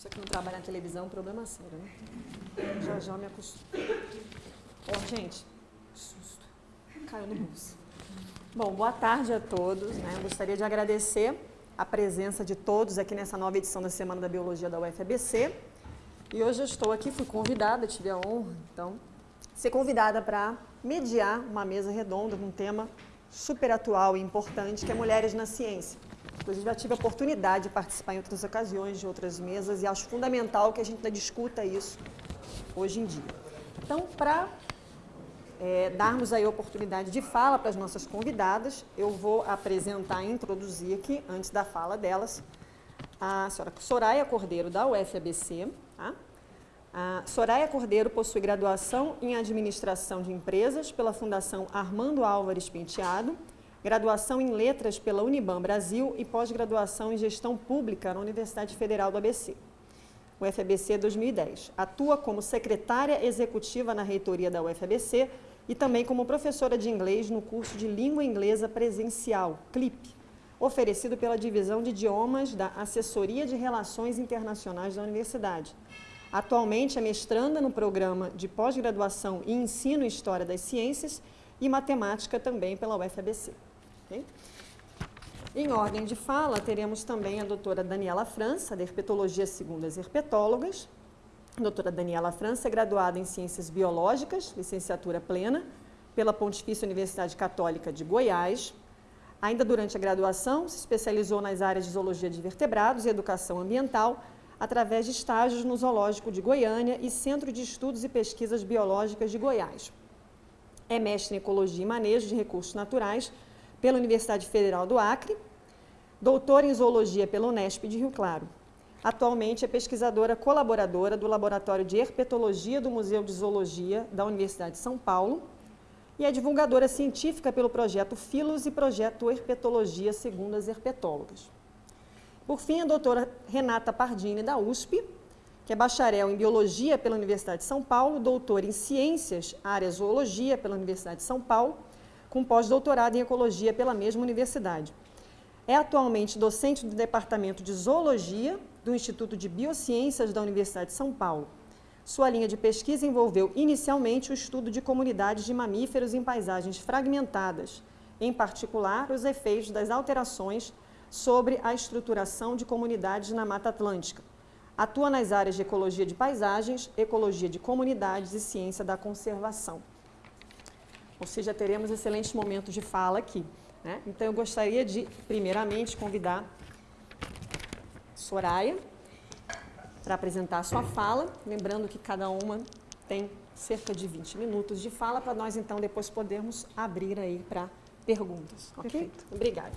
Você que não trabalha na televisão, problema sério, né? Já já me acostumo. Ó, gente, susto. Caiu no bolso. Bom, boa tarde a todos. Né? Gostaria de agradecer a presença de todos aqui nessa nova edição da Semana da Biologia da UFABC. E hoje eu estou aqui, fui convidada, tive a honra, então, ser convidada para mediar uma mesa redonda com um tema super atual e importante, que é Mulheres na Ciência. Inclusive, já tive a oportunidade de participar em outras ocasiões, de outras mesas, e acho fundamental que a gente discuta isso hoje em dia. Então, para é, darmos aí a oportunidade de fala para as nossas convidadas, eu vou apresentar e introduzir aqui, antes da fala delas, a senhora Soraya Cordeiro, da UFABC. Tá? A Soraya Cordeiro possui graduação em Administração de Empresas pela Fundação Armando Álvares Penteado, graduação em Letras pela Uniban Brasil e pós-graduação em Gestão Pública na Universidade Federal do ABC. UFABC 2010. Atua como secretária executiva na reitoria da UFABC e também como professora de inglês no curso de Língua Inglesa Presencial, CLIP, oferecido pela Divisão de Idiomas da Assessoria de Relações Internacionais da Universidade. Atualmente é mestranda no programa de pós-graduação e ensino em História das Ciências e Matemática também pela UFABC. Okay? Em ordem de fala, teremos também a doutora Daniela França, da Herpetologia segundo as herpetólogas. A doutora Daniela França é graduada em Ciências Biológicas, licenciatura plena, pela Pontifícia Universidade Católica de Goiás. Ainda durante a graduação, se especializou nas áreas de Zoologia de Vertebrados e Educação Ambiental, através de estágios no Zoológico de Goiânia e Centro de Estudos e Pesquisas Biológicas de Goiás. É mestre em Ecologia e Manejo de Recursos Naturais pela Universidade Federal do Acre, doutora em Zoologia pela Unesp de Rio Claro. Atualmente é pesquisadora colaboradora do Laboratório de Herpetologia do Museu de Zoologia da Universidade de São Paulo e é divulgadora científica pelo projeto Filos e projeto Herpetologia segundo as herpetólogas. Por fim, a doutora Renata Pardini, da USP, que é bacharel em Biologia pela Universidade de São Paulo, doutora em Ciências, área Zoologia pela Universidade de São Paulo, com pós-doutorado em Ecologia pela mesma universidade. É atualmente docente do Departamento de Zoologia do Instituto de Biociências da Universidade de São Paulo. Sua linha de pesquisa envolveu inicialmente o estudo de comunidades de mamíferos em paisagens fragmentadas, em particular os efeitos das alterações sobre a estruturação de comunidades na Mata Atlântica. Atua nas áreas de ecologia de paisagens, ecologia de comunidades e ciência da conservação ou seja, teremos excelentes momentos de fala aqui. Né? Então, eu gostaria de, primeiramente, convidar Soraya para apresentar a sua fala, lembrando que cada uma tem cerca de 20 minutos de fala, para nós, então, depois podermos abrir aí para perguntas. Ok? Perfeito. Obrigada.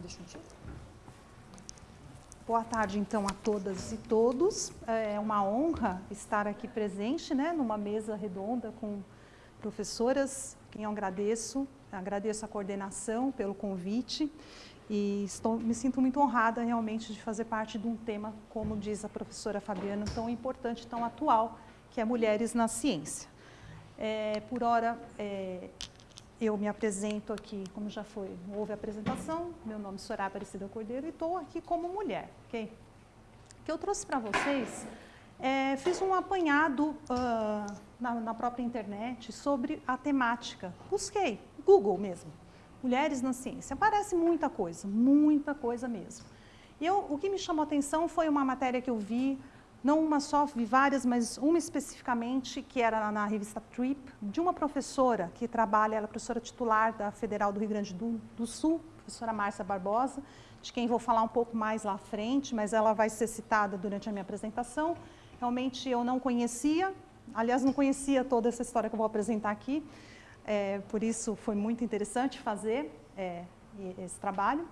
Deixa um título. Boa tarde, então, a todas e todos. É uma honra estar aqui presente, né, numa mesa redonda com professoras, quem eu agradeço. Agradeço a coordenação pelo convite e estou, me sinto muito honrada realmente de fazer parte de um tema, como diz a professora Fabiana, tão importante, tão atual, que é Mulheres na Ciência. É, por hora, é, eu me apresento aqui, como já foi, houve a apresentação, meu nome é Soraya Aparecida Cordeiro e estou aqui como mulher, ok? O que eu trouxe para vocês, é, fiz um apanhado uh, na, na, própria internet sobre a temática. Busquei, Google mesmo, mulheres na ciência. Aparece muita coisa, muita coisa mesmo. Eu, o que me chamou a atenção foi uma matéria que eu vi não uma só, vi várias, mas uma especificamente, que era na revista Trip, de uma professora que trabalha, ela é professora titular da Federal do Rio Grande do, do Sul, professora Márcia Barbosa, de quem vou falar um pouco mais lá à frente, mas ela vai ser citada durante a minha apresentação. Realmente eu não conhecia, aliás, não conhecia toda essa história que eu vou apresentar aqui, é, por isso foi muito interessante fazer é, esse trabalho.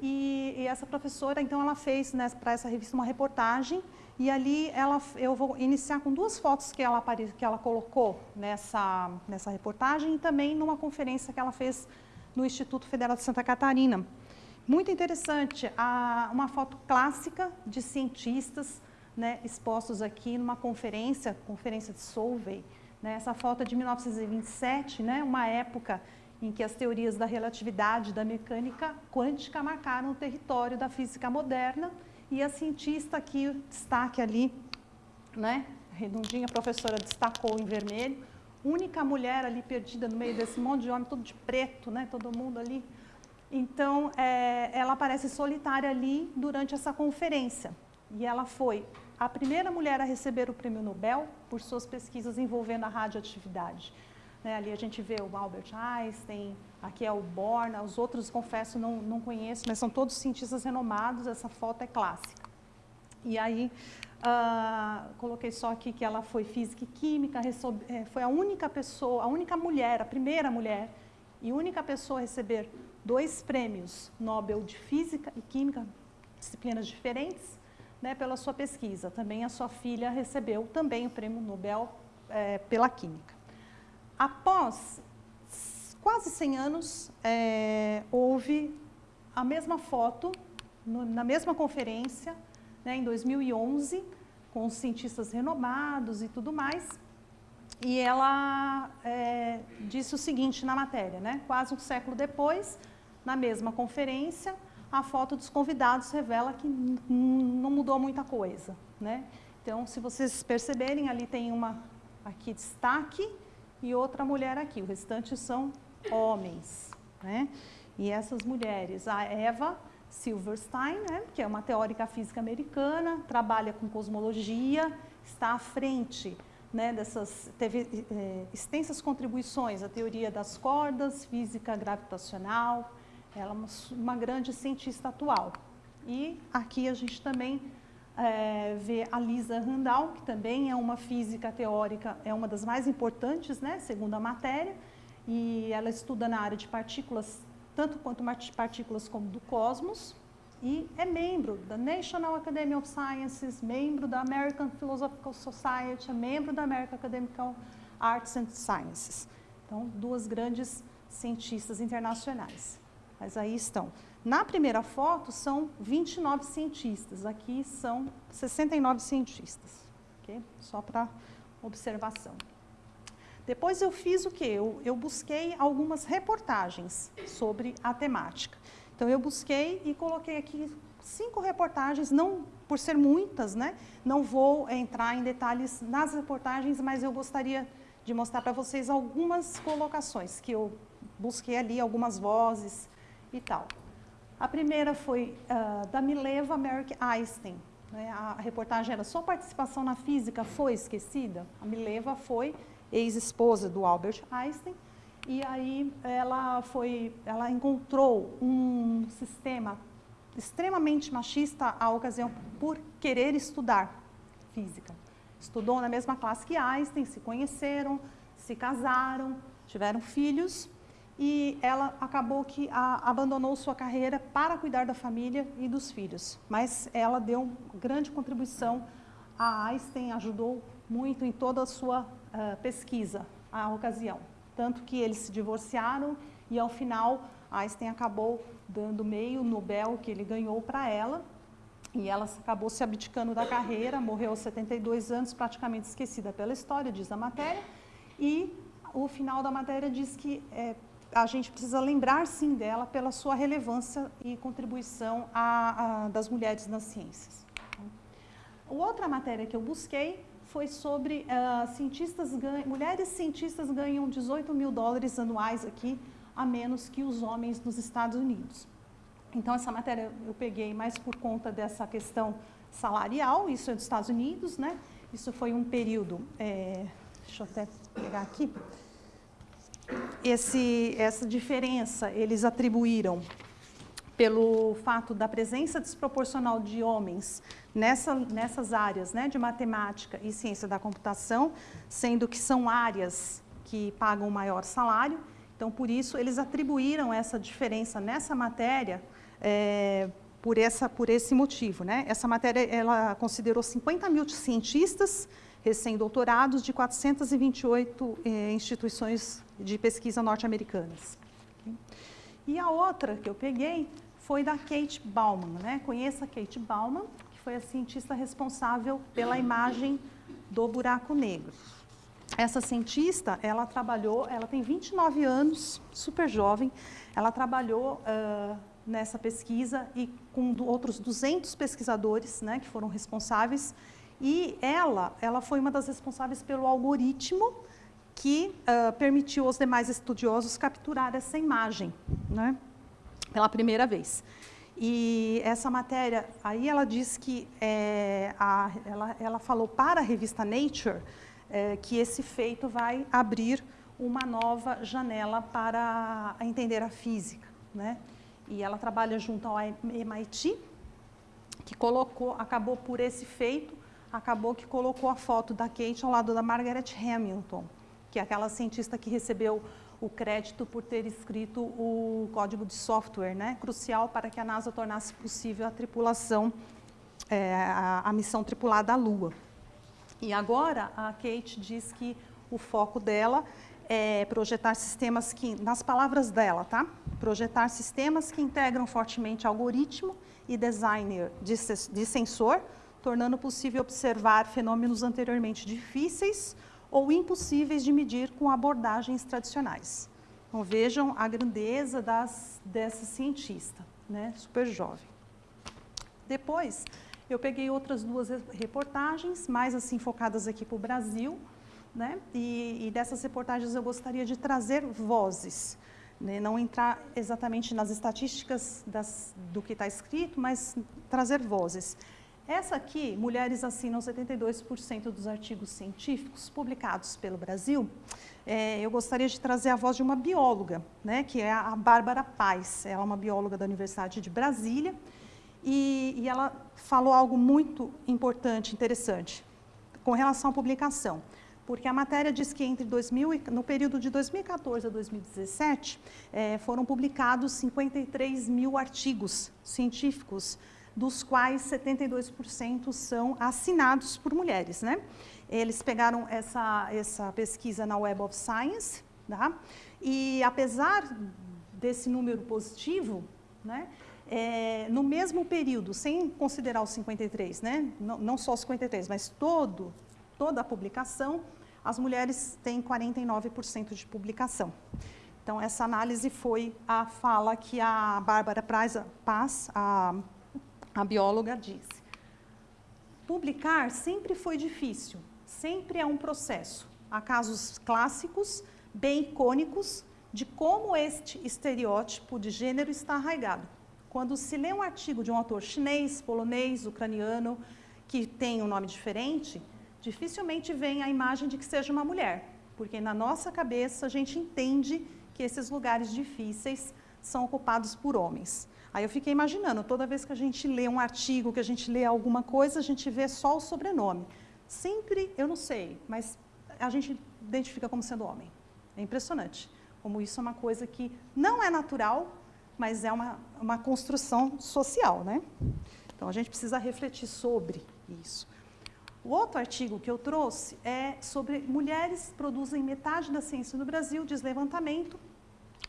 E, e, essa professora, então, ela fez né, para essa revista uma reportagem e ali ela, eu vou iniciar com duas fotos que ela, que ela colocou nessa, nessa reportagem e também numa conferência que ela fez no Instituto Federal de Santa Catarina. Muito interessante, a, uma foto clássica de cientistas né, expostos aqui numa conferência, conferência de Solvay. Né, essa foto é de 1927, né, uma época em que as teorias da relatividade da mecânica quântica marcaram o território da física moderna e a cientista aqui, destaque ali, né, redondinha, a professora destacou em vermelho, única mulher ali perdida no meio desse monte de homem, tudo de preto, né, todo mundo ali. Então, é, ela aparece solitária ali durante essa conferência. E ela foi a primeira mulher a receber o prêmio Nobel por suas pesquisas envolvendo a radioatividade. Né, ali a gente vê o Albert Einstein, aqui é o Born, os outros, confesso, não, não conheço, mas são todos cientistas renomados, essa foto é clássica. E aí, uh, coloquei só aqui que ela foi física e química, é, foi a única pessoa, a única mulher, a primeira mulher e única pessoa a receber dois prêmios Nobel de Física e Química, disciplinas diferentes, né, pela sua pesquisa. Também a sua filha recebeu também o prêmio Nobel é, pela Química. Após quase 100 anos, é, houve a mesma foto, no, na mesma conferência, né, em 2011, com cientistas renomados e tudo mais, e ela é, disse o seguinte na matéria, né, quase um século depois, na mesma conferência, a foto dos convidados revela que não mudou muita coisa. Né? Então, se vocês perceberem, ali tem uma aqui destaque, e outra mulher aqui. O restante são homens. Né? E essas mulheres, a Eva Silverstein, né, que é uma teórica física americana, trabalha com cosmologia, está à frente né, dessas, teve é, extensas contribuições à teoria das cordas, física gravitacional, ela é uma, uma grande cientista atual. E aqui a gente também é, ver a Lisa Randall, que também é uma física teórica, é uma das mais importantes, né, segundo a matéria, e ela estuda na área de partículas, tanto quanto partículas como do cosmos, e é membro da National Academy of Sciences, membro da American Philosophical Society, é membro da American Academy of Arts and Sciences. Então, duas grandes cientistas internacionais. Mas aí estão. Na primeira foto são 29 cientistas, aqui são 69 cientistas, okay? só para observação. Depois eu fiz o quê? Eu, eu, busquei algumas reportagens sobre a temática. Então eu busquei e coloquei aqui cinco reportagens, não por ser muitas, né? Não vou entrar em detalhes nas reportagens, mas eu gostaria de mostrar para vocês algumas colocações que eu busquei ali, algumas vozes e tal. A primeira foi uh, da Mileva Merrick Einstein. Né? A reportagem era sua participação na física foi esquecida? A Mileva foi ex-esposa do Albert Einstein e aí ela foi, ela encontrou um sistema extremamente machista à ocasião por querer estudar física. Estudou na mesma classe que Einstein, se conheceram, se casaram, tiveram filhos e ela acabou que a, abandonou sua carreira para cuidar da família e dos filhos. Mas ela deu grande contribuição a Einstein, ajudou muito em toda a sua uh, pesquisa à ocasião. Tanto que eles se divorciaram e ao final Einstein acabou dando meio Nobel que ele ganhou para ela e ela acabou se abdicando da carreira, morreu aos 72 anos, praticamente esquecida pela história, diz a matéria, e o final da matéria diz que é, a gente precisa lembrar sim dela pela sua relevância e contribuição a, a, das mulheres nas ciências. Outra matéria que eu busquei foi sobre uh, cientistas mulheres cientistas ganham 18 mil dólares anuais aqui, a menos que os homens nos Estados Unidos. Então, essa matéria eu peguei mais por conta dessa questão salarial, isso é dos Estados Unidos, né? Isso foi um período, é, deixa eu até pegar aqui, esse, essa diferença eles atribuíram pelo fato da presença desproporcional de homens nessa, nessas áreas né, de matemática e ciência da computação, sendo que são áreas que pagam maior salário. Então, por isso, eles atribuíram essa diferença nessa matéria é, por, essa, por esse motivo. Né? Essa matéria ela considerou 50 mil cientistas recém-doutorados de 428 eh, instituições de pesquisa norte-americanas. E a outra que eu peguei foi da Kate Bauman. Né? Conheça a Kate Bauman, que foi a cientista responsável pela imagem do buraco negro. essa cientista, ela trabalhou, ela tem 29 anos, super jovem, ela trabalhou uh, nessa pesquisa e com outros 200 pesquisadores né, que foram responsáveis, e ela, ela foi uma das responsáveis pelo algoritmo que uh, permitiu aos demais estudiosos capturar essa imagem, né, pela primeira vez. E essa matéria, aí ela diz que, é, a, ela, ela falou para a revista Nature é, que esse feito vai abrir uma nova janela para entender a física. Né? E ela trabalha junto ao MIT, que colocou, acabou por esse feito, acabou que colocou a foto da Kate ao lado da Margaret Hamilton, que é aquela cientista que recebeu o crédito por ter escrito o código de software, né, crucial para que a NASA tornasse possível a tripulação, é, a, a missão tripulada à Lua. E agora a Kate diz que o foco dela é projetar sistemas que, nas palavras dela, tá? Projetar sistemas que integram fortemente algoritmo e designer de, de sensor, tornando possível observar fenômenos anteriormente difíceis ou impossíveis de medir com abordagens tradicionais. Então vejam a grandeza das, dessa cientista, né? super jovem. Depois, eu peguei outras duas reportagens, mais assim focadas aqui para o Brasil, né? E, e, dessas reportagens eu gostaria de trazer vozes, né? não entrar exatamente nas estatísticas das, do que está escrito, mas trazer vozes. Essa aqui, mulheres assinam 72% dos artigos científicos publicados pelo Brasil. É, eu gostaria de trazer a voz de uma bióloga, né, que é a Bárbara Paz. Ela é uma bióloga da Universidade de Brasília e, e ela falou algo muito importante, interessante, com relação à publicação. Porque a matéria diz que entre 2000, no período de 2014 a 2017, é, foram publicados 53 mil artigos científicos dos quais 72% são assinados por mulheres. Né? Eles pegaram essa, essa pesquisa na Web of Science, tá? e apesar desse número positivo, né, é, no mesmo período, sem considerar os 53, né, não, não só os 53, mas todo, toda a publicação, as mulheres têm 49% de publicação. Então, essa análise foi a fala que a Bárbara Paz, a a bióloga disse. Publicar sempre foi difícil, sempre é um processo. Há casos clássicos, bem icônicos, de como este estereótipo de gênero está arraigado. Quando se lê um artigo de um autor chinês, polonês, ucraniano, que tem um nome diferente, dificilmente vem a imagem de que seja uma mulher, porque na nossa cabeça a gente entende que esses lugares difíceis são ocupados por homens. Aí eu fiquei imaginando, toda vez que a gente lê um artigo, que a gente lê alguma coisa, a gente vê só o sobrenome. Sempre, eu não sei, mas a gente identifica como sendo homem. É impressionante como isso é uma coisa que não é natural, mas é uma, uma construção social, né? Então a gente precisa refletir sobre isso. O outro artigo que eu trouxe é sobre mulheres produzem metade da ciência no Brasil, diz levantamento,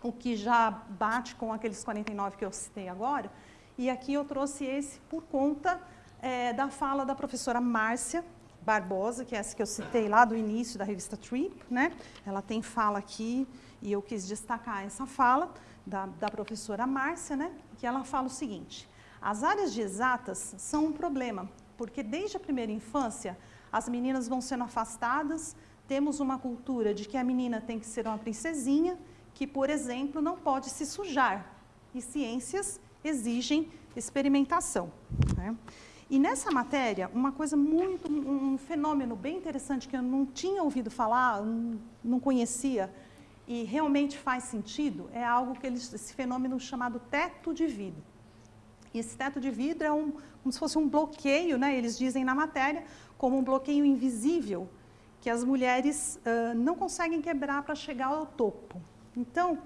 o que já bate com aqueles 49 que eu citei agora. E aqui eu trouxe esse por conta é, da fala da professora Márcia Barbosa, que é essa que eu citei lá do início da revista Trip. Né? Ela tem fala aqui, e eu quis destacar essa fala da, da professora Márcia, né? que ela fala o seguinte, as áreas de exatas são um problema, porque desde a primeira infância as meninas vão sendo afastadas, temos uma cultura de que a menina tem que ser uma princesinha que, por exemplo, não pode se sujar. E ciências exigem experimentação. Né? E nessa matéria, uma coisa muito, um fenômeno bem interessante que eu não tinha ouvido falar, não conhecia, e realmente faz sentido, é algo que eles, esse fenômeno chamado teto de vidro. E esse teto de vidro é um, como se fosse um bloqueio, né? eles dizem na matéria, como um bloqueio invisível, que as mulheres uh, não conseguem quebrar para chegar ao topo. Então,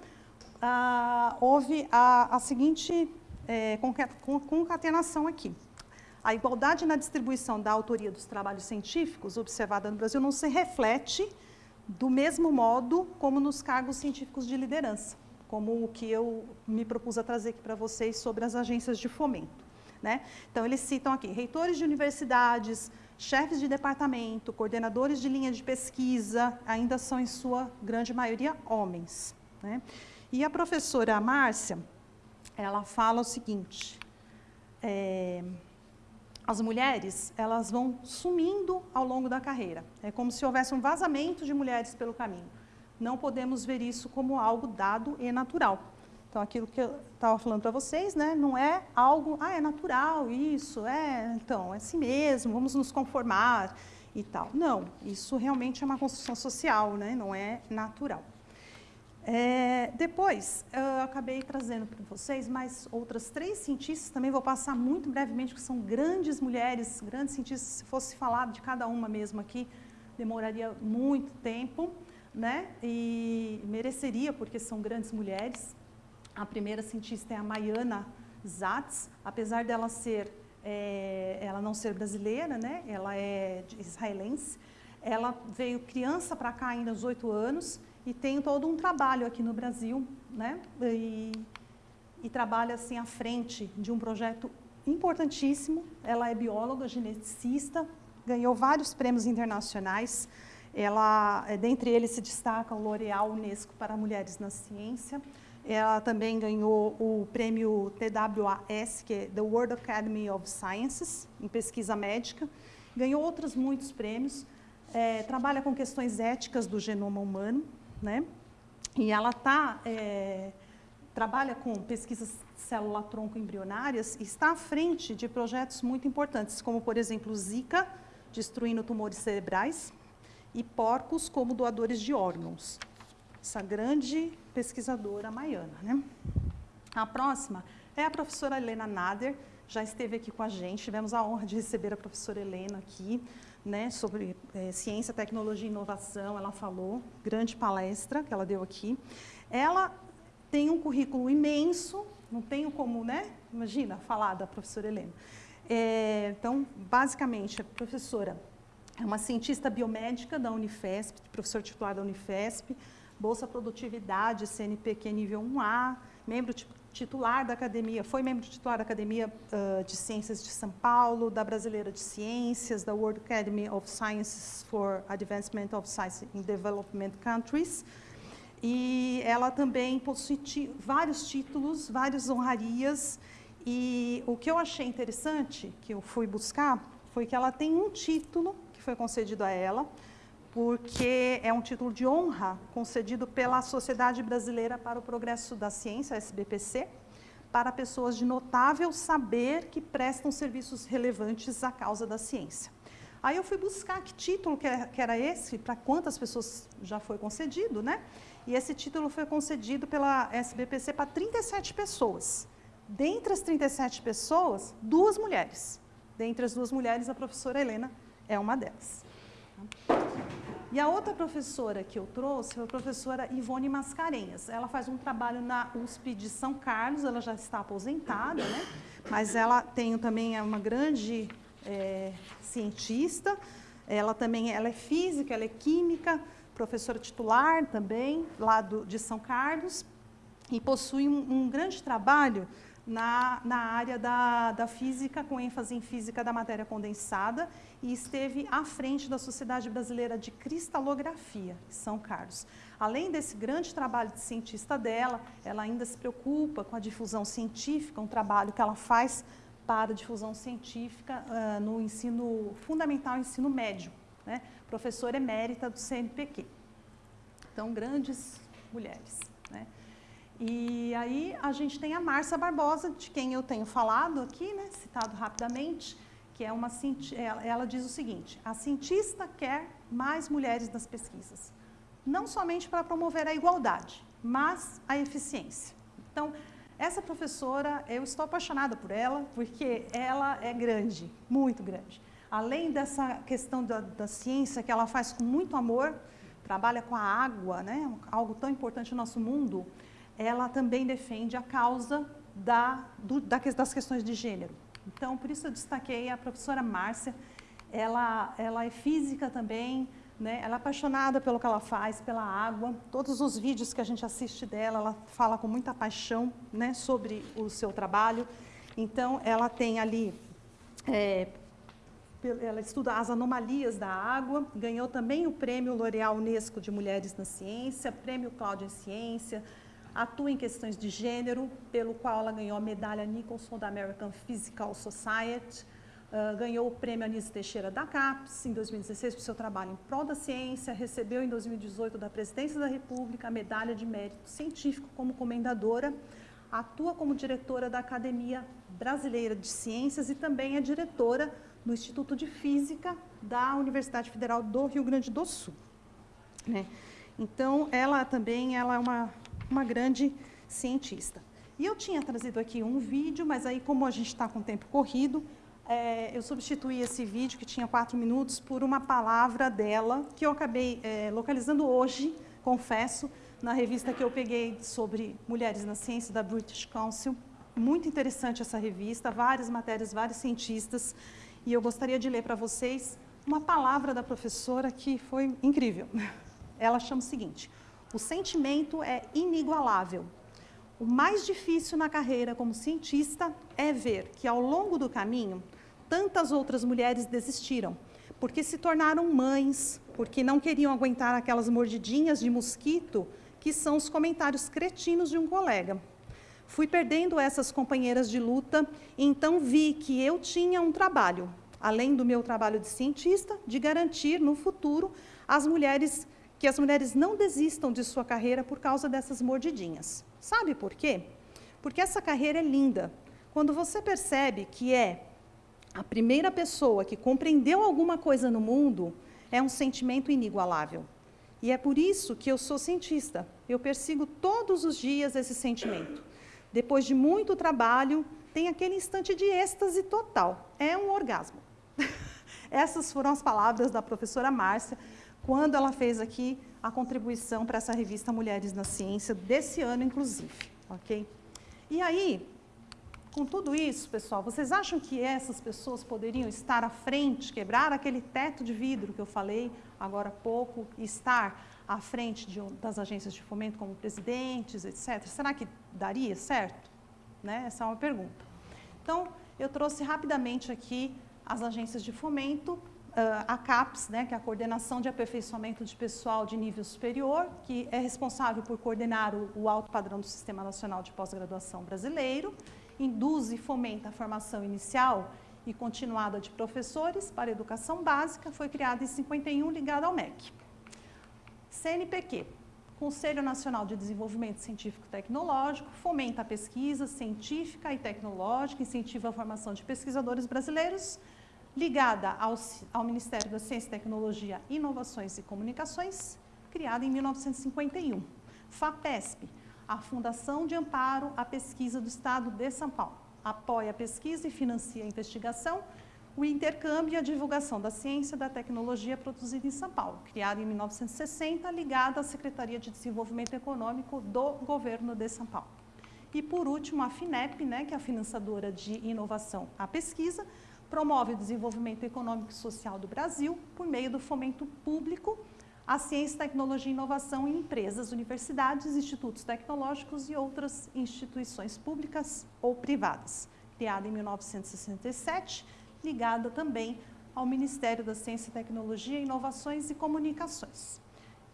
ah, houve a, a seguinte é, concatenação aqui. A igualdade na distribuição da autoria dos trabalhos científicos observada no Brasil não se reflete do mesmo modo como nos cargos científicos de liderança, como o que eu me propus a trazer aqui para vocês sobre as agências de fomento. Né? Então, eles citam aqui reitores de universidades, chefes de departamento, coordenadores de linha de pesquisa, ainda são, em sua grande maioria, homens. Né? E a professora Márcia, ela fala o seguinte, é, as mulheres, elas vão sumindo ao longo da carreira. É como se houvesse um vazamento de mulheres pelo caminho. Não podemos ver isso como algo dado e natural. Então, aquilo que eu estava falando para vocês, né, não é algo, ah, é natural isso, é, então, é assim mesmo, vamos nos conformar e tal. Não, isso realmente é uma construção social, né, não é natural. É, depois, eu acabei trazendo para vocês mais outras três cientistas, também vou passar muito brevemente, que são grandes mulheres, grandes cientistas, se fosse falar de cada uma mesmo aqui, demoraria muito tempo, né, e mereceria, porque são grandes mulheres. A primeira cientista é a Maiana Zatz, apesar dela ser, é, ela não ser brasileira, né? ela é israelense. Ela veio criança para cá ainda aos oito anos e tem todo um trabalho aqui no Brasil, né? E, e trabalha assim à frente de um projeto importantíssimo. Ela é bióloga, geneticista, ganhou vários prêmios internacionais. Ela, dentre eles se destaca o L'Oréal Unesco para Mulheres na Ciência. Ela também ganhou o prêmio TWAS, que é The World Academy of Sciences, em pesquisa médica. Ganhou outros muitos prêmios. É, trabalha com questões éticas do genoma humano, né? E ela tá, é, trabalha com pesquisas célula-tronco embrionárias e está à frente de projetos muito importantes, como, por exemplo, Zika, destruindo tumores cerebrais, e porcos como doadores de órgãos essa grande pesquisadora maiana. Né? A próxima é a professora Helena Nader, já esteve aqui com a gente, tivemos a honra de receber a professora Helena aqui, né, sobre é, ciência, tecnologia e inovação, ela falou, grande palestra que ela deu aqui. Ela tem um currículo imenso, não tenho como, né, imagina, falar da professora Helena. É, então, basicamente, a professora é uma cientista biomédica da Unifesp, professor titular da Unifesp, Bolsa Produtividade, CNPq nível 1A, membro titular da academia, foi membro titular da Academia uh, de Ciências de São Paulo, da Brasileira de Ciências, da World Academy of Sciences for Advancement of Science in Development Countries. E ela também possui vários títulos, várias honrarias. E o que eu achei interessante, que eu fui buscar, foi que ela tem um título que foi concedido a ela, porque é um título de honra concedido pela Sociedade Brasileira para o Progresso da Ciência, SBPC, para pessoas de notável saber que prestam serviços relevantes à causa da ciência. Aí eu fui buscar que título que era esse, para quantas pessoas já foi concedido, né? E esse título foi concedido pela SBPC para 37 pessoas. Dentre as 37 pessoas, duas mulheres. Dentre as duas mulheres, a professora Helena é uma delas. E a outra professora que eu trouxe foi a professora Ivone Mascarenhas. Ela faz um trabalho na USP de São Carlos, ela já está aposentada, né? mas ela tem também é uma grande é, cientista, ela também ela é física, ela é química, professora titular também, lá do, de São Carlos, e possui um, um grande trabalho na, na área da, da física, com ênfase em física da matéria condensada, e esteve à frente da Sociedade Brasileira de Cristalografia, São Carlos. Além desse grande trabalho de cientista dela, ela ainda se preocupa com a difusão científica, um trabalho que ela faz para a difusão científica uh, no ensino fundamental ensino médio, né? professora emérita do CNPq. Então, grandes mulheres. E aí a gente tem a Márcia Barbosa, de quem eu tenho falado aqui, né, citado rapidamente, que é uma ela, ela diz o seguinte: a cientista quer mais mulheres nas pesquisas, não somente para promover a igualdade, mas a eficiência. Então, essa professora, eu estou apaixonada por ela, porque ela é grande, muito grande. Além dessa questão da, da ciência que ela faz com muito amor, trabalha com a água, né, algo tão importante no nosso mundo, ela também defende a causa da, do, das questões de gênero. Então, por isso eu destaquei a professora Márcia, ela, ela é física também, né? ela é apaixonada pelo que ela faz, pela água. Todos os vídeos que a gente assiste dela, ela fala com muita paixão né, sobre o seu trabalho. Então, ela tem ali é, ela estuda as anomalias da água, ganhou também o prêmio L'Oréal Unesco de Mulheres na Ciência, prêmio Cláudia Ciência, atua em questões de gênero, pelo qual ela ganhou a medalha Nicholson da American Physical Society, uh, ganhou o prêmio Anísio Teixeira da CAPES em 2016 por seu trabalho em prol da ciência, recebeu em 2018 da Presidência da República a medalha de mérito científico como comendadora, atua como diretora da Academia Brasileira de Ciências e também é diretora no Instituto de Física da Universidade Federal do Rio Grande do Sul. Né? Então, ela também ela é uma, uma grande cientista. E eu tinha trazido aqui um vídeo, mas aí, como a gente está com o tempo corrido, é, eu substituí esse vídeo, que tinha quatro minutos, por uma palavra dela, que eu acabei é, localizando hoje, confesso, na revista que eu peguei sobre mulheres na ciência, da British Council. Muito interessante essa revista, várias matérias, vários cientistas, e eu gostaria de ler para vocês uma palavra da professora que foi incrível. Ela chama o seguinte, o sentimento é inigualável. O mais difícil na carreira como cientista é ver que ao longo do caminho, tantas outras mulheres desistiram, porque se tornaram mães, porque não queriam aguentar aquelas mordidinhas de mosquito que são os comentários cretinos de um colega. Fui perdendo essas companheiras de luta e então vi que eu tinha um trabalho, além do meu trabalho de cientista, de garantir no futuro as mulheres que as mulheres não desistam de sua carreira por causa dessas mordidinhas. Sabe por quê? Porque essa carreira é linda. Quando você percebe que é a primeira pessoa que compreendeu alguma coisa no mundo, é um sentimento inigualável. E é por isso que eu sou cientista. Eu persigo todos os dias esse sentimento. Depois de muito trabalho, tem aquele instante de êxtase total. É um orgasmo. Essas foram as palavras da professora Márcia, quando ela fez aqui a contribuição para essa revista Mulheres na Ciência, desse ano, inclusive. ok? E aí, com tudo isso, pessoal, vocês acham que essas pessoas poderiam estar à frente, quebrar aquele teto de vidro que eu falei agora há pouco, e estar à frente de, das agências de fomento como presidentes, etc. Será que daria certo? Né? Essa é uma pergunta. Então, eu trouxe rapidamente aqui as agências de fomento, a CAPES, né, que é a Coordenação de Aperfeiçoamento de Pessoal de Nível Superior, que é responsável por coordenar o, o alto padrão do Sistema Nacional de Pós-Graduação Brasileiro, induz e fomenta a formação inicial e continuada de professores para educação básica, foi criada em 51, ligada ao MEC. CNPq, Conselho Nacional de Desenvolvimento Científico e Tecnológico, fomenta a pesquisa científica e tecnológica, incentiva a formação de pesquisadores brasileiros, ligada ao, ao Ministério da Ciência, Tecnologia, Inovações e Comunicações, criada em 1951. FAPESP, a Fundação de Amparo à Pesquisa do Estado de São Paulo, apoia a pesquisa e financia a investigação, o intercâmbio e a divulgação da ciência e da tecnologia produzida em São Paulo, criada em 1960, ligada à Secretaria de Desenvolvimento Econômico do Governo de São Paulo. E, por último, a FINEP, né, que é a financiadora de inovação à pesquisa, promove o desenvolvimento econômico e social do Brasil por meio do fomento público à ciência, tecnologia e inovação em empresas, universidades, institutos tecnológicos e outras instituições públicas ou privadas. Criada em 1967, ligada também ao Ministério da Ciência, Tecnologia, Inovações e Comunicações.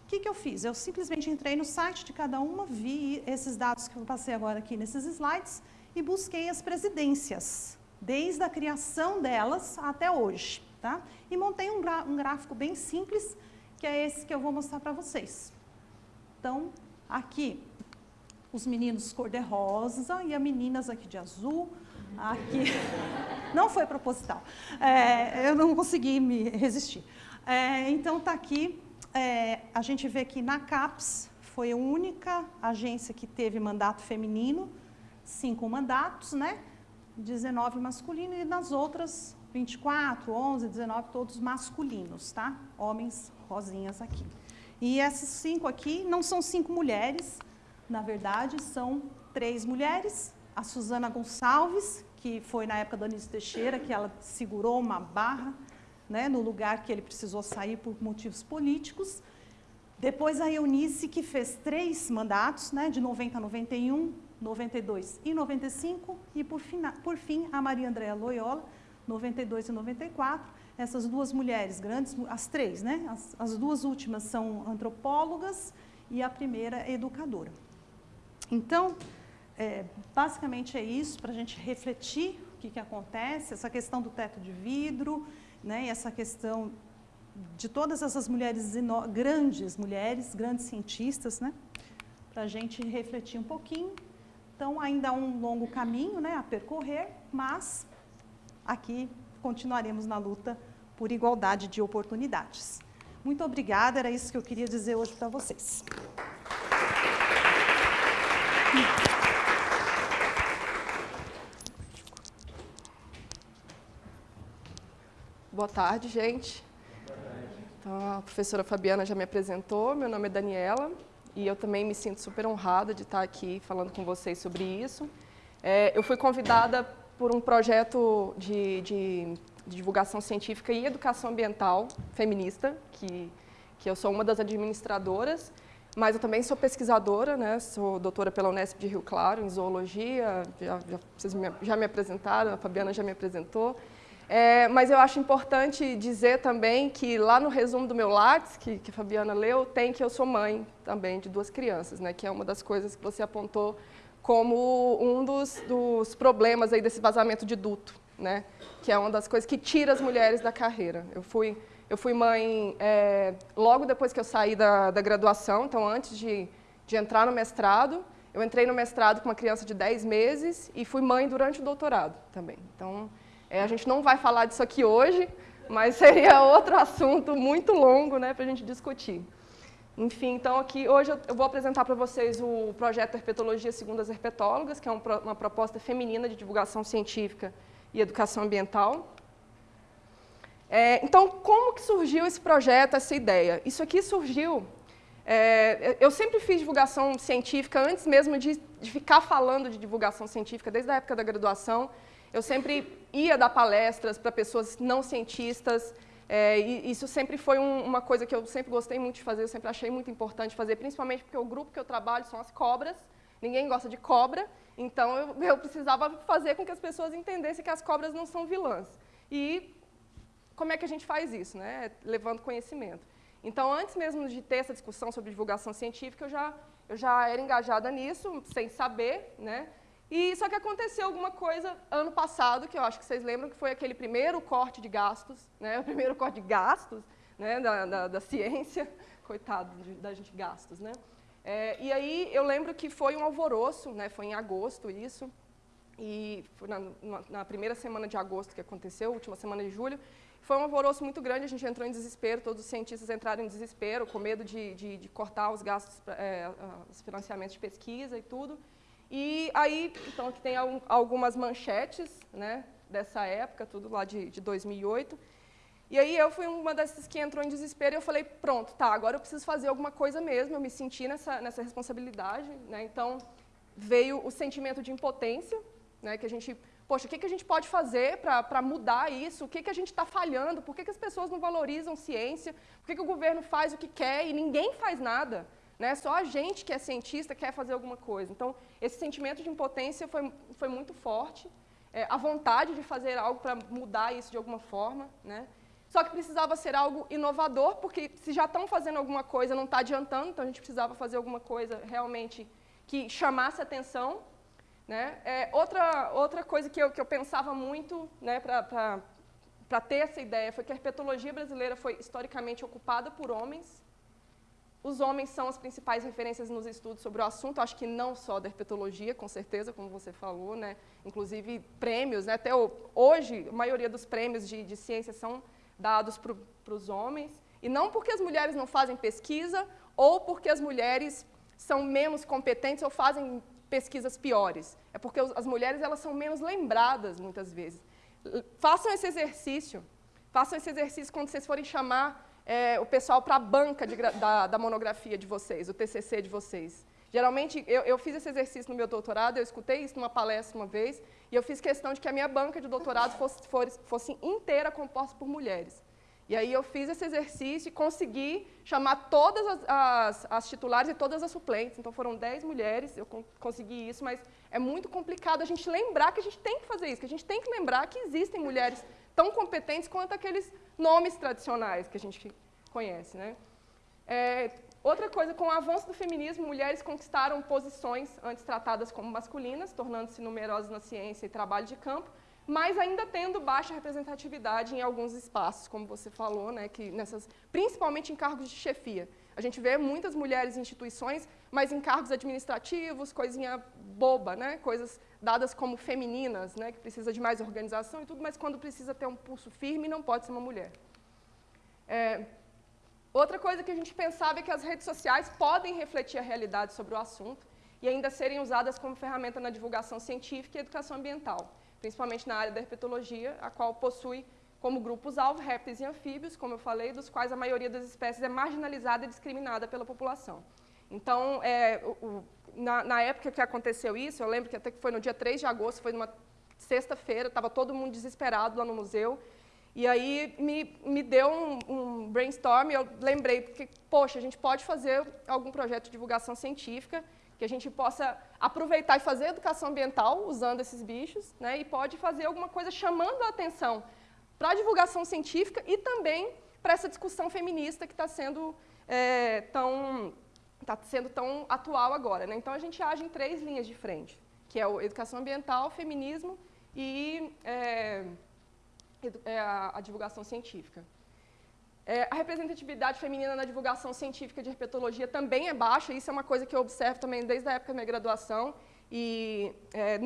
O que, que eu fiz? Eu simplesmente entrei no site de cada uma, vi esses dados que eu passei agora aqui nesses slides e busquei as presidências, desde a criação delas até hoje. Tá? E montei um, um gráfico bem simples, que é esse que eu vou mostrar para vocês. Então, aqui, os meninos cor-de-rosa e as meninas aqui de azul, aqui... Não foi proposital. É, eu não consegui me resistir. É, então, está aqui, é, a gente vê que na CAPES foi a única agência que teve mandato feminino, cinco mandatos, né? 19 masculino e nas outras 24, 11, 19, todos masculinos, tá? Homens rosinhas aqui. E esses cinco aqui não são cinco mulheres, na verdade, são três mulheres. A Suzana Gonçalves, que foi na época da Anísio Teixeira, que ela segurou uma barra né, no lugar que ele precisou sair por motivos políticos. Depois a Eunice, que fez três mandatos, né, de 90 a 91, 92 e 95, e por fim, por fim a Maria Andréa Loyola, 92 e 94, essas duas mulheres, grandes, as três, né? As, as duas últimas são antropólogas e a primeira é educadora. Então, é, basicamente é isso, para a gente refletir o que, que acontece, essa questão do teto de vidro, né, e essa questão de todas essas mulheres, grandes mulheres, grandes cientistas, né, para a gente refletir um pouquinho. Então, ainda há um longo caminho né, a percorrer, mas aqui continuaremos na luta por igualdade de oportunidades. Muito obrigada, era isso que eu queria dizer hoje para vocês. Boa tarde, gente. Então, a professora Fabiana já me apresentou, meu nome é Daniela e eu também me sinto super honrada de estar aqui falando com vocês sobre isso. É, eu fui convidada por um projeto de, de, de, divulgação científica e educação ambiental feminista, que, que eu sou uma das administradoras, mas eu também sou pesquisadora, né? sou doutora pela Unesp de Rio Claro, em zoologia, já, já, me, já me apresentaram, a Fabiana já me apresentou. É, mas eu acho importante dizer também que lá no resumo do meu Lattes, que, que a Fabiana leu, tem que eu sou mãe também de duas crianças, né, que é uma das coisas que você apontou como um dos, dos problemas aí desse vazamento de duto, né, que é uma das coisas que tira as mulheres da carreira. Eu fui, eu fui mãe é, logo depois que eu saí da, da graduação, então antes de, de entrar no mestrado, eu entrei no mestrado com uma criança de 10 meses e fui mãe durante o doutorado também. Então, é, a gente não vai falar disso aqui hoje, mas seria outro assunto muito longo né, para a gente discutir. Enfim, então aqui hoje eu vou apresentar para vocês o projeto Herpetologia segundo as herpetólogas, que é uma proposta feminina de divulgação científica e educação ambiental. É, então, como que surgiu esse projeto, essa ideia? Isso aqui surgiu... É, eu sempre fiz divulgação científica antes mesmo de, de ficar falando de divulgação científica, desde a época da graduação. Eu sempre ia dar palestras para pessoas não cientistas, é, e isso sempre foi um, uma coisa que eu sempre gostei muito de fazer, eu sempre achei muito importante fazer, principalmente porque o grupo que eu trabalho são as cobras, ninguém gosta de cobra, então eu, eu precisava fazer com que as pessoas entendessem que as cobras não são vilãs. E como é que a gente faz isso? Né? Levando conhecimento. Então, antes mesmo de ter essa discussão sobre divulgação científica, eu já, eu já era engajada nisso, sem saber, né? E só que aconteceu alguma coisa ano passado, que eu acho que vocês lembram, que foi aquele primeiro corte de gastos, né, o primeiro corte de gastos né, da, da, da ciência, coitado de, da gente gastos. Né? É, e aí eu lembro que foi um alvoroço, né, foi em agosto isso, e na, na, primeira semana de agosto que aconteceu, última semana de julho, foi um alvoroço muito grande, a gente entrou em desespero, todos os cientistas entraram em desespero, com medo de, de, de cortar os gastos, é, os financiamentos de pesquisa e tudo. E aí, então, aqui tem algumas manchetes né, dessa época, tudo lá de, de 2008. E aí eu fui uma dessas que entrou em desespero e eu falei, pronto, tá, agora eu preciso fazer alguma coisa mesmo, eu me senti nessa, nessa responsabilidade. Né, então, veio o sentimento de impotência, né, que a gente, poxa, o que, que a gente pode fazer para mudar isso? O que, que a gente está falhando? Por que, que as pessoas não valorizam ciência? Por que, que o governo faz o que quer e ninguém faz nada? Né? Só a gente que é cientista quer fazer alguma coisa. Então, esse sentimento de impotência foi, foi muito forte. É, a vontade de fazer algo para mudar isso de alguma forma. Né? Só que precisava ser algo inovador, porque se já estão fazendo alguma coisa, não está adiantando, então a gente precisava fazer alguma coisa realmente que chamasse atenção. Né? É, outra, outra coisa que eu, que eu pensava muito né, para ter essa ideia foi que a herpetologia brasileira foi historicamente ocupada por homens, os homens são as principais referências nos estudos sobre o assunto, acho que não só da herpetologia, com certeza, como você falou, né? inclusive prêmios, né? até hoje a maioria dos prêmios de, de ciência são dados para os homens, e não porque as mulheres não fazem pesquisa ou porque as mulheres são menos competentes ou fazem pesquisas piores, é porque as mulheres elas são menos lembradas muitas vezes. Façam esse exercício, façam esse exercício quando vocês forem chamar é, o pessoal para a banca de, da, da, monografia de vocês, o TCC de vocês. Geralmente, eu, eu, fiz esse exercício no meu doutorado, eu escutei isso numa palestra uma vez, e eu fiz questão de que a minha banca de doutorado fosse, fosse, fosse inteira composta por mulheres. E aí eu fiz esse exercício e consegui chamar todas as, as, as titulares e todas as suplentes. Então foram 10 mulheres, eu consegui isso, mas é muito complicado a gente lembrar que a gente tem que fazer isso, que a gente tem que lembrar que existem mulheres tão competentes quanto aqueles nomes tradicionais que a gente conhece. Né? É, outra coisa, com o avanço do feminismo, mulheres conquistaram posições antes tratadas como masculinas, tornando-se numerosas na ciência e trabalho de campo, mas ainda tendo baixa representatividade em alguns espaços, como você falou, né, que nessas, principalmente em cargos de chefia. A gente vê muitas mulheres em instituições, mas em cargos administrativos, coisinha boba, né, coisas dadas como femininas, né, que precisa de mais organização e tudo, mas quando precisa ter um pulso firme, não pode ser uma mulher. É, outra coisa que a gente pensava é que as redes sociais podem refletir a realidade sobre o assunto e ainda serem usadas como ferramenta na divulgação científica e educação ambiental principalmente na área da herpetologia, a qual possui como grupos-alvo répteis e anfíbios, como eu falei, dos quais a maioria das espécies é marginalizada e discriminada pela população. Então, é, o, na, na, época que aconteceu isso, eu lembro que até que foi no dia 3 de agosto, foi numa sexta-feira, estava todo mundo desesperado lá no museu, e aí me, me deu um, um brainstorm, eu lembrei, que, poxa, a gente pode fazer algum projeto de divulgação científica que a gente possa aproveitar e fazer educação ambiental usando esses bichos, né, e pode fazer alguma coisa chamando a atenção para a divulgação científica e também para essa discussão feminista que está sendo, é, tão, tá sendo tão atual agora. Né? Então, a gente age em três linhas de frente, que é a educação ambiental, feminismo e é, é a, divulgação científica. É, a representatividade feminina na divulgação científica de herpetologia também é baixa, isso é uma coisa que eu observo também desde a época da minha graduação. E é,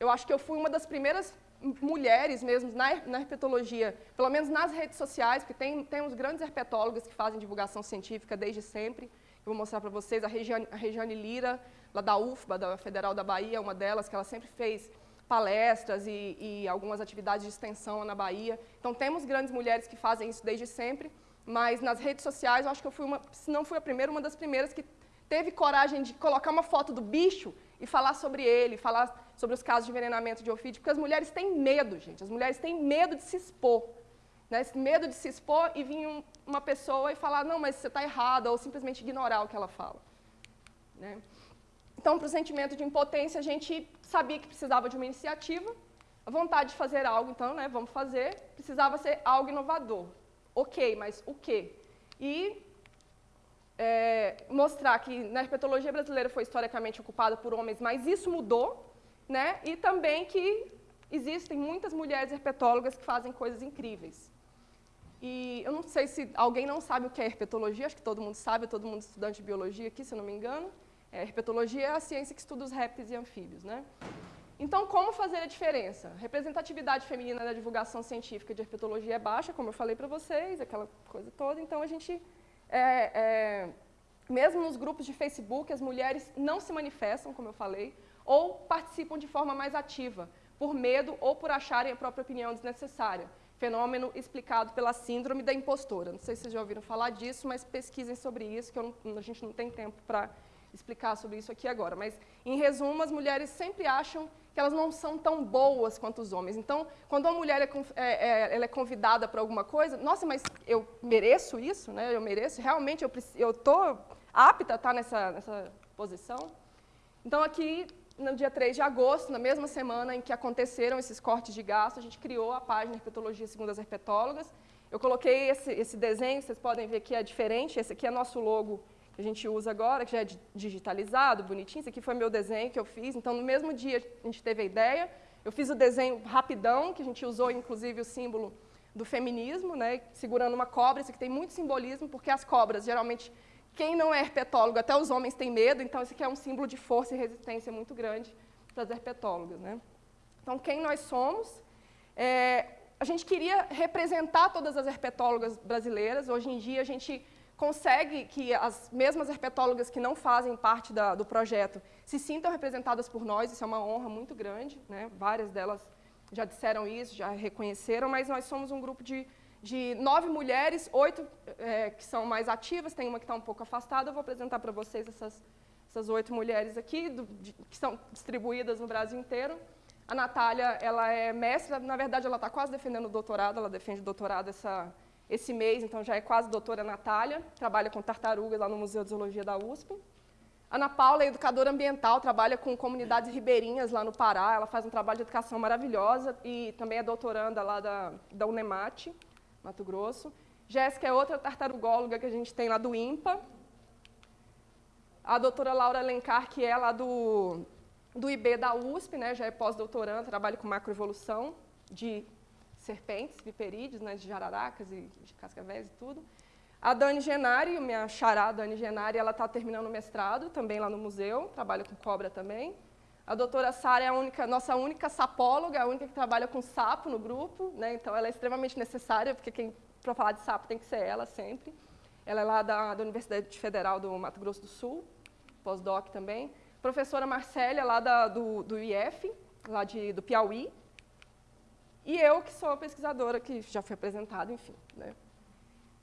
eu acho que eu fui uma das primeiras mulheres mesmo na, na herpetologia, pelo menos nas redes sociais, porque tem, tem uns grandes herpetólogas que fazem divulgação científica desde sempre. Eu vou mostrar para vocês a Regiane, a Regiane Lira, lá da UFBA, da Federal da Bahia, uma delas, que ela sempre fez palestras e, e, algumas atividades de extensão na Bahia. Então, temos grandes mulheres que fazem isso desde sempre, mas nas redes sociais, eu acho que eu fui uma, se não fui a primeira, uma das primeiras que teve coragem de colocar uma foto do bicho e falar sobre ele, falar sobre os casos de envenenamento de ofídeo, porque as mulheres têm medo, gente, as mulheres têm medo de se expor. Né? Esse medo de se expor e vir um, uma pessoa e falar, não, mas você está errada, ou simplesmente ignorar o que ela fala. Né? Então, para o sentimento de impotência, a gente sabia que precisava de uma iniciativa, a vontade de fazer algo, então, né, vamos fazer, precisava ser algo inovador. Ok, mas o quê? E é, mostrar que na herpetologia brasileira foi historicamente ocupada por homens, mas isso mudou, né, e também que existem muitas mulheres herpetólogas que fazem coisas incríveis. E eu não sei se alguém não sabe o que é herpetologia, acho que todo mundo sabe, todo mundo estudante de biologia aqui, se eu não me engano. É, herpetologia é a ciência que estuda os répteis e anfíbios. Né? Então, como fazer a diferença? Representatividade feminina na divulgação científica de herpetologia é baixa, como eu falei para vocês, aquela coisa toda. Então, a gente, é, é, mesmo nos grupos de Facebook, as mulheres não se manifestam, como eu falei, ou participam de forma mais ativa, por medo ou por acharem a própria opinião desnecessária. Fenômeno explicado pela síndrome da impostora. Não sei se vocês já ouviram falar disso, mas pesquisem sobre isso, que a gente não tem tempo para explicar sobre isso aqui agora, mas, em resumo, as mulheres sempre acham que elas não são tão boas quanto os homens. Então, quando uma mulher é, é, é, é convidada para alguma coisa, nossa, mas eu mereço isso, né? eu mereço, realmente eu estou apta a estar nessa, nessa posição? Então, aqui, no dia 3 de agosto, na mesma semana em que aconteceram esses cortes de gasto, a gente criou a página Herpetologia Segundo as Herpetólogas. Eu coloquei esse, esse desenho, vocês podem ver que é diferente, esse aqui é nosso logo que a gente usa agora, que já é digitalizado, bonitinho. Esse aqui foi meu desenho que eu fiz. Então, no mesmo dia, a gente teve a ideia. Eu fiz o desenho rapidão, que a gente usou, inclusive, o símbolo do feminismo, né, segurando uma cobra. Isso aqui tem muito simbolismo, porque as cobras, geralmente, quem não é herpetólogo, até os homens têm medo. Então, esse aqui é um símbolo de força e resistência muito grande para as herpetólogas. Né? Então, quem nós somos? É, a gente queria representar todas as herpetólogas brasileiras. Hoje em dia, a gente consegue que as mesmas herpetólogas que não fazem parte da, do projeto se sintam representadas por nós, isso é uma honra muito grande, né? várias delas já disseram isso, já reconheceram, mas nós somos um grupo de, de nove mulheres, oito é, que são mais ativas, tem uma que está um pouco afastada, eu vou apresentar para vocês essas, essas oito mulheres aqui, do, de, que são distribuídas no Brasil inteiro. A Natália, ela é mestra, na verdade ela está quase defendendo o doutorado, ela defende o doutorado essa, esse mês, então já é quase doutora Natália, trabalha com tartarugas lá no Museu de Zoologia da USP. Ana Paula é educadora ambiental, trabalha com comunidades ribeirinhas lá no Pará, ela faz um trabalho de educação maravilhosa e também é doutoranda lá da, da Unemate, Mato Grosso. Jéssica é outra tartarugóloga que a gente tem lá do IMPA. A doutora Laura Alencar, que é lá do, do IB da USP, né, já é pós-doutoranda, trabalha com macroevolução de serpentes, viperídeos, né, de jararacas e de cascavéis e tudo. A Dani Genari, minha xará Dani Genari, ela está terminando o mestrado, também lá no museu, trabalha com cobra também. A doutora Sara é a única, nossa única sapóloga, a única que trabalha com sapo no grupo, né? então ela é extremamente necessária, porque quem para falar de sapo tem que ser ela sempre. Ela é lá da, da Universidade Federal do Mato Grosso do Sul, pós-doc também. Professora Marcélia, lá da, do, do IF, lá de, do Piauí. E eu, que sou pesquisadora, que já fui apresentada, enfim. Né?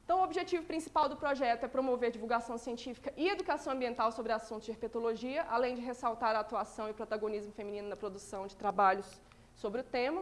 Então, o objetivo principal do projeto é promover divulgação científica e educação ambiental sobre assuntos de herpetologia, além de ressaltar a atuação e protagonismo feminino na produção de trabalhos sobre o tema.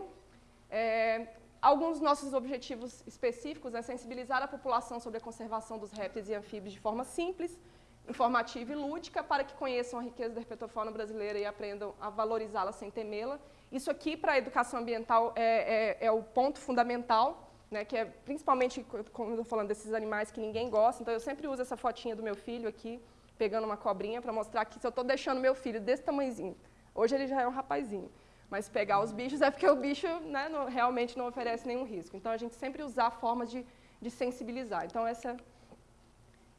É, alguns dos nossos objetivos específicos é sensibilizar a população sobre a conservação dos répteis e anfíbios de forma simples, informativa e lúdica, para que conheçam a riqueza da herpetofauna brasileira e aprendam a valorizá-la sem temê-la. Isso aqui, para a educação ambiental, é, é, é o ponto fundamental, né, que é principalmente, como eu estou falando, desses animais que ninguém gosta, então eu sempre uso essa fotinha do meu filho aqui, pegando uma cobrinha, para mostrar que se eu estou deixando meu filho desse tamanhozinho, hoje ele já é um rapazinho, mas pegar os bichos é porque o bicho né, não, realmente não oferece nenhum risco. Então, a gente sempre usar formas de, de sensibilizar. Então, essa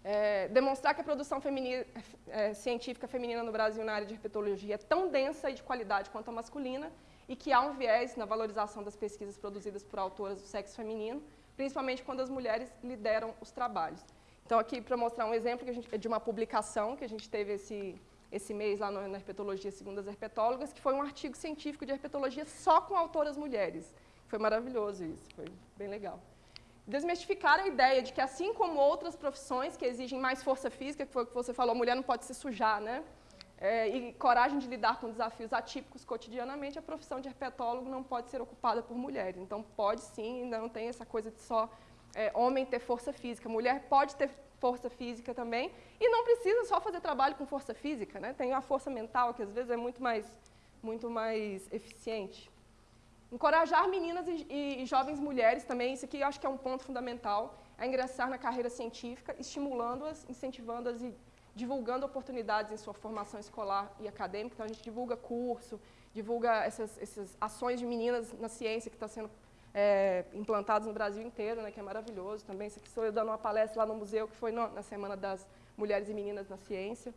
é, demonstrar que a produção feminina, é, científica feminina no Brasil na área de herpetologia é tão densa e de qualidade quanto a masculina, e que há um viés na valorização das pesquisas produzidas por autoras do sexo feminino, principalmente quando as mulheres lideram os trabalhos. Então, aqui para mostrar um exemplo gente, de uma publicação que a gente teve esse, esse mês lá no, na Herpetologia Segundo as Herpetólogas, que foi um artigo científico de herpetologia só com autoras mulheres. Foi maravilhoso isso, foi bem legal. Desmistificar a ideia de que, assim como outras profissões que exigem mais força física, que foi o que você falou, a mulher não pode se sujar, né? É, e coragem de lidar com desafios atípicos cotidianamente, a profissão de herpetólogo não pode ser ocupada por mulheres. Então, pode sim, não tem essa coisa de só é, homem ter força física. Mulher pode ter força física também, e não precisa só fazer trabalho com força física, né? tem a força mental, que às vezes é muito mais, muito mais eficiente. Encorajar meninas e, e, e jovens mulheres também, isso aqui eu acho que é um ponto fundamental, a ingressar na carreira científica, estimulando-as, incentivando-as e divulgando oportunidades em sua formação escolar e acadêmica. Então, a gente divulga curso, divulga essas, essas ações de meninas na ciência que estão sendo é, implantadas no Brasil inteiro, né, que é maravilhoso também. Isso aqui sou eu dando uma palestra lá no museu, que foi no, na Semana das Mulheres e Meninas na Ciência.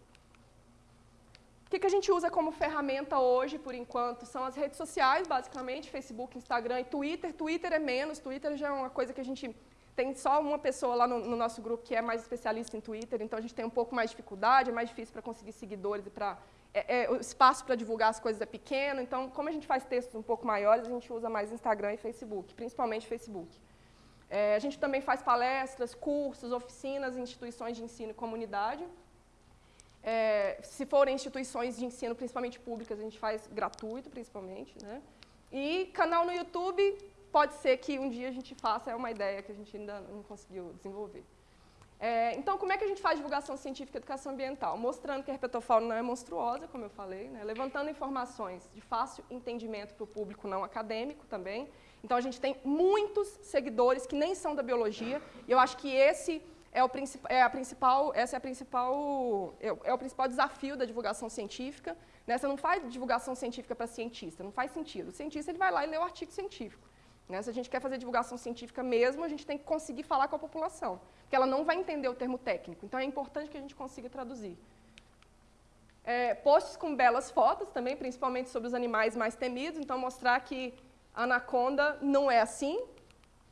O que, que a gente usa como ferramenta hoje, por enquanto? São as redes sociais, basicamente, Facebook, Instagram e Twitter. Twitter é menos, Twitter já é uma coisa que a gente tem só uma pessoa lá no, no, nosso grupo que é mais especialista em Twitter, então a gente tem um pouco mais de dificuldade, é mais difícil para conseguir seguidores e para é, é, o espaço para divulgar as coisas é pequeno, então como a gente faz textos um pouco maiores, a gente usa mais Instagram e Facebook, principalmente Facebook. É, a gente também faz palestras, cursos, oficinas instituições de ensino e comunidade. É, se forem instituições de ensino, principalmente públicas, a gente faz gratuito, principalmente. Né? E canal no YouTube, pode ser que um dia a gente faça, é uma ideia que a gente ainda não conseguiu desenvolver. É, então, como é que a gente faz divulgação científica e educação ambiental? Mostrando que a herpetofauna não é monstruosa, como eu falei, né? levantando informações de fácil entendimento para o público não acadêmico também. Então, a gente tem muitos seguidores que nem são da biologia, e eu acho que esse é, o é a principal, essa é, a principal, é, é o principal desafio da divulgação científica. Né? Você não faz divulgação científica para cientista, não faz sentido. O cientista ele vai lá e lê o artigo científico. Né? Se a gente quer fazer divulgação científica mesmo, a gente tem que conseguir falar com a população, porque ela não vai entender o termo técnico. Então, é importante que a gente consiga traduzir. É, posts com belas fotos também, principalmente sobre os animais mais temidos. Então, mostrar que a anaconda não é assim,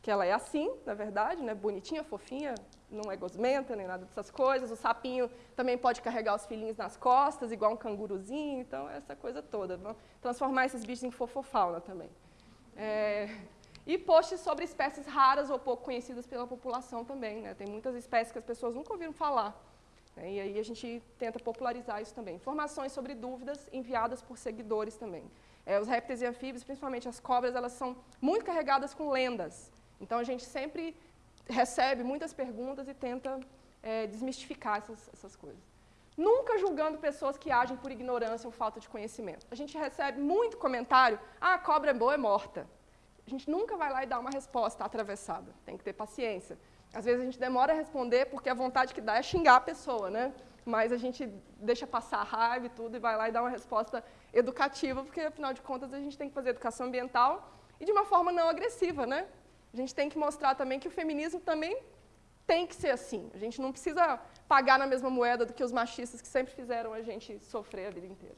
que ela é assim, na verdade, né? bonitinha, fofinha, não é gosmenta, nem nada dessas coisas. O sapinho também pode carregar os filhinhos nas costas, igual um canguruzinho. Então, essa coisa toda. Transformar esses bichos em fofofauna também. É, e posts sobre espécies raras ou pouco conhecidas pela população também. Né? Tem muitas espécies que as pessoas nunca ouviram falar. Né? E aí a gente tenta popularizar isso também. Informações sobre dúvidas enviadas por seguidores também. É, os répteis e anfíbios, principalmente as cobras, elas são muito carregadas com lendas. Então a gente sempre recebe muitas perguntas e tenta é, desmistificar essas, essas coisas. nunca julgando pessoas que agem por ignorância ou falta de conhecimento. A gente recebe muito comentário, ah, a cobra é boa, é morta. A gente nunca vai lá e dá uma resposta atravessada, tem que ter paciência. Às vezes a gente demora a responder porque a vontade que dá é xingar a pessoa, né? Mas a gente deixa passar a raiva e tudo e vai lá e dá uma resposta educativa, porque afinal de contas a gente tem que fazer educação ambiental e de uma forma não agressiva, né? A gente tem que mostrar também que o feminismo também tem que ser assim. A gente não precisa pagar na mesma moeda do que os machistas que sempre fizeram a gente sofrer a vida inteira.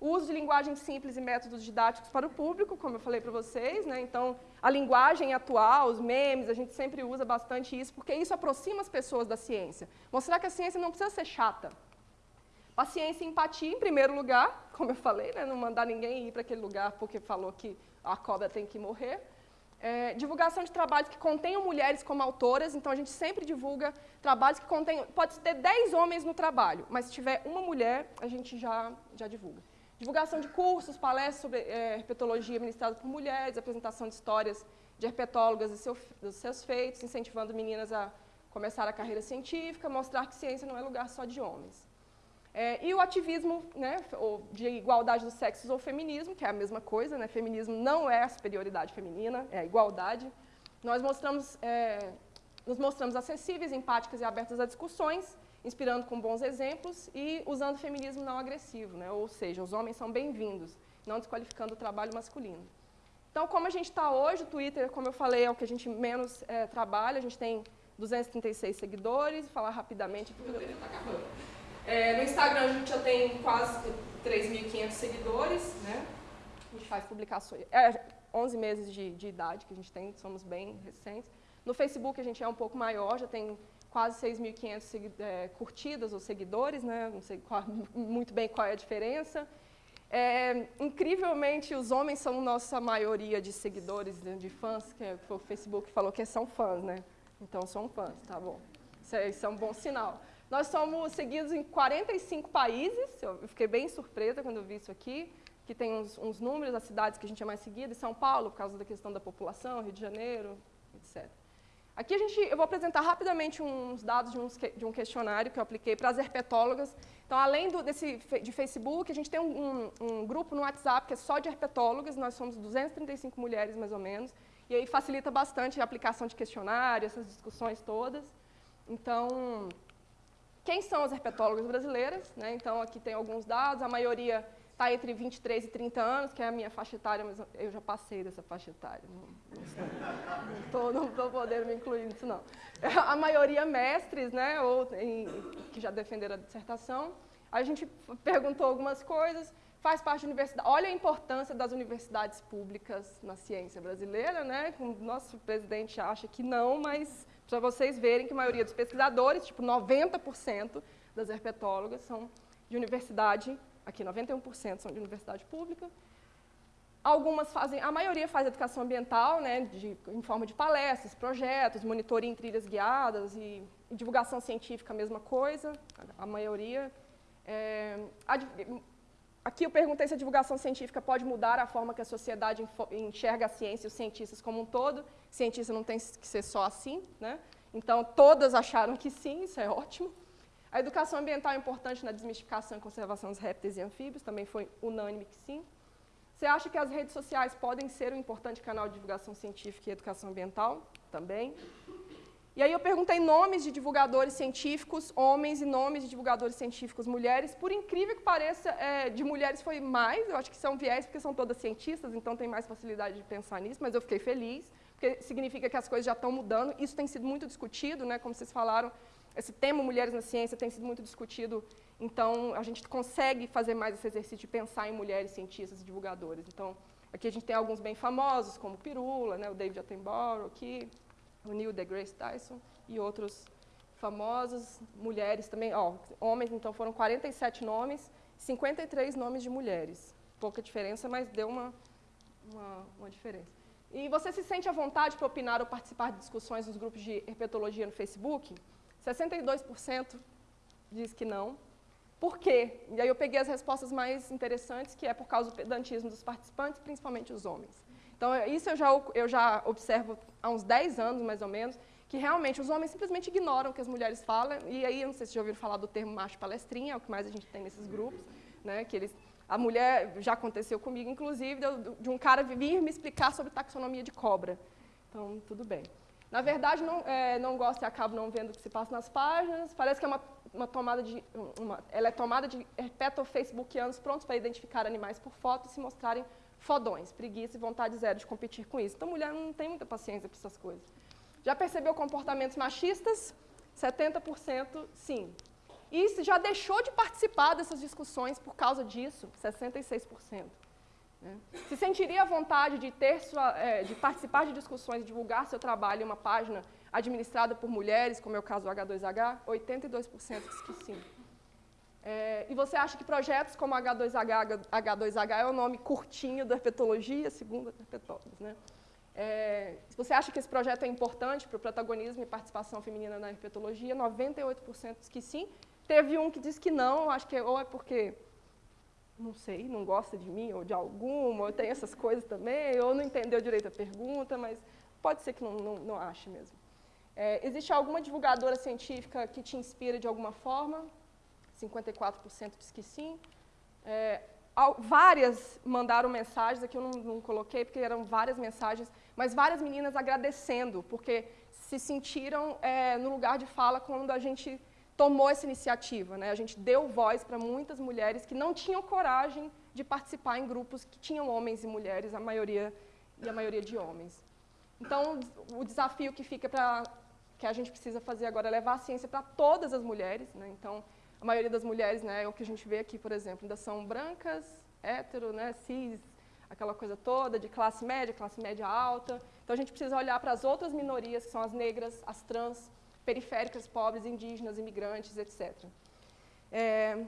O uso de linguagem simples e métodos didáticos para o público, como eu falei para vocês, né? então a linguagem atual, os memes, a gente sempre usa bastante isso, porque isso aproxima as pessoas da ciência. Mostrar que a ciência não precisa ser chata. Paciência e empatia, em primeiro lugar, como eu falei, né? não mandar ninguém ir para aquele lugar porque falou que a cobra tem que morrer. É, divulgação de trabalhos que contenham mulheres como autoras, então a gente sempre divulga trabalhos que contenham, pode ter 10 homens no trabalho, mas se tiver uma mulher, a gente já, já divulga. Divulgação de cursos, palestras sobre é, herpetologia ministradas por mulheres, apresentação de histórias de herpetólogas e seu, dos seus feitos, incentivando meninas a começar a carreira científica, mostrar que ciência não é lugar só de homens. É, e o ativismo né, de igualdade dos sexos ou feminismo, que é a mesma coisa, né, feminismo não é a superioridade feminina, é a igualdade. Nós mostramos, é, nos mostramos acessíveis, empáticas e abertas a discussões, inspirando com bons exemplos e usando o feminismo não agressivo, né, ou seja, os homens são bem-vindos, não desqualificando o trabalho masculino. Então, como a gente está hoje, o Twitter, como eu falei, é o que a gente menos é, trabalha, a gente tem 236 seguidores, vou falar rapidamente. Está acabando. É, no Instagram a gente já tem quase 3.500 seguidores, né? A gente faz publicações. É 11 meses de, de, idade que a gente tem, somos bem recentes. No Facebook a gente é um pouco maior, já tem quase 6.500 é, curtidas ou seguidores, né? Não sei qual, muito bem qual é a diferença. É, incrivelmente, os homens são nossa maioria de seguidores, de, de fãs, que é, o Facebook falou que são fãs, né? Então, são fãs, tá bom. Isso é, isso é um bom sinal. Nós somos seguidos em 45 países, eu fiquei bem surpresa quando eu vi isso aqui, que tem uns, uns números das cidades que a gente é mais seguido, São Paulo, por causa da questão da população, Rio de Janeiro, etc. Aqui a gente, eu vou apresentar rapidamente uns dados de, uns, de um questionário que eu apliquei para as herpetólogas. Então, além do, desse, de Facebook, a gente tem um, um, grupo no WhatsApp que é só de herpetólogas, nós somos 235 mulheres, mais ou menos, e aí facilita bastante a aplicação de questionário, essas discussões todas. Então, quem são as herpetólogas brasileiras? Né? Então, aqui tem alguns dados, a maioria está entre 23 e 30 anos, que é a minha faixa etária, mas eu já passei dessa faixa etária, não estou podendo me incluir nisso, não. A maioria mestres, né, ou em, que já defenderam a dissertação. A gente perguntou algumas coisas, faz parte da universidade. Olha a importância das universidades públicas na ciência brasileira, né? O nosso presidente acha que não, mas para vocês verem que a maioria dos pesquisadores, tipo 90% das herpetólogas, são de universidade, aqui 91% são de universidade pública. Algumas fazem, a maioria faz educação ambiental, né, de, em forma de palestras, projetos, monitoria em trilhas guiadas e, e divulgação científica, a mesma coisa, a, maioria. É, a, aqui eu perguntei se a divulgação científica pode mudar a forma que a sociedade enxerga a ciência e os cientistas como um todo cientista não tem que ser só assim, né? Então, todas acharam que sim, isso é ótimo. A educação ambiental é importante na desmistificação e conservação dos répteis e anfíbios, também foi unânime que sim. Você acha que as redes sociais podem ser um importante canal de divulgação científica e educação ambiental? Também. E aí eu perguntei nomes de divulgadores científicos, homens, e nomes de divulgadores científicos, mulheres. Por incrível que pareça, é, de mulheres foi mais, eu acho que são viés, porque são todas cientistas, então tem mais facilidade de pensar nisso, mas eu fiquei feliz porque significa que as coisas já estão mudando. Isso tem sido muito discutido, né, como vocês falaram, esse tema Mulheres na Ciência tem sido muito discutido, então a gente consegue fazer mais esse exercício de pensar em mulheres cientistas e divulgadores. Então, aqui a gente tem alguns bem famosos, como Pirula, né, o David Attenborough aqui, o Neil deGrasse Tyson e outros famosos, mulheres também, ó, homens, então foram 47 nomes, 53 nomes de mulheres. Pouca diferença, mas deu uma, uma, uma diferença. E você se sente à vontade para opinar ou participar de discussões nos grupos de herpetologia no Facebook? 62% diz que não. Por quê? E aí eu peguei as respostas mais interessantes, que é por causa do pedantismo dos participantes, principalmente os homens. Então, isso eu já, eu já observo há uns 10 anos, mais ou menos, que realmente os homens simplesmente ignoram o que as mulheres falam, e aí, não sei se já ouviram falar do termo macho palestrinha, é o que mais a gente tem nesses grupos, né, que eles, a mulher, já aconteceu comigo, inclusive, de um cara vir me explicar sobre taxonomia de cobra. Então, tudo bem. Na verdade, não, é, não gosto e acabo não vendo o que se passa nas páginas. Parece que é uma, uma tomada de, uma, ela é tomada de repeto-facebookianos prontos para identificar animais por foto e se mostrarem fodões, preguiça e vontade zero de competir com isso. Então, mulher não tem muita paciência para essas coisas. Já percebeu comportamentos machistas? 70% sim. E já deixou de participar dessas discussões por causa disso? 66%. Se sentiria à vontade de, ter sua, é, de participar de discussões, divulgar seu trabalho em uma página administrada por mulheres, como é o caso do H2H? 82% diz que sim. É, e você acha que projetos como H2H, H2H é o nome curtinho da herpetologia, segundo herpetólogos, né? É, você acha que esse projeto é importante para o protagonismo e participação feminina na herpetologia, 98% diz que sim. Teve um que diz que não, acho que ou é porque, não sei, não gosta de mim ou de alguma, ou tem essas coisas também, ou não entendeu direito a pergunta, mas pode ser que não, não, não ache mesmo. É, existe alguma divulgadora científica que te inspira de alguma forma? 54% diz que sim. É, várias mandaram mensagens, aqui eu não, não, coloquei porque eram várias mensagens, mas várias meninas agradecendo, porque se sentiram é, no lugar de fala quando a gente tomou essa iniciativa. Né? A gente deu voz para muitas mulheres que não tinham coragem de participar em grupos que tinham homens e mulheres, a maioria e a maioria de homens. Então, o desafio que fica para que a gente precisa fazer agora é levar a ciência para todas as mulheres. Né? Então, a maioria das mulheres, né, é o que a gente vê aqui, por exemplo, ainda são brancas, hétero, né, cis, aquela coisa toda de classe média, classe média alta. Então a gente precisa olhar para as outras minorias, que são as negras, as trans, periféricas, pobres, indígenas, imigrantes, etc. É,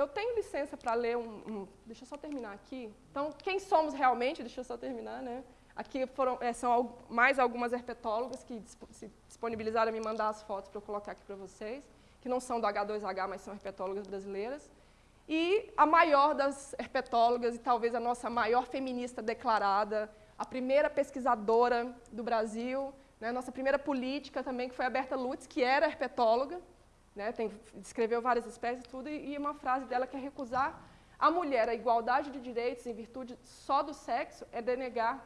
eu tenho licença para ler um, um, Deixa eu só terminar aqui. Então, quem somos realmente? Deixa eu só terminar, né? Aqui foram, é, são mais algumas herpetólogas que se disponibilizaram a me mandar as fotos para eu colocar aqui para vocês que não são do H2H, mas são herpetólogas brasileiras. E a maior das herpetólogas, e talvez a nossa maior feminista declarada, a primeira pesquisadora do Brasil, né, nossa primeira política também, que foi a Berta Lutz, que era herpetóloga, né, tem, escreveu várias espécies tudo, e, e uma frase dela que é recusar a mulher a igualdade de direitos em virtude só do sexo é denegar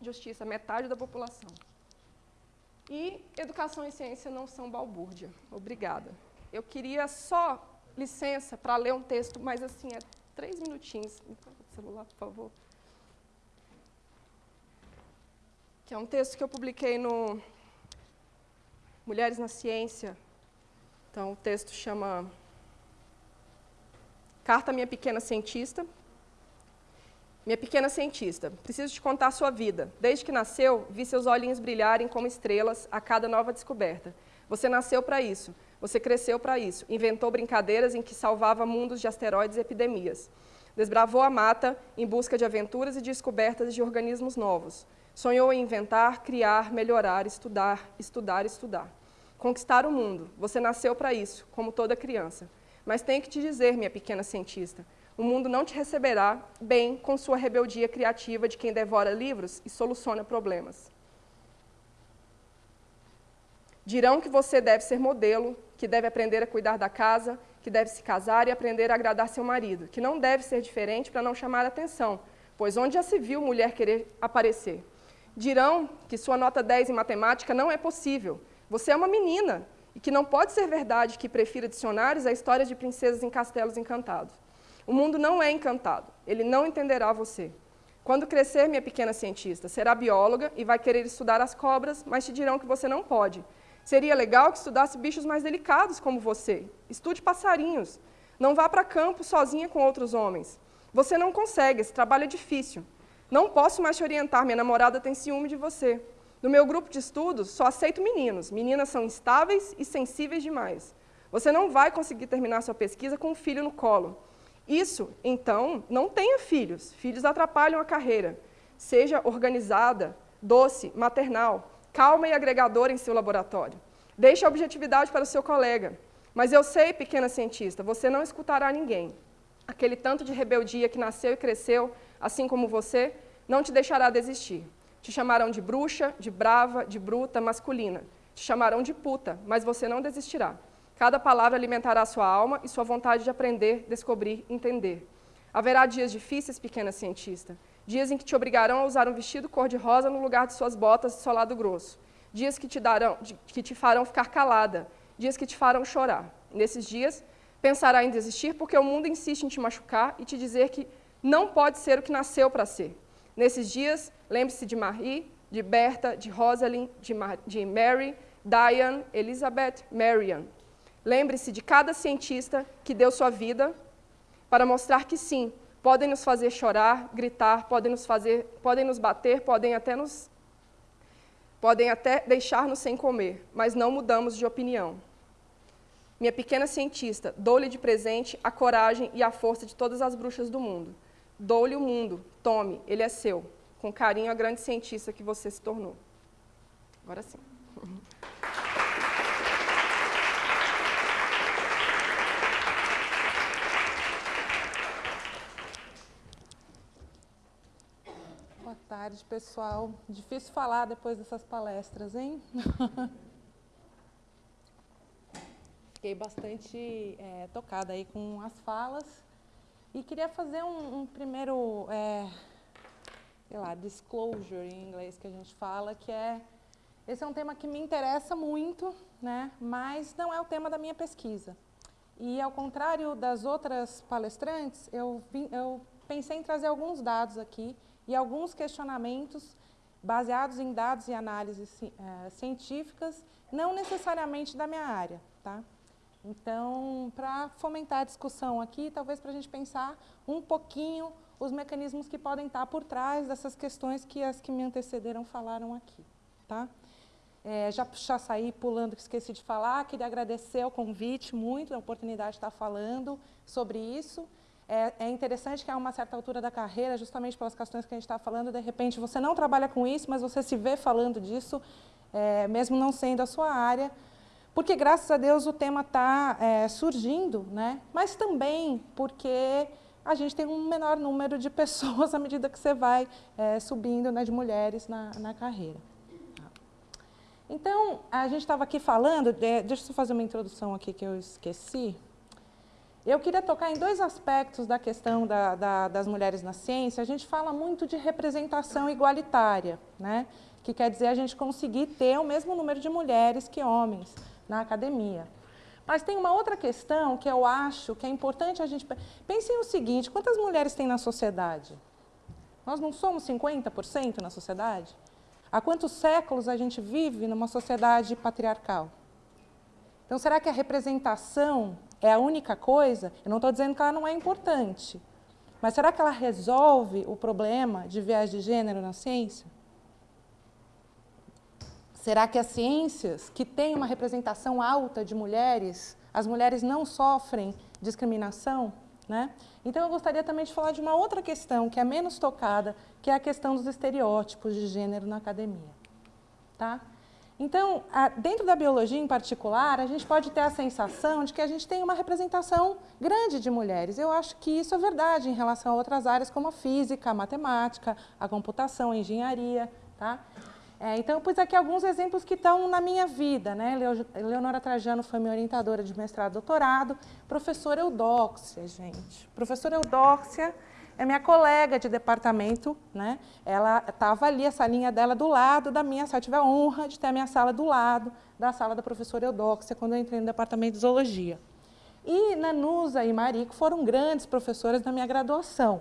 justiça metade da população. E educação e ciência não são balbúrdia. Obrigada. Eu queria só licença para ler um texto, mas assim, é três minutinhos. celular, por favor. Que é um texto que eu publiquei no Mulheres na Ciência. Então, o texto chama Carta à Minha Pequena Cientista. Minha pequena cientista, preciso te contar sua vida. Desde que nasceu, vi seus olhinhos brilharem como estrelas a cada nova descoberta. Você nasceu para isso. Você cresceu para isso. Inventou brincadeiras em que salvava mundos de asteroides e epidemias. Desbravou a mata em busca de aventuras e descobertas de organismos novos. Sonhou em inventar, criar, melhorar, estudar, estudar, estudar. Conquistar o mundo. Você nasceu para isso, como toda criança. Mas tenho que te dizer, minha pequena cientista, o mundo não te receberá bem com sua rebeldia criativa de quem devora livros e soluciona problemas. Dirão que você deve ser modelo, que deve aprender a cuidar da casa, que deve se casar e aprender a agradar seu marido, que não deve ser diferente para não chamar atenção, pois onde já se viu mulher querer aparecer? Dirão que sua nota 10 em matemática não é possível. Você é uma menina e que não pode ser verdade que prefira dicionários a histórias de princesas em castelos encantados. O mundo não é encantado, ele não entenderá você. Quando crescer, minha pequena cientista, será bióloga e vai querer estudar as cobras, mas te dirão que você não pode, Seria legal que estudasse bichos mais delicados como você. Estude passarinhos. Não vá para campo sozinha com outros homens. Você não consegue, esse trabalho é difícil. Não posso mais te orientar, minha namorada tem ciúme de você. No meu grupo de estudos, só aceito meninos. Meninas são instáveis e sensíveis demais. Você não vai conseguir terminar sua pesquisa com um filho no colo. Isso, então, não tenha filhos. Filhos atrapalham a carreira. Seja organizada, doce, maternal calma e agregadora em seu laboratório. Deixe a objetividade para o seu colega. Mas eu sei, pequena cientista, você não escutará ninguém. Aquele tanto de rebeldia que nasceu e cresceu, assim como você, não te deixará desistir. Te chamarão de bruxa, de brava, de bruta, masculina. Te chamarão de puta, mas você não desistirá. Cada palavra alimentará sua alma e sua vontade de aprender, descobrir, entender. Haverá dias difíceis, pequena cientista. Dias em que te obrigarão a usar um vestido cor-de-rosa no lugar de suas botas de solado grosso. Dias que te, darão, que te farão ficar calada. Dias que te farão chorar. Nesses dias, pensará em desistir porque o mundo insiste em te machucar e te dizer que não pode ser o que nasceu para ser. Nesses dias, lembre-se de Marie, de Berta, de Rosalind, de, Mar de Mary, Diane, Elizabeth, Marian. Lembre-se de cada cientista que deu sua vida para mostrar que sim, podem nos fazer chorar, gritar, podem nos fazer, podem nos bater, podem até nos podem até deixar-nos sem comer, mas não mudamos de opinião. Minha pequena cientista, dou-lhe de presente a coragem e a força de todas as bruxas do mundo. Dou-lhe o mundo, tome, ele é seu. Com carinho, a grande cientista que você se tornou. Agora sim. Boa tarde, pessoal. Difícil falar depois dessas palestras, hein? Fiquei bastante é, tocada aí com as falas e queria fazer um, um primeiro, é, sei lá, disclosure em inglês que a gente fala, que é esse é um tema que me interessa muito, né? Mas não é o tema da minha pesquisa. E ao contrário das outras palestrantes, eu, vim, eu pensei em trazer alguns dados aqui e alguns questionamentos baseados em dados e análises é, científicas, não necessariamente da minha área. Tá? Então, para fomentar a discussão aqui, talvez para a gente pensar um pouquinho os mecanismos que podem estar por trás dessas questões que as que me antecederam falaram aqui. Tá? É, já, já saí pulando, que esqueci de falar, queria agradecer o convite muito, a oportunidade de estar falando sobre isso. É, é, interessante que a uma certa altura da carreira, justamente pelas questões que a gente está falando, de repente você não trabalha com isso, mas você se vê falando disso, é, mesmo não sendo a sua área, porque graças a Deus o tema está é, surgindo, né? mas também porque a gente tem um menor número de pessoas à medida que você vai é, subindo né, de mulheres na, na carreira. Então, a gente estava aqui falando, deixa eu fazer uma introdução aqui que eu esqueci. Eu queria tocar em dois aspectos da questão da, da, das mulheres na ciência. A gente fala muito de representação igualitária, né? que quer dizer a gente conseguir ter o mesmo número de mulheres que homens na academia. Mas tem uma outra questão que eu acho que é importante a gente... Pensem no seguinte, quantas mulheres tem na sociedade? Nós não somos 50% na sociedade? Há quantos séculos a gente vive numa sociedade patriarcal? Então, será que a representação é a única coisa? Eu não estou dizendo que ela não é importante, mas será que ela resolve o problema de viés de gênero na ciência? Será que as ciências que têm uma representação alta de mulheres, as mulheres não sofrem discriminação? Né? Então, eu gostaria também de falar de uma outra questão que é menos tocada, que é a questão dos estereótipos de gênero na academia. Tá? Então, dentro da biologia em particular, a gente pode ter a sensação de que a gente tem uma representação grande de mulheres. Eu acho que isso é verdade em relação a outras áreas como a física, a matemática, a computação, a engenharia. Tá? É, então, eu pus aqui alguns exemplos que estão na minha vida. Né? Leonora Trajano foi minha orientadora de mestrado e doutorado. Professora Eudóxia, gente. Professora Eudóxia é minha colega de departamento. Né? Ela estava ali, a salinha dela do lado da minha sala. Eu tive a honra de ter a minha sala do lado da sala da professora Eudóxia, quando eu entrei no departamento de zoologia. E Nanusa e Marico foram grandes professoras na minha graduação.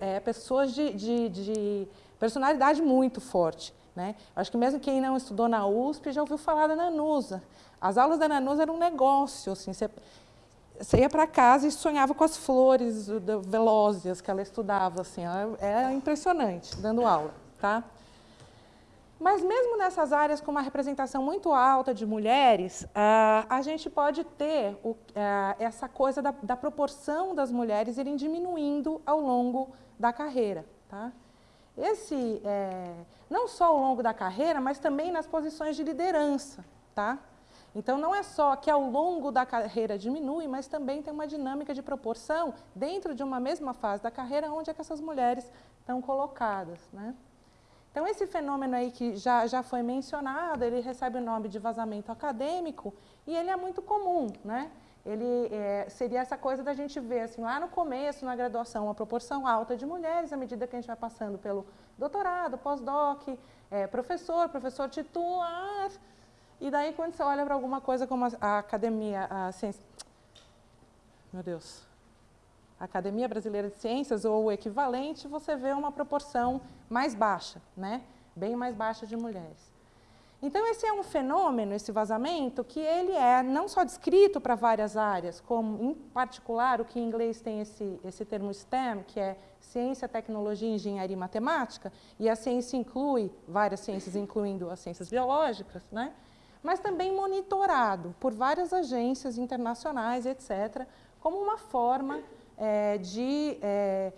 É, pessoas de, de, de personalidade muito forte. Né? Acho que mesmo quem não estudou na USP já ouviu falar da Nanusa. As aulas da Nanusa eram um negócio. Assim, você, você ia para casa e sonhava com as flores velózias que ela estudava. Assim, ela era impressionante dando aula. Tá? Mas mesmo nessas áreas com uma representação muito alta de mulheres, a gente pode ter uh, essa coisa da, da, proporção das mulheres irem diminuindo ao longo da carreira. Tá? Esse, é, não só ao longo da carreira, mas também nas posições de liderança. Tá? Então, não é só que ao longo da carreira diminui, mas também tem uma dinâmica de proporção dentro de uma mesma fase da carreira onde é que essas mulheres estão colocadas. Né? Então, esse fenômeno aí que já, já foi mencionado, ele recebe o nome de vazamento acadêmico e ele é muito comum, né? Ele é, seria essa coisa da gente ver, assim, lá no começo, na graduação, uma proporção alta de mulheres, à medida que a gente vai passando pelo doutorado, pós-doc, é, professor, professor titular, e daí quando você olha para alguma coisa como a, a academia, a ciência, meu Deus, a Academia Brasileira de Ciências ou o equivalente, você vê uma proporção mais baixa, né? bem mais baixa de mulheres. Então, esse é um fenômeno, esse vazamento, que ele é não só descrito para várias áreas, como, em particular, o que em inglês tem esse, esse termo STEM, que é Ciência, Tecnologia, Engenharia e Matemática, e a ciência inclui várias ciências, incluindo as ciências biológicas, né? mas também monitorado por várias agências internacionais, etc., como uma forma é, de é,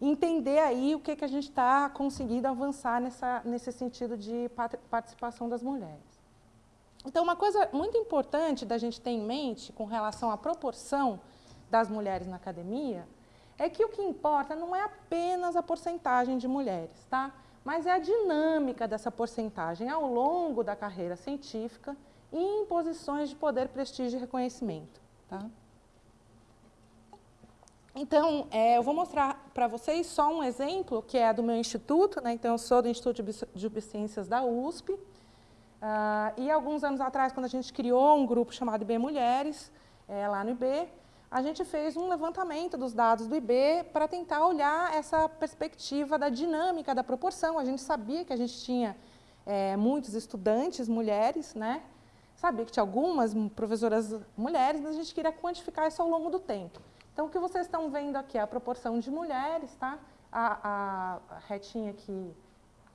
entender aí o que, que a gente está conseguindo avançar nessa, nesse sentido de participação das mulheres. Então, uma coisa muito importante da gente ter em mente com relação à proporção das mulheres na academia é que o que importa não é apenas a porcentagem de mulheres, tá? mas é a dinâmica dessa porcentagem ao longo da carreira científica e em posições de poder, prestígio e reconhecimento. Tá? Então, é, eu vou mostrar para vocês só um exemplo, que é do meu instituto, né? então eu sou do Instituto de Biociências da USP, uh, e alguns anos atrás, quando a gente criou um grupo chamado IB Mulheres, é, lá no IB, a gente fez um levantamento dos dados do IB para tentar olhar essa perspectiva da dinâmica da proporção. A gente sabia que a gente tinha é, muitos estudantes mulheres, né? sabia que tinha algumas professoras mulheres, mas a gente queria quantificar isso ao longo do tempo. Então, o que vocês estão vendo aqui é a proporção de mulheres, tá? A, a, retinha aqui,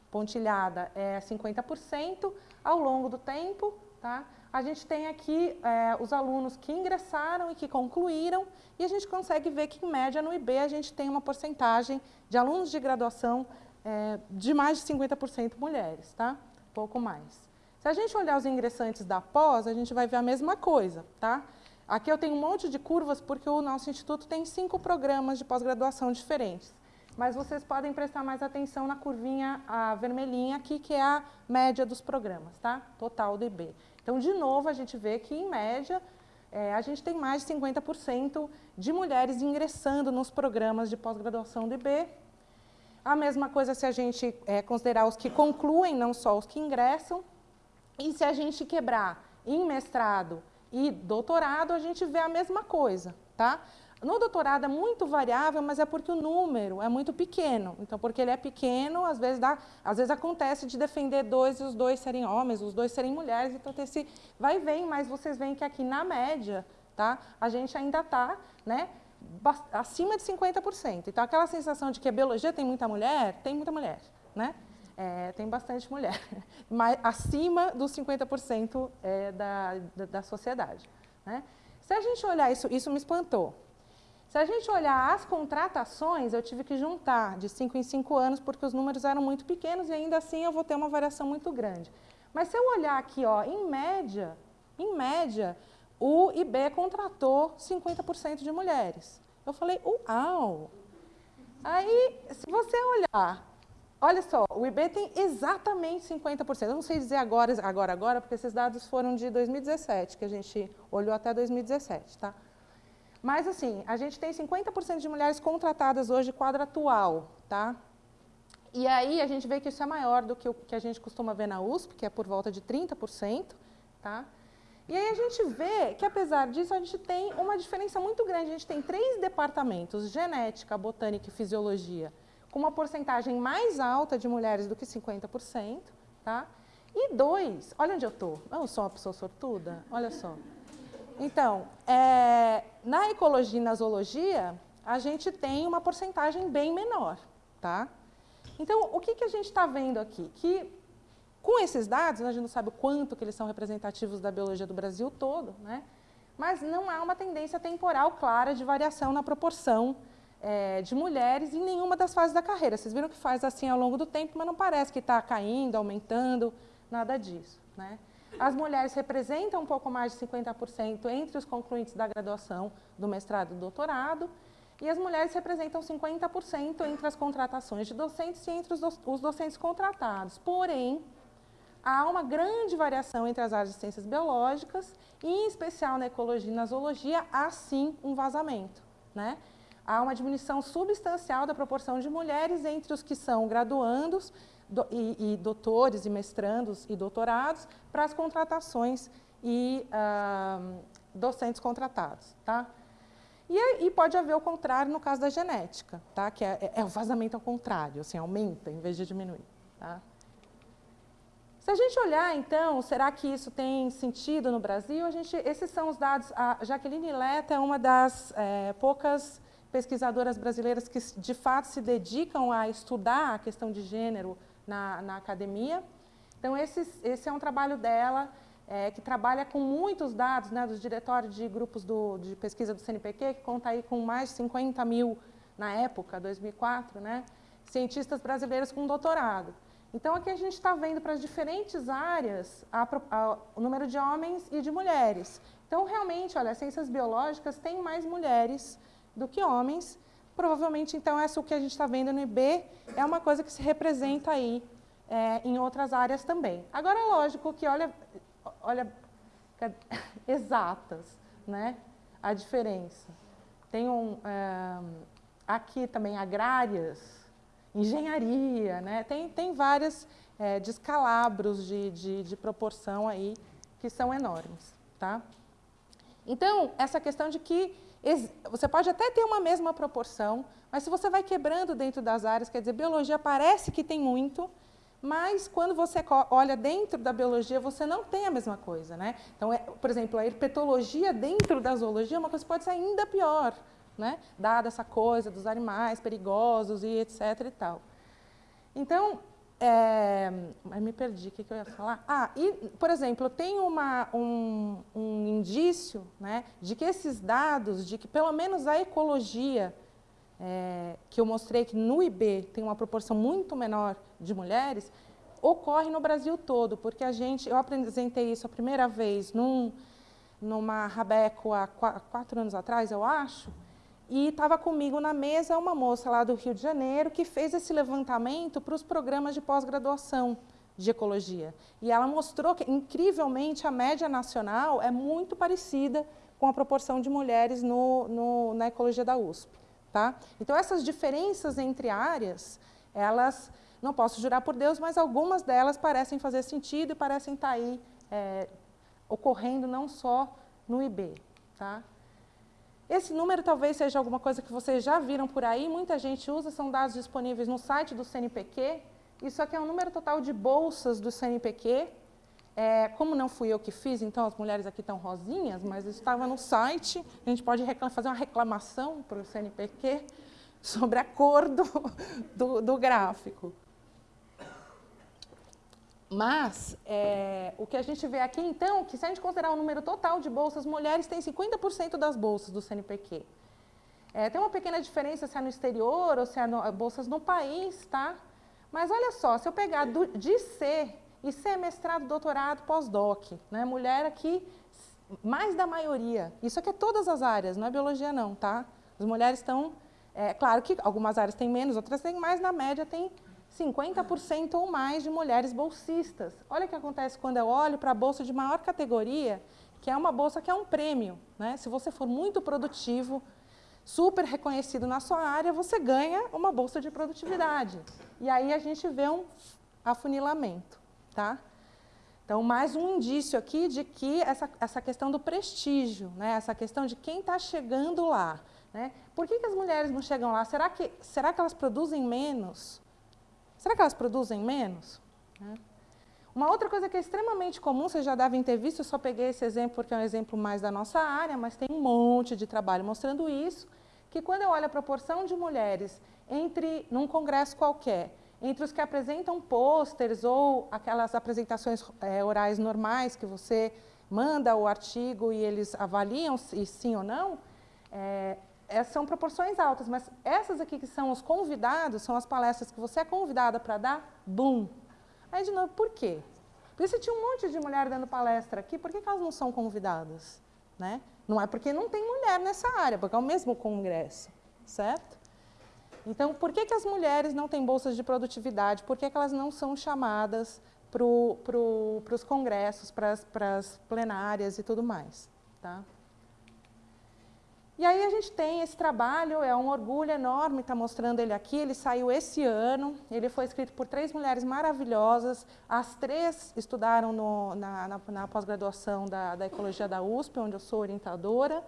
pontilhada, é 50% ao longo do tempo, tá? A gente tem aqui é, os alunos que ingressaram e que concluíram, e a gente consegue ver que, em média, no IB, a gente tem uma porcentagem de alunos de graduação é, de mais de 50% mulheres, tá? Pouco mais. Se a gente olhar os ingressantes da pós, a gente vai ver a mesma coisa, tá? Aqui eu tenho um monte de curvas porque o nosso instituto tem cinco programas de pós-graduação diferentes. Mas vocês podem prestar mais atenção na curvinha vermelhinha aqui, que é a média dos programas, tá? Total do IB. Então, de novo, a gente vê que, em média, é, a gente tem mais de 50% de mulheres ingressando nos programas de pós-graduação do IB. A mesma coisa se a gente é, considerar os que concluem, não só os que ingressam. E se a gente quebrar em mestrado e doutorado, a gente vê a mesma coisa, tá? No doutorado é muito variável, mas é porque o número é muito pequeno. Então, porque ele é pequeno, às vezes, dá, às vezes acontece de defender dois e os dois serem homens, os dois serem mulheres, então tem esse vai e vem, mas vocês veem que aqui na média, tá? A gente ainda está, né? acima de 50%. Então, aquela sensação de que a biologia tem muita mulher, tem muita mulher, né? É, tem bastante mulher, mas acima dos 50% é, da, da, da, sociedade. Né? Se a gente olhar isso, isso me espantou. Se a gente olhar as contratações, eu tive que juntar de 5 em 5 anos, porque os números eram muito pequenos e ainda assim eu vou ter uma variação muito grande. Mas se eu olhar aqui, ó, em média, em média, o IB contratou 50% de mulheres. Eu falei, uau! Aí, se você olhar Olha só, o IB tem exatamente 50%. Eu não sei dizer agora, agora, agora, porque esses dados foram de 2017, que a gente olhou até 2017, tá? Mas, assim, a gente tem 50% de mulheres contratadas hoje quadro atual, tá? E aí a gente vê que isso é maior do que o que a gente costuma ver na USP, que é por volta de 30%, tá? E aí a gente vê que, apesar disso, a gente tem uma diferença muito grande. A gente tem três departamentos, genética, botânica e fisiologia, com uma porcentagem mais alta de mulheres do que 50%, tá? E dois, olha onde eu estou, eu sou uma pessoa sortuda, olha só. Então, é, na ecologia e na zoologia, a gente tem uma porcentagem bem menor, tá? Então, o que, que a gente está vendo aqui? Que com esses dados, a gente não sabe o quanto que eles são representativos da biologia do Brasil todo, né? mas não há uma tendência temporal clara de variação na proporção é, de mulheres em nenhuma das fases da carreira. Vocês viram que faz assim ao longo do tempo, mas não parece que está caindo, aumentando, nada disso. Né? As mulheres representam um pouco mais de 50% entre os concluintes da graduação, do mestrado e do doutorado, e as mulheres representam 50% entre as contratações de docentes e entre os, os docentes contratados. Porém, há uma grande variação entre as áreas de ciências biológicas, e em especial na ecologia e na zoologia, há sim um vazamento. Né? Há uma diminuição substancial da proporção de mulheres entre os que são graduandos do, e, e, doutores e mestrandos e doutorados para as contratações e ah, docentes contratados. Tá? E, e, pode haver o contrário no caso da genética, tá? que é, é o vazamento ao contrário, assim, aumenta em vez de diminuir. Tá? Se a gente olhar, então, será que isso tem sentido no Brasil? A gente, esses são os dados. A Jaqueline Leta é uma das é, poucas pesquisadoras brasileiras que, de fato, se dedicam a estudar a questão de gênero na, na academia. Então, esse, esse é um trabalho dela é, que trabalha com muitos dados né, dos diretórios de grupos do, de pesquisa do CNPq, que conta aí com mais de 50 mil, na época, 2004, né, cientistas brasileiros com doutorado. Então, aqui a gente está vendo para as diferentes áreas a, a, o número de homens e de mulheres. Então, realmente, olha, as ciências biológicas têm mais mulheres do que homens. Provavelmente, então, essa o que a gente está vendo no IB é uma coisa que se representa aí é, em outras áreas também. Agora, é lógico que, olha, olha, exatas, né? A diferença. Tem um, é, aqui também agrárias, engenharia, né? Tem, tem várias é, descalabros de, de, de proporção aí que são enormes, tá? Então, essa questão de que você pode até ter uma mesma proporção, mas se você vai quebrando dentro das áreas, quer dizer, biologia parece que tem muito, mas quando você olha dentro da biologia, você não tem a mesma coisa. Né? Então, é, por exemplo, a herpetologia dentro da zoologia é uma coisa que pode ser ainda pior, né? dada essa coisa dos animais perigosos e etc. E tal. Então, é, me perdi, o que, que, eu ia falar? Ah, e, por exemplo, tem uma, um, um indício né, de que esses dados, de que pelo menos a ecologia é, que eu mostrei que no IB tem uma proporção muito menor de mulheres, ocorre no Brasil todo, porque a gente, eu apresentei isso a primeira vez num, numa Rabeco há quatro anos atrás, eu acho, e estava comigo na mesa uma moça lá do Rio de Janeiro que fez esse levantamento para os programas de pós-graduação de ecologia. E ela mostrou que, incrivelmente, a média nacional é muito parecida com a proporção de mulheres no, no, na ecologia da USP. Tá? Então, essas diferenças entre áreas, elas, não posso jurar por Deus, mas algumas delas parecem fazer sentido e parecem estar tá aí é, ocorrendo não só no IB. Tá? Esse número talvez seja alguma coisa que vocês já viram por aí, muita gente usa, são dados disponíveis no site do CNPq. Isso aqui é o número total de bolsas do CNPq, é, como não fui eu que fiz, então as mulheres aqui estão rosinhas, mas estava no site, a gente pode fazer uma reclamação para o CNPq sobre a cor do, do, do gráfico. Mas, é, o que a gente vê aqui, então, que se a gente considerar o número total de bolsas, mulheres têm 50% das bolsas do CNPq. É, tem uma pequena diferença se é no exterior ou se é no, bolsas no país, tá? Mas olha só, se eu pegar do, de C e ser mestrado, doutorado, pós-doc. Né? Mulher aqui, mais da maioria. Isso aqui é todas as áreas, não é biologia não, tá? As mulheres estão, é, claro que algumas áreas têm menos, outras têm mais, na média tem 50% ou mais de mulheres bolsistas. Olha o que acontece quando eu olho para a bolsa de maior categoria, que é uma bolsa que é um prêmio. Né? Se você for muito produtivo, super reconhecido na sua área, você ganha uma bolsa de produtividade. E aí a gente vê um afunilamento. Tá? Então, mais um indício aqui de que essa, essa questão do prestígio, né? essa questão de quem está chegando lá. Né? Por que, que as mulheres não chegam lá? Será que, será que elas produzem menos? Será que elas produzem menos? Né? Uma outra coisa que é extremamente comum, vocês já devem ter visto, eu só peguei esse exemplo porque é um exemplo mais da nossa área, mas tem um monte de trabalho mostrando isso, que quando eu olho a proporção de mulheres entre, num congresso qualquer, entre os que apresentam pôsteres ou aquelas apresentações é, orais normais que você manda o artigo e eles avaliam se sim ou não, é, são proporções altas, mas essas aqui que são os convidados, são as palestras que você é convidada para dar, bum. Aí, de novo, por quê? Porque você tinha um monte de mulher dando palestra aqui, por que, que elas não são convidadas? Né? Não é porque não tem mulher nessa área, porque é o mesmo congresso. certo? Então, por que, que as mulheres não têm bolsas de produtividade? Por que, que elas não são chamadas para pro, os congressos, para as plenárias e tudo mais? Tá? E aí a gente tem esse trabalho, é um orgulho enorme estar tá mostrando ele aqui, ele saiu esse ano, ele foi escrito por três mulheres maravilhosas, as três estudaram no, na, na, na pós-graduação da, da Ecologia da USP, onde eu sou orientadora,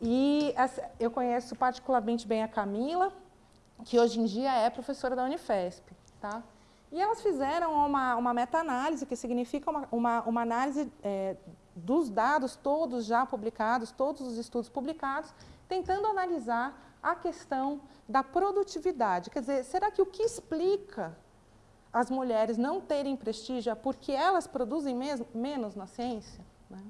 e essa, eu conheço particularmente bem a Camila, que hoje em dia é professora da Unifesp. Tá? E elas fizeram uma, uma meta-análise, que significa uma, uma, uma análise é, dos dados todos já publicados, todos os estudos publicados, tentando analisar a questão da produtividade. Quer dizer, será que o que explica as mulheres não terem prestígio é porque elas produzem menos na ciência? Né?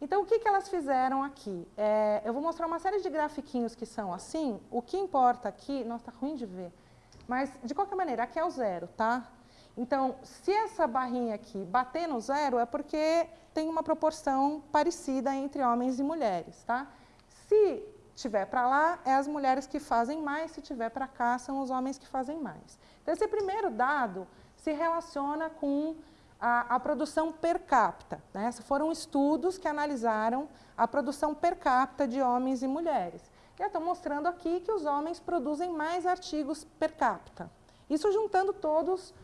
Então, o que, que elas fizeram aqui? É, eu vou mostrar uma série de grafiquinhos que são assim. O que importa aqui... Nossa, está ruim de ver. Mas, de qualquer maneira, aqui é o zero, tá? Então, se essa barrinha aqui bater no zero, é porque tem uma proporção parecida entre homens e mulheres. Tá? Se tiver para lá, é as mulheres que fazem mais, se tiver para cá, são os homens que fazem mais. Então, esse primeiro dado se relaciona com a, a produção per capita. Né? Foram estudos que analisaram a produção per capita de homens e mulheres. E eu estou mostrando aqui que os homens produzem mais artigos per capita. Isso juntando todos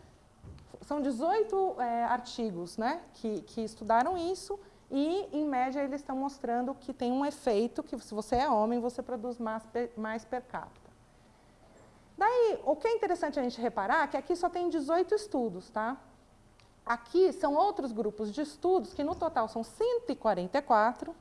são 18 é, artigos né, que, que estudaram isso e, em média, eles estão mostrando que tem um efeito que, se você é homem, você produz mais, mais per capita. Daí, o que é interessante a gente reparar é que aqui só tem 18 estudos, tá? Aqui são outros grupos de estudos, que no total são 144,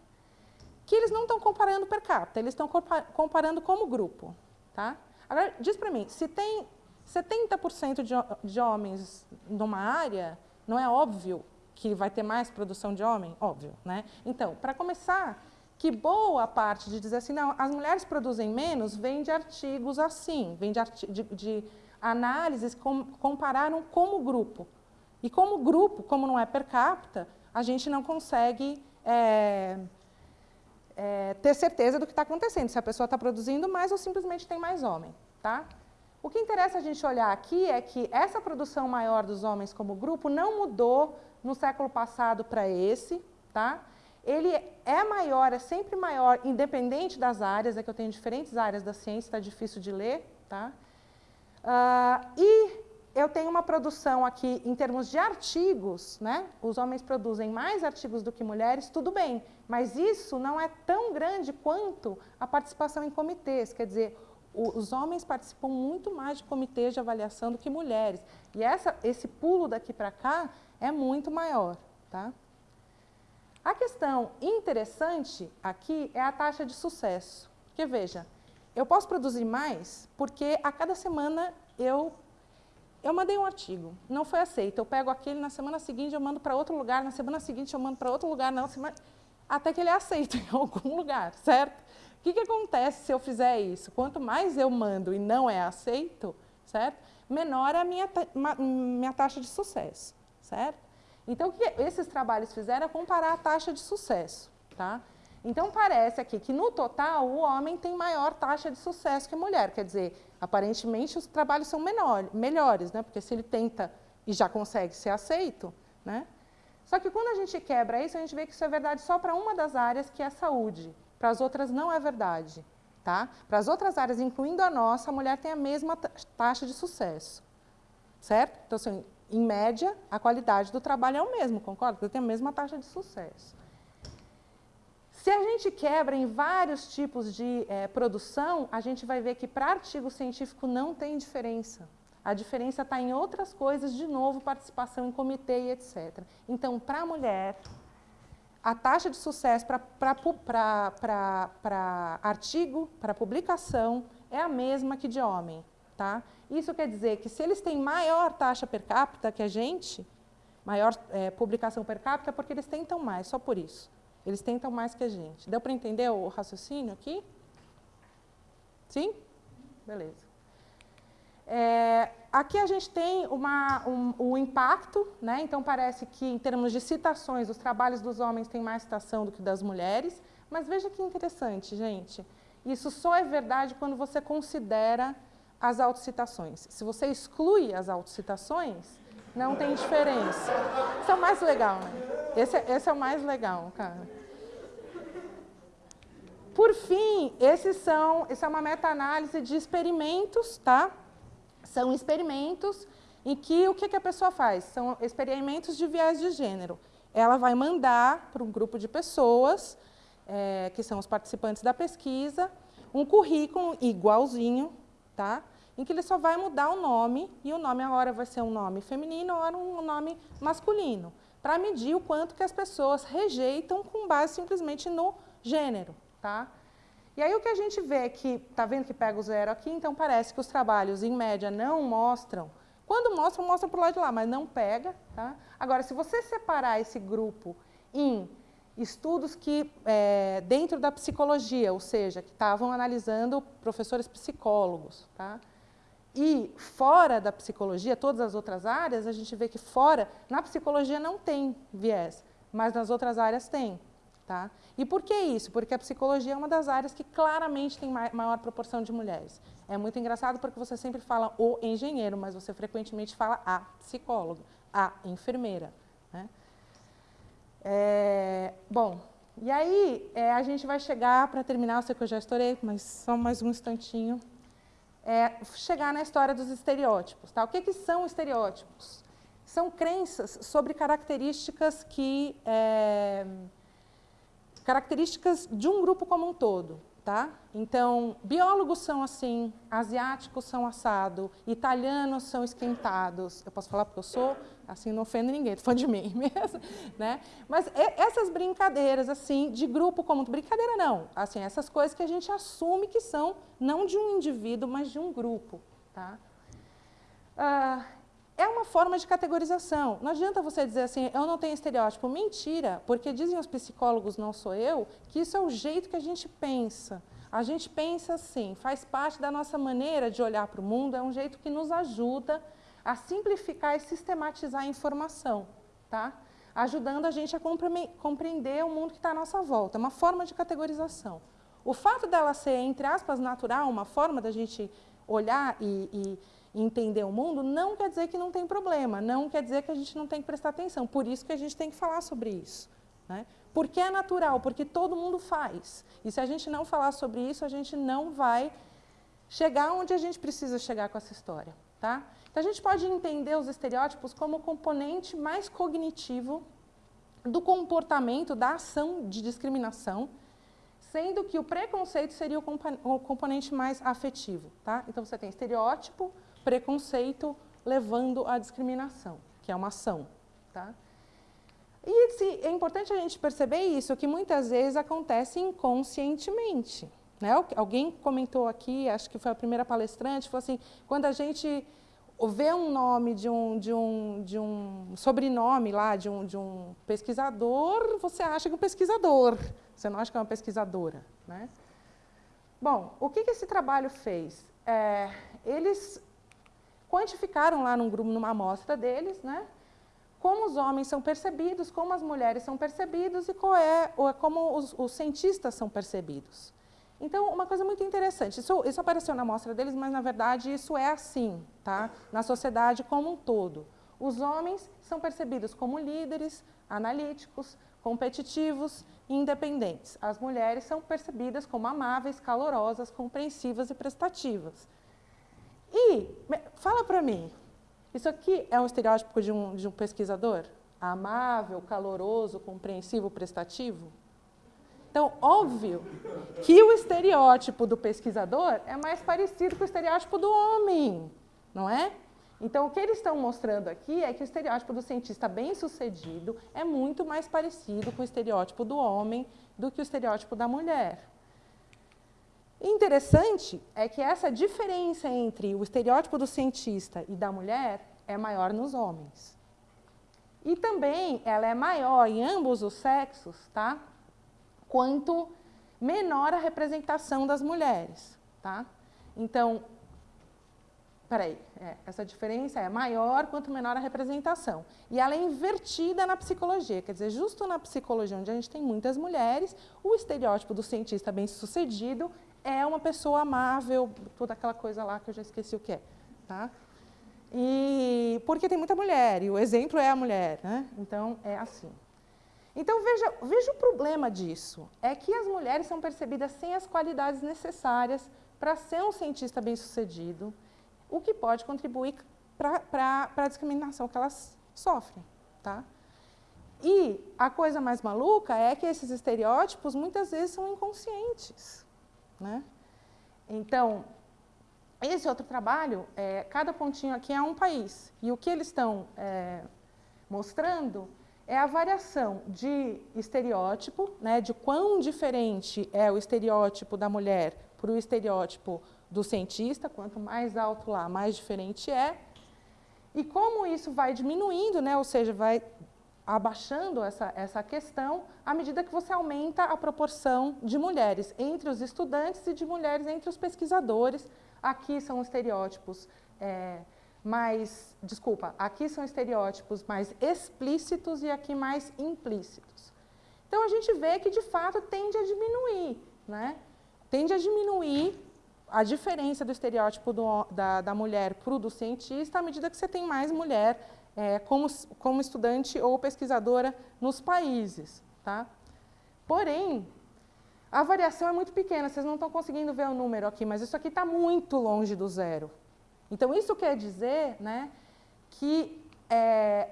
que eles não estão comparando per capita, eles estão comparando como grupo, tá? Agora, diz para mim, se tem 70% de, de homens numa área, não é óbvio que vai ter mais produção de homem? Óbvio, né? Então, para começar, que boa parte de dizer assim, não, as mulheres produzem menos, vem de artigos assim, vem de, de, de análises que com, compararam como grupo. E como grupo, como não é per capita, a gente não consegue é, é, ter certeza do que está acontecendo, se a pessoa está produzindo mais ou simplesmente tem mais homem. Tá? O que interessa a gente olhar aqui é que essa produção maior dos homens como grupo não mudou no século passado para esse, tá? Ele é maior, é sempre maior, independente das áreas, é que eu tenho diferentes áreas da ciência, está difícil de ler, tá? Uh, e eu tenho uma produção aqui, em termos de artigos, né? os homens produzem mais artigos do que mulheres, tudo bem, mas isso não é tão grande quanto a participação em comitês, quer dizer, os homens participam muito mais de comitês de avaliação do que mulheres. E essa, esse pulo daqui para cá é muito maior. Tá? A questão interessante aqui é a taxa de sucesso. Porque, veja, eu posso produzir mais porque a cada semana eu, eu mandei um artigo, não foi aceito. Eu pego aquele, na semana seguinte eu mando para outro lugar, na semana seguinte eu mando para outro lugar, não, semana, até que ele é aceito em algum lugar, certo? O que, que acontece se eu fizer isso? Quanto mais eu mando e não é aceito, certo? menor é a minha, minha taxa de sucesso, certo? Então, o que esses trabalhos fizeram é comparar a taxa de sucesso, tá? Então, parece aqui que, no total, o homem tem maior taxa de sucesso que a mulher. Quer dizer, aparentemente, os trabalhos são menor, melhores, né? Porque se ele tenta e já consegue ser aceito, né? Só que quando a gente quebra isso, a gente vê que isso é verdade só para uma das áreas, que é a saúde. Para as outras não é verdade. Tá? Para as outras áreas, incluindo a nossa, a mulher tem a mesma taxa de sucesso. Certo? Então, assim, em média, a qualidade do trabalho é o mesmo, concorda? Tenho a mesma taxa de sucesso. Se a gente quebra em vários tipos de é, produção, a gente vai ver que para artigo científico não tem diferença. A diferença está em outras coisas, de novo, participação em comitê e etc. Então, para a mulher, a taxa de sucesso para artigo, para publicação, é a mesma que de homem. Tá? Isso quer dizer que se eles têm maior taxa per capita que a gente, maior é, publicação per capita, é porque eles tentam mais, só por isso. Eles tentam mais que a gente. Deu para entender o raciocínio aqui? Sim? Beleza. É, aqui a gente tem um, o impacto, né? então parece que em termos de citações, os trabalhos dos homens têm mais citação do que das mulheres, mas veja que interessante, gente. Isso só é verdade quando você considera as autocitações. Se você exclui as autocitações, não tem diferença. Isso é o mais legal, né? Esse, é, esse é o mais legal, cara. Por fim, esses são, isso é uma meta-análise de experimentos, tá? São experimentos em que o que, que a pessoa faz? São experimentos de viés de gênero. Ela vai mandar para um grupo de pessoas, é, que são os participantes da pesquisa, um currículo igualzinho, tá? em que ele só vai mudar o nome, e o nome agora vai ser um nome feminino ou um nome masculino, para medir o quanto que as pessoas rejeitam com base simplesmente no gênero. Tá? E aí o que a gente vê é que, está vendo que pega o zero aqui, então parece que os trabalhos, em média, não mostram. Quando mostram, mostram para o lado de lá, mas não pega. Tá? Agora, se você separar esse grupo em estudos que, é, dentro da psicologia, ou seja, que estavam analisando professores psicólogos, tá? E fora da psicologia, todas as outras áreas, a gente vê que fora, na psicologia não tem viés, mas nas outras áreas tem. Tá? E por que isso? Porque a psicologia é uma das áreas que claramente tem maior proporção de mulheres. É muito engraçado porque você sempre fala o engenheiro, mas você frequentemente fala a psicóloga, a enfermeira. Né? É, bom, e aí é, a gente vai chegar para terminar, eu sei que eu já estourei, mas só mais um instantinho é, chegar na história dos estereótipos. Tá? O que, que são estereótipos? São crenças sobre características que é, características de um grupo como um todo. Tá? Então, biólogos são assim, asiáticos são assado, italianos são esquentados. Eu posso falar porque eu sou, assim, não ofendo ninguém, falando de mim mesmo. Né? Mas essas brincadeiras, assim, de grupo como... Brincadeira não, assim, essas coisas que a gente assume que são não de um indivíduo, mas de um grupo. Tá? Ah, é uma forma de categorização. Não adianta você dizer assim, eu não tenho estereótipo. Mentira, porque dizem os psicólogos, não sou eu, que isso é o jeito que a gente pensa. A gente pensa assim, faz parte da nossa maneira de olhar para o mundo, é um jeito que nos ajuda a simplificar e sistematizar a informação, tá? ajudando a gente a compreender o mundo que está à nossa volta, é uma forma de categorização. O fato dela ser, entre aspas, natural, uma forma da gente olhar e, e entender o mundo, não quer dizer que não tem problema, não quer dizer que a gente não tem que prestar atenção, por isso que a gente tem que falar sobre isso. Né? Porque é natural, porque todo mundo faz. E se a gente não falar sobre isso, a gente não vai chegar onde a gente precisa chegar com essa história. Tá? Então, a gente pode entender os estereótipos como componente mais cognitivo do comportamento, da ação de discriminação, sendo que o preconceito seria o, componente mais afetivo. Tá? Então, você tem estereótipo, preconceito, levando à discriminação, que é uma ação. Tá? E é importante a gente perceber isso, que muitas vezes acontece inconscientemente. Né? Alguém comentou aqui, acho que foi a primeira palestrante, falou assim, quando a gente vê um nome de um, de um, de um sobrenome lá de um, de um pesquisador, você acha que é um pesquisador, você não acha que é uma pesquisadora. Né? Bom, o que, que esse trabalho fez? É, eles quantificaram lá num grupo, numa amostra deles, né, como os homens são percebidos, como as mulheres são percebidos e é, como os, os, cientistas são percebidos. Então, uma coisa muito interessante, isso, isso apareceu na amostra deles, mas na verdade isso é assim, tá? na sociedade como um todo. Os homens são percebidos como líderes, analíticos, competitivos e independentes. As mulheres são percebidas como amáveis, calorosas, compreensivas e prestativas. E, fala para mim, isso aqui é um estereótipo de um, de um pesquisador? Amável, caloroso, compreensivo, prestativo? Então, óbvio que o estereótipo do pesquisador é mais parecido com o estereótipo do homem, não é? Então, o que eles estão mostrando aqui é que o estereótipo do cientista bem-sucedido é muito mais parecido com o estereótipo do homem do que o estereótipo da mulher. Interessante é que essa diferença entre o estereótipo do cientista e da mulher é maior nos homens. E também ela é maior em ambos os sexos, tá? Quanto menor a representação das mulheres, tá? Então, peraí, é, essa diferença é maior quanto menor a representação. E ela é invertida na psicologia, quer dizer, justo na psicologia, onde a gente tem muitas mulheres, o estereótipo do cientista bem-sucedido é uma pessoa amável, toda aquela coisa lá que eu já esqueci o que é. Tá? E porque tem muita mulher, e o exemplo é a mulher, né? Então é assim. Então veja, veja o problema disso, é que as mulheres são percebidas sem as qualidades necessárias para ser um cientista bem-sucedido, o que pode contribuir para a discriminação que elas sofrem. Tá? E a coisa mais maluca é que esses estereótipos muitas vezes são inconscientes. Né? Então, esse outro trabalho, é, cada pontinho aqui é um país. E o que eles estão é, mostrando é a variação de estereótipo, né, de quão diferente é o estereótipo da mulher para o estereótipo do cientista, quanto mais alto lá, mais diferente é. E como isso vai diminuindo, né, ou seja, vai abaixando essa, essa questão à medida que você aumenta a proporção de mulheres entre os estudantes e de mulheres entre os pesquisadores. Aqui são estereótipos é, mais, desculpa, aqui são estereótipos mais explícitos e aqui mais implícitos. Então a gente vê que de fato tende a diminuir, né? Tende a diminuir a diferença do estereótipo do, da, da mulher para o do cientista à medida que você tem mais mulher é, como, como estudante ou pesquisadora nos países. Tá? Porém, a variação é muito pequena, vocês não estão conseguindo ver o número aqui, mas isso aqui está muito longe do zero. Então, isso quer dizer né, que é,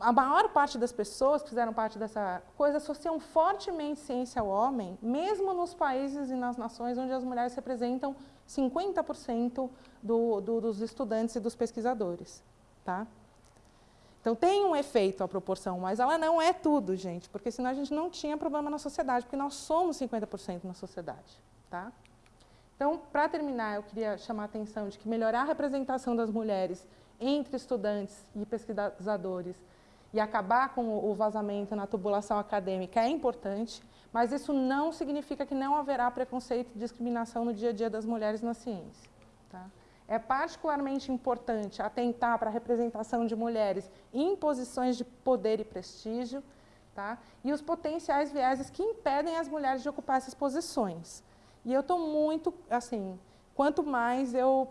a maior parte das pessoas que fizeram parte dessa coisa associam fortemente ciência ao homem, mesmo nos países e nas nações onde as mulheres representam 50% do, do, dos estudantes e dos pesquisadores. Tá? Então, tem um efeito a proporção, mas ela não é tudo, gente, porque senão a gente não tinha problema na sociedade, porque nós somos 50% na sociedade. Tá? Então, para terminar, eu queria chamar a atenção de que melhorar a representação das mulheres entre estudantes e pesquisadores e acabar com o vazamento na tubulação acadêmica é importante, mas isso não significa que não haverá preconceito e discriminação no dia a dia das mulheres na ciência. Tá? É particularmente importante atentar para a representação de mulheres em posições de poder e prestígio, tá? e os potenciais vieses que impedem as mulheres de ocupar essas posições. E eu estou muito, assim, quanto mais eu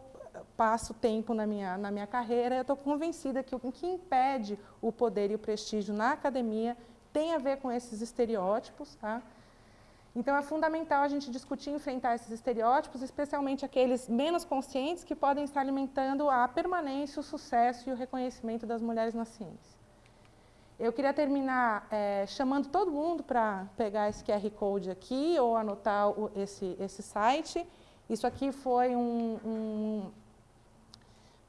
passo tempo na minha, na minha carreira, eu estou convencida que o que impede o poder e o prestígio na academia tem a ver com esses estereótipos. Tá? Então, é fundamental a gente discutir e enfrentar esses estereótipos, especialmente aqueles menos conscientes que podem estar alimentando a permanência, o sucesso e o reconhecimento das mulheres na ciência. Eu queria terminar é, chamando todo mundo para pegar esse QR Code aqui ou anotar o, esse, esse site. Isso aqui foi um, um,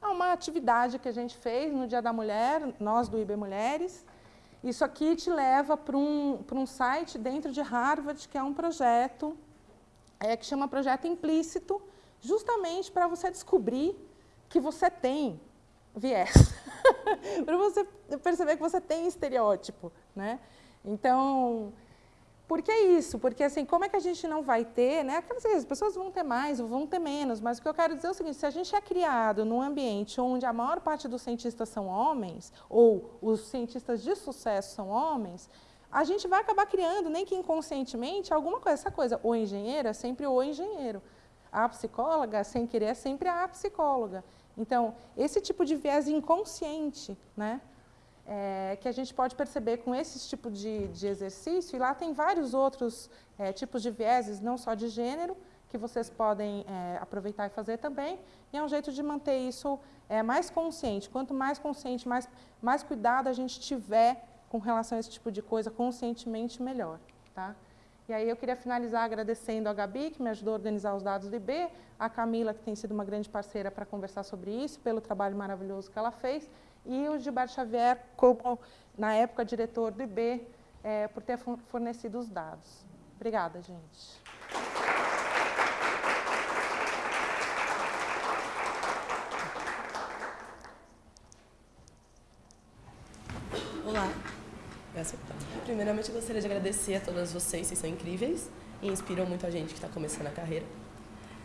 é uma atividade que a gente fez no Dia da Mulher, nós do IB Mulheres. Isso aqui te leva para um, um site dentro de Harvard, que é um projeto é, que chama Projeto Implícito, justamente para você descobrir que você tem viés. para você perceber que você tem estereótipo, né? Então, por que isso? Porque assim, como é que a gente não vai ter, né? Aquelas as pessoas vão ter mais ou vão ter menos, mas o que eu quero dizer é o seguinte, se a gente é criado num ambiente onde a maior parte dos cientistas são homens, ou os cientistas de sucesso são homens, a gente vai acabar criando, nem que inconscientemente, alguma coisa. Essa coisa, o engenheiro é sempre o engenheiro. A psicóloga, sem querer, é sempre a psicóloga. Então, esse tipo de viés inconsciente, né, é, que a gente pode perceber com esse tipo de, de exercício, e lá tem vários outros é, tipos de vieses, não só de gênero, que vocês podem é, aproveitar e fazer também, e é um jeito de manter isso é, mais consciente. Quanto mais consciente, mais, mais cuidado a gente tiver com relação a esse tipo de coisa, conscientemente, melhor. Tá? E aí eu queria finalizar agradecendo a Gabi, que me ajudou a organizar os dados do IB, a Camila, que tem sido uma grande parceira para conversar sobre isso, pelo trabalho maravilhoso que ela fez, e o Gilberto Xavier, como, na época, diretor do IB, é, por ter fornecido os dados. Obrigada, gente. Olá. Primeiramente, gostaria de agradecer a todas vocês, vocês são incríveis e inspiram muito a gente que está começando a carreira.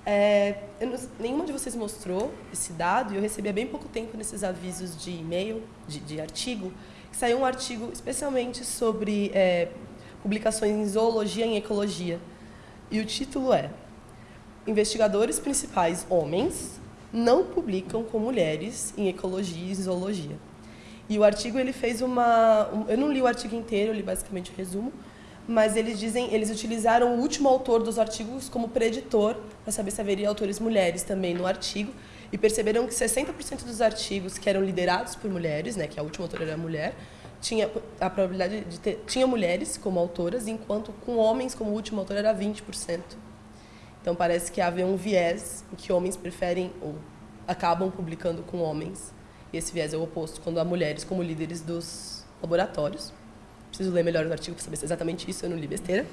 É, não, nenhuma de vocês mostrou esse dado e eu recebi há bem pouco tempo nesses avisos de e-mail, de, de artigo, que saiu um artigo especialmente sobre é, publicações em zoologia e em ecologia. E o título é investigadores principais homens não publicam com mulheres em ecologia e zoologia. E o artigo ele fez uma, um, eu não li o artigo inteiro, eu li basicamente o resumo, mas eles dizem, eles utilizaram o último autor dos artigos como preditor para saber se haveria autores mulheres também no artigo e perceberam que 60% dos artigos que eram liderados por mulheres, né, que a última autora era mulher, tinha a probabilidade de ter tinha mulheres como autoras, enquanto com homens como último autor era 20%. Então parece que havia um viés em que homens preferem ou acabam publicando com homens. E esse viés é o oposto quando há mulheres como líderes dos laboratórios. Preciso ler melhor o artigo para saber se é exatamente isso, eu não li besteira.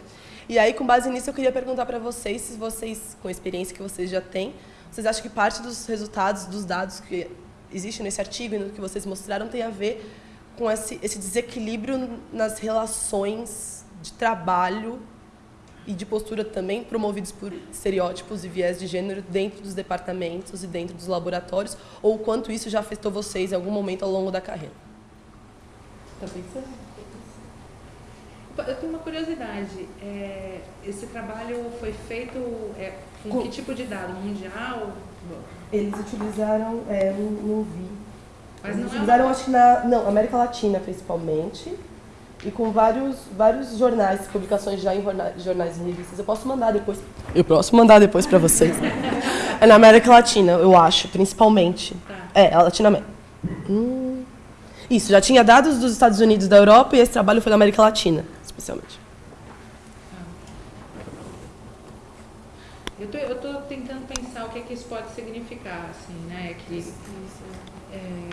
E aí, com base nisso, eu queria perguntar para vocês, se vocês, com a experiência que vocês já têm, vocês acham que parte dos resultados, dos dados que existem nesse artigo e no que vocês mostraram tem a ver com esse, esse desequilíbrio nas relações de trabalho e de postura também promovidos por estereótipos e viés de gênero dentro dos departamentos e dentro dos laboratórios, ou quanto isso já afetou vocês em algum momento ao longo da carreira? Tá pensando? Eu tenho uma curiosidade. É, esse trabalho foi feito é, com, com, que tipo de dado? Mundial? Eles utilizaram, é, não, não vi. Mas Eles não utilizaram, é acho que na não, América Latina principalmente e com vários, vários jornais, publicações já em jornais, jornais e revistas. Eu posso mandar depois. Eu posso mandar depois para vocês. é na América Latina, eu acho, principalmente. Tá. É, a Latinoamérica. Hum. Isso, já tinha dados dos Estados Unidos da Europa e esse trabalho foi da América Latina, especialmente. Eu tô, eu tô tentando pensar o que, é que isso pode significar, assim, né? Que, é...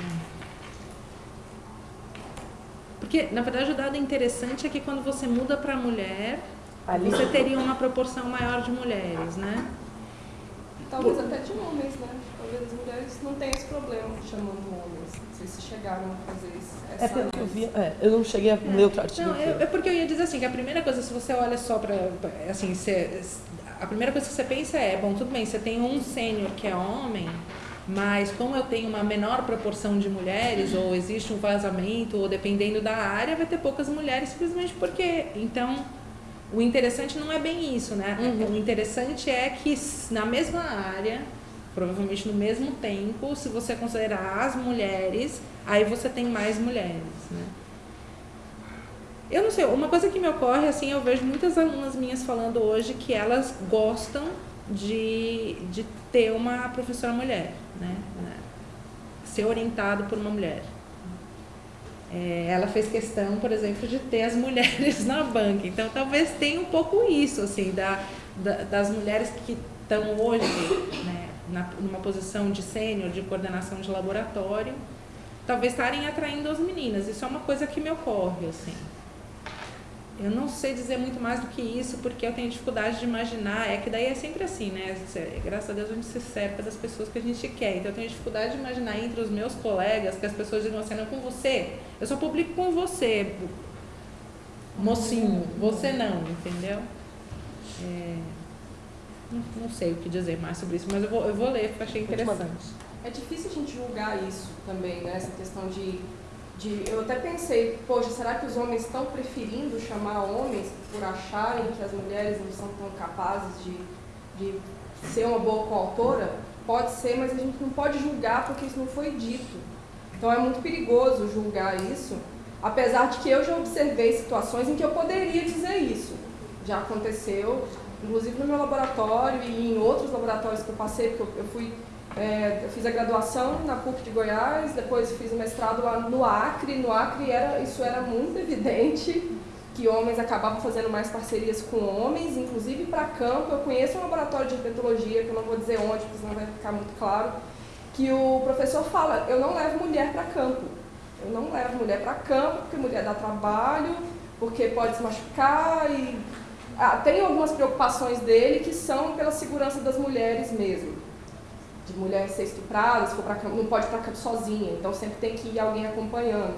Porque, na verdade, o dado interessante é que quando você muda para mulher, Ali. você teria uma proporção maior de mulheres, né? Talvez até de homens, né? Talvez as mulheres não tenham esse problema chamando homens. Não sei se chegaram a fazer isso. É pelo que eu vi, é, eu não cheguei a ler outro artigo. Não, é, é, porque eu ia dizer assim, que a primeira coisa, se você olha só para, assim, você, a primeira coisa que você pensa é, bom, tudo bem, você tem um sênior que é homem, mas como eu tenho uma menor proporção de mulheres, ou existe um vazamento, ou dependendo da área, vai ter poucas mulheres simplesmente porque. Então, o interessante não é bem isso, né? Uhum. O interessante é que na mesma área, provavelmente no mesmo tempo, se você considerar as mulheres, aí você tem mais mulheres, né? Eu não sei, uma coisa que me ocorre, assim, eu vejo muitas alunas minhas falando hoje que elas gostam de, de ter uma professora mulher, né? Ser orientado por uma mulher. É, ela fez questão, por exemplo, de ter as mulheres na banca. Então, talvez tenha um pouco isso, assim, da, da das mulheres que estão hoje né, na, numa posição de sênior, de coordenação de laboratório, talvez estarem atraindo as meninas. Isso é uma coisa que me ocorre, assim. Eu não sei dizer muito mais do que isso, porque eu tenho dificuldade de imaginar. É que daí é sempre assim, né? Graças a Deus a gente se cerca das pessoas que a gente quer. Então eu tenho dificuldade de imaginar entre os meus colegas que as pessoas digam assim: não, com você, eu só publico com você, mocinho, você não, entendeu? É, não, não, sei o que dizer mais sobre isso, mas eu vou, eu vou ler, porque eu achei interessante. É difícil a gente julgar isso também, né? Essa questão de de, eu até pensei, poxa, será que os homens estão preferindo chamar homens por acharem que as mulheres não são tão capazes de, de ser uma boa coautora? Pode ser, mas a gente não pode julgar porque isso não foi dito. Então é muito perigoso julgar isso, apesar de que eu já observei situações em que eu poderia dizer isso. Já aconteceu, inclusive no meu laboratório e em outros laboratórios que eu passei, porque eu, eu fui é, eu fiz a graduação na PUC de Goiás, depois fiz o mestrado lá no Acre. No Acre era, isso era muito evidente, que homens acabavam fazendo mais parcerias com homens, inclusive para campo. Eu conheço um laboratório de herpetologia, que eu não vou dizer onde, porque senão vai ficar muito claro, que o professor fala, eu não levo mulher para campo. Eu não levo mulher para campo, porque mulher dá trabalho, porque pode se machucar e... Ah, tem algumas preocupações dele que são pela segurança das mulheres mesmo de mulher ser estuprada, se for pra não pode ir para campo sozinha, então sempre tem que ir alguém acompanhando.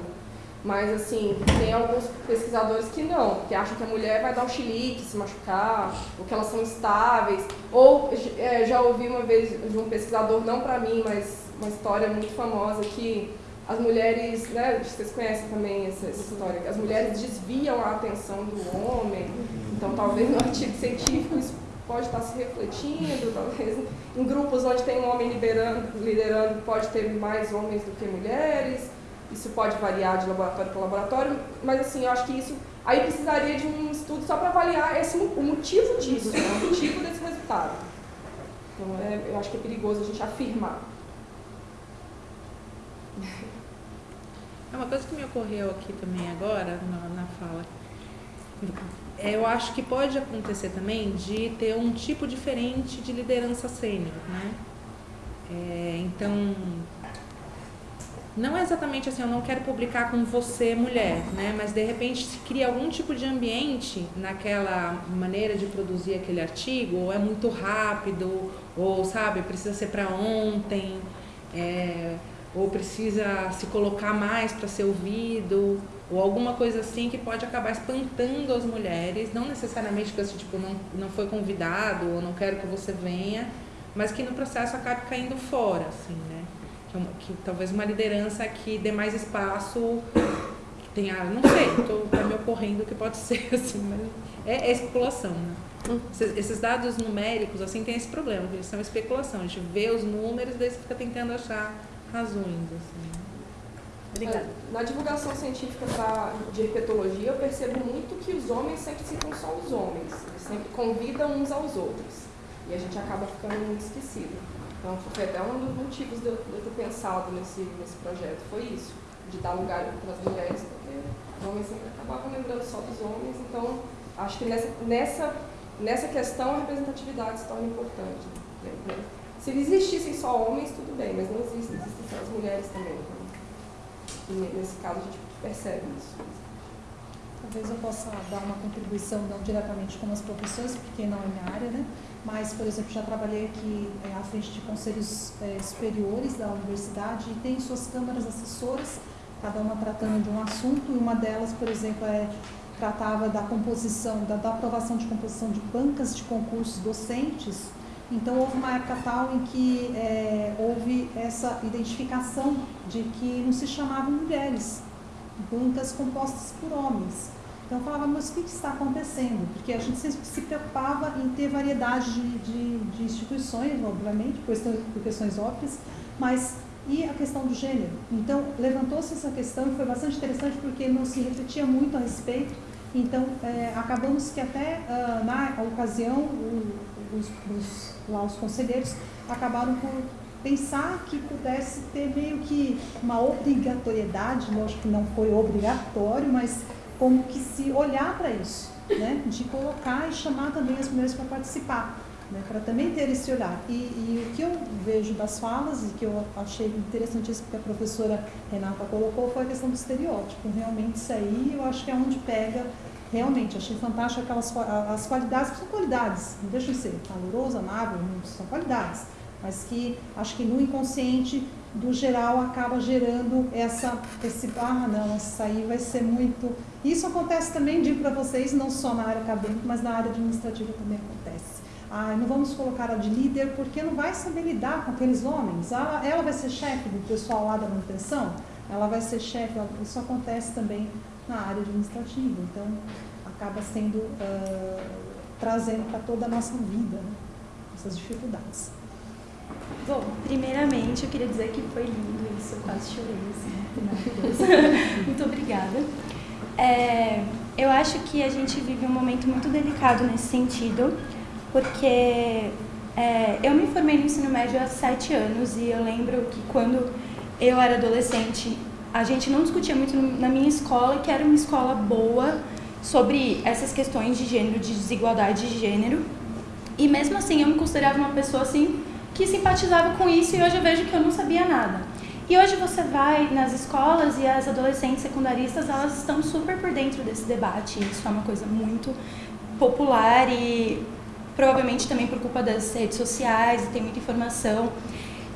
Mas, assim, tem alguns pesquisadores que não, que acham que a mulher vai dar um chilique, se machucar, ou que elas são estáveis. Ou, é, já ouvi uma vez de um pesquisador, não para mim, mas uma história muito famosa, que as mulheres, né, vocês conhecem também essa, essa história, as mulheres desviam a atenção do homem. Então, talvez no artigo científico isso pode estar se refletindo, talvez em grupos onde tem um homem liderando, liderando pode ter mais homens do que mulheres, isso pode variar de laboratório para laboratório, mas assim, eu acho que isso aí precisaria de um estudo só para avaliar esse, o motivo disso, né? o motivo desse resultado. Então, é, eu acho que é perigoso a gente afirmar. É uma coisa que me ocorreu aqui também agora, na, na fala. É, eu acho que pode acontecer também de ter um tipo diferente de liderança sênior, né? É, então, não é exatamente assim, eu não quero publicar com você, mulher, né? Mas de repente se cria algum tipo de ambiente naquela maneira de produzir aquele artigo, ou é muito rápido, ou sabe, precisa ser para ontem, é, ou precisa se colocar mais para ser ouvido, ou alguma coisa assim que pode acabar espantando as mulheres, não necessariamente que assim, tipo, não, não foi convidado, ou não quero que você venha, mas que no processo acabe caindo fora, assim, né? que, que talvez uma liderança que dê mais espaço, que tenha, não sei, estou tá me ocorrendo que pode ser assim, mas é, é especulação, né? Esses, esses dados numéricos, assim, tem esse problema, eles são especulação, a gente vê os números, daí você fica tentando achar razões, assim. Obrigada. Na divulgação científica pra, de herpetologia, eu percebo muito que os homens sempre citam só os homens, eles sempre convidam uns aos outros. E a gente acaba ficando muito esquecido. Então, foi até um dos motivos de eu, de eu ter pensado nesse, nesse projeto, foi isso, de dar lugar para as mulheres, porque os homens sempre acabavam lembrando só dos homens, então acho que nessa, nessa, nessa questão a representatividade se torna importante. Né? Se existissem só homens, tudo bem, mas não existem, existem só as mulheres também. Então, e nesse caso a gente percebe isso. Talvez eu possa dar uma contribuição, não diretamente com as profissões, porque não é minha área, né? mas, por exemplo, já trabalhei aqui é, à frente de conselhos é, superiores da universidade e tem suas câmaras assessoras, cada uma tratando de um assunto, e uma delas, por exemplo, é, tratava da composição, da, da aprovação de composição de bancas de concursos docentes. Então, houve uma época tal em que é, houve essa identificação de que não se chamavam mulheres, bancas compostas por homens. Então eu falava, mas o que, está acontecendo? Porque a gente sempre se preocupava em ter variedade de, de, de instituições, obviamente, por questões, por questões óbvias, mas e a questão do gênero? Então levantou-se essa questão e foi bastante interessante porque não se refletia muito a respeito. Então é, acabamos que até uh, na ocasião o, os, os, lá os conselheiros acabaram por pensar que pudesse ter meio que uma obrigatoriedade, lógico que não foi obrigatório, mas como que se olhar para isso, né? de colocar e chamar também as mulheres para participar, né? para também ter esse olhar. E, e, o que eu vejo das falas e que eu achei interessantíssimo que a professora Renata colocou foi a questão do estereótipo. Realmente isso aí eu acho que é onde pega realmente, achei fantástico aquelas as qualidades, que são qualidades, não deixam de ser caloroso, amável, são qualidades, mas que acho que no inconsciente do geral acaba gerando essa, esse, ah não, isso aí vai ser muito... Isso acontece também, digo para vocês, não só na área acadêmica, mas na área administrativa também acontece. Ah, não vamos colocar ela de líder porque não vai saber lidar com aqueles homens. Ela, ela vai ser chefe do pessoal lá da manutenção? Ela vai ser chefe, isso acontece também na área administrativa. Então, acaba sendo, uh, trazendo para toda a nossa vida né, essas dificuldades. Bom, primeiramente eu queria dizer que foi lindo isso, eu quase chorei, assim, muito obrigada. É, eu acho que a gente vive um momento muito delicado nesse sentido, porque é, eu me formei no ensino médio há sete anos e eu lembro que quando eu era adolescente, a gente não discutia muito na minha escola, que era uma escola boa, sobre essas questões de gênero, de desigualdade de gênero. E mesmo assim eu me considerava uma pessoa assim que simpatizava com isso e hoje eu vejo que eu não sabia nada. E hoje você vai nas escolas e as adolescentes secundaristas, elas estão super por dentro desse debate. Isso é uma coisa muito popular e provavelmente também por culpa das redes sociais e tem muita informação.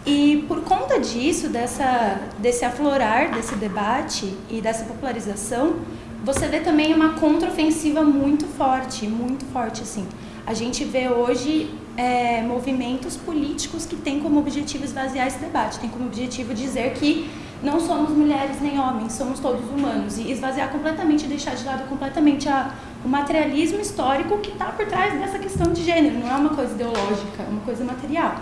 E por conta disso, dessa, desse aflorar desse debate e dessa popularização, você vê também uma contraofensiva muito forte, muito forte assim. A gente vê hoje é, movimentos políticos que têm como objetivo esvaziar esse debate, tem como objetivo dizer que não somos mulheres nem homens, somos todos humanos. E esvaziar completamente deixar de lado completamente a, o materialismo histórico que está por trás dessa questão de gênero. Não é uma coisa ideológica, é uma coisa material.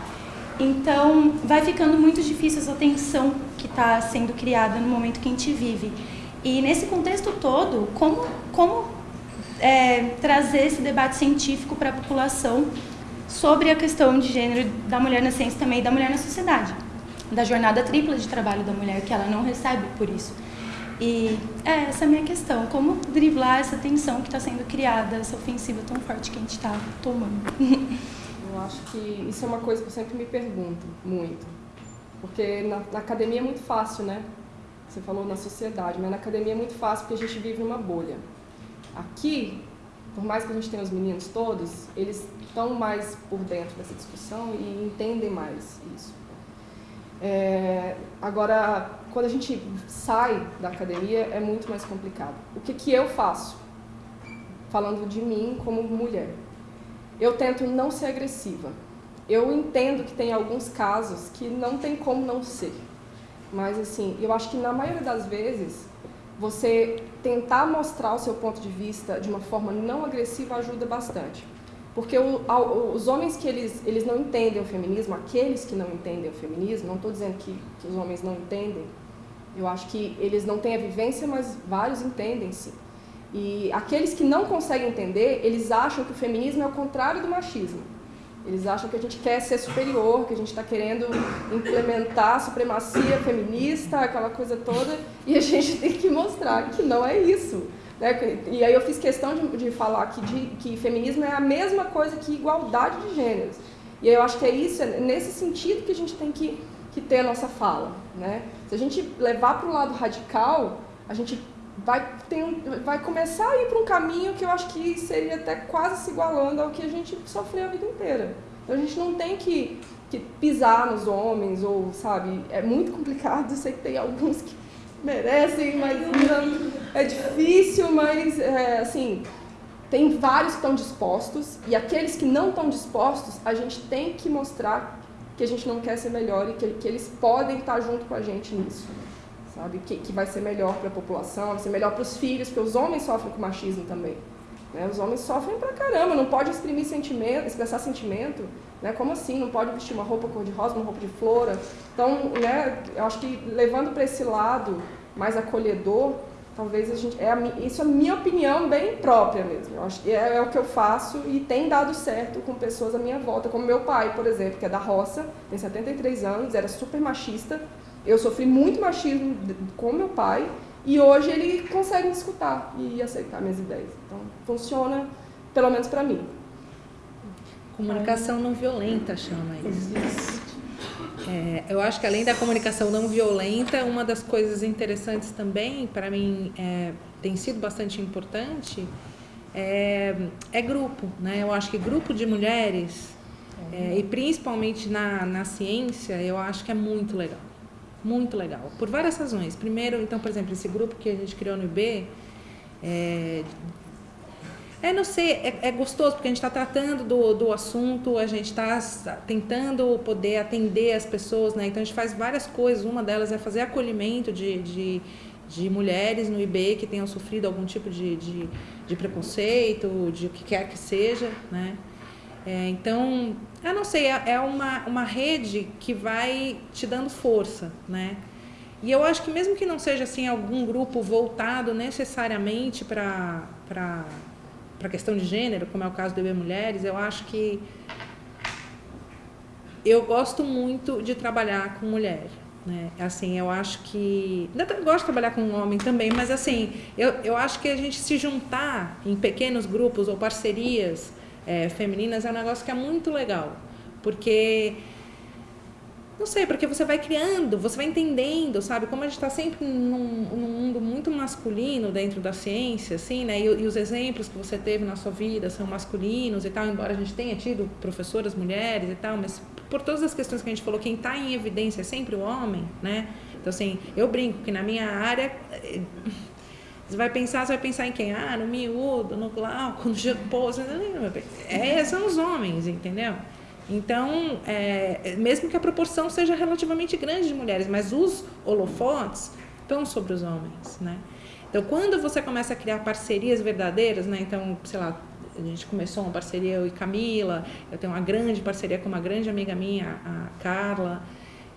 Então, vai ficando muito difícil essa tensão que está sendo criada no momento que a gente vive. E nesse contexto todo, como, como é, trazer esse debate científico para a população sobre a questão de gênero da mulher na ciência também e da mulher na sociedade? Da jornada tripla de trabalho da mulher, que ela não recebe por isso. E é essa é a minha questão, como driblar essa tensão que está sendo criada, essa ofensiva tão forte que a gente está tomando. Eu acho que isso é uma coisa que eu sempre me pergunto muito. Porque na, na, academia é muito fácil, né? Você falou na sociedade, mas na academia é muito fácil porque a gente vive numa bolha. Aqui, por mais que a gente tenha os meninos todos, eles estão mais por dentro dessa discussão e entendem mais isso. É, agora, quando a gente sai da academia, é muito mais complicado. O que, que eu faço? Falando de mim como mulher eu tento não ser agressiva. Eu entendo que tem alguns casos que não tem como não ser. Mas, assim, eu acho que na maioria das vezes, você tentar mostrar o seu ponto de vista de uma forma não agressiva ajuda bastante. Porque o, os homens que eles, eles não entendem o feminismo, aqueles que não entendem o feminismo, não estou dizendo que, que os homens não entendem, eu acho que eles não têm a vivência, mas vários entendem sim. E aqueles que não conseguem entender, eles acham que o feminismo é o contrário do machismo. Eles acham que a gente quer ser superior, que a gente está querendo implementar a supremacia feminista, aquela coisa toda, e a gente tem que mostrar que não é isso. Né? E aí eu fiz questão de, de falar aqui de, que feminismo é a mesma coisa que igualdade de gêneros. E eu acho que é isso, é nesse sentido que a gente tem que, que ter a nossa fala. Né? Se a gente levar para o lado radical, a gente vai, ter um, vai começar a ir para um caminho que eu acho que seria até quase se igualando ao que a gente sofreu a vida inteira. Então a gente não tem que, que pisar nos homens, ou, sabe, é muito complicado, eu sei que tem alguns que merecem, mas não, é difícil, mas, é, assim, tem vários que estão dispostos, e aqueles que não estão dispostos, a gente tem que mostrar que a gente não quer ser melhor e que, que eles podem estar junto com a gente nisso sabe? Que, que vai ser melhor para a população, vai ser melhor para os filhos, porque os homens sofrem com machismo também. Né? Os homens sofrem pra caramba, não pode exprimir sentimento, expressar sentimento, né? Como assim? Não pode vestir uma roupa cor-de-rosa, uma roupa de flora. Então, né, eu acho que levando para esse lado mais acolhedor, talvez a gente. É a, isso é a minha opinião bem própria mesmo. Eu acho é, é, o que eu faço e tem dado certo com pessoas à minha volta, como meu pai, por exemplo, que é da roça, tem 73 anos, era super machista, eu sofri muito machismo com meu pai e hoje ele consegue me escutar e aceitar minhas ideias. Então, funciona, pelo menos para mim. Comunicação não violenta chama isso. É, eu acho que além da comunicação não violenta, uma das coisas interessantes também, para mim, é, tem sido bastante importante, é, é, grupo. Né? Eu acho que grupo de mulheres, é, e principalmente na, na ciência, eu acho que é muito legal muito legal, por várias razões. Primeiro, então, por exemplo, esse grupo que a gente criou no IB, é, é não sei, é, é gostoso porque a gente está tratando do, do assunto, a gente está tentando poder atender as pessoas, né? Então a gente faz várias coisas, uma delas é fazer acolhimento de, de, de mulheres no IB que tenham sofrido algum tipo de, de, de preconceito, de o que quer que seja, né? É, então, eu não sei, é, é uma, uma rede que vai te dando força, né? E eu acho que mesmo que não seja assim algum grupo voltado necessariamente para a questão de gênero, como é o caso do EB Mulheres, eu acho que eu gosto muito de trabalhar com mulher. Né? Assim, eu acho que. Eu gosto de trabalhar com homem também, mas assim, eu, eu acho que a gente se juntar em pequenos grupos ou parcerias é, femininas é um negócio que é muito legal. Porque. Não sei, porque você vai criando, você vai entendendo, sabe? Como a gente está sempre num, num, mundo muito masculino dentro da ciência, assim, né? E, e, os exemplos que você teve na sua vida são masculinos e tal, embora a gente tenha tido professoras mulheres e tal, mas por todas as questões que a gente falou, quem está em evidência é sempre o homem, né? Então, assim, eu brinco que na minha área você vai pensar, você vai pensar em quem? Ah, no miúdo, no glauco, no pô, é, são os homens, entendeu? Então, é, mesmo que a proporção seja relativamente grande de mulheres, mas os holofotes estão sobre os homens, né? Então, quando você começa a criar parcerias verdadeiras, né? Então, sei lá, a gente começou uma parceria eu e Camila, eu tenho uma grande parceria com uma grande amiga minha, a Carla,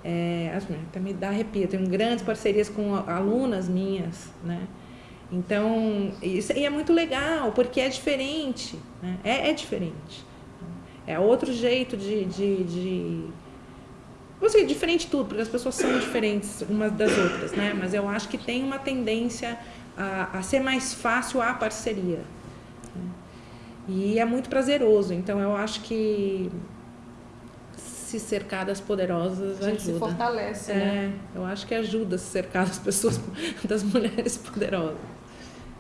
é, até me dá arrepio, eu tenho grandes parcerias com alunas minhas, né? Então, isso e é muito legal, porque é diferente, né? é, é diferente. É outro jeito de, de, de Assim, diferente tudo, porque as pessoas são diferentes umas das outras, né? Mas eu acho que tem uma tendência a, a ser mais fácil a parceria. Né? E é muito prazeroso. Então eu acho que se cercar das poderosas a gente ajuda. se fortalece, é, né? Eu acho que ajuda a se cercar das pessoas, das mulheres poderosas.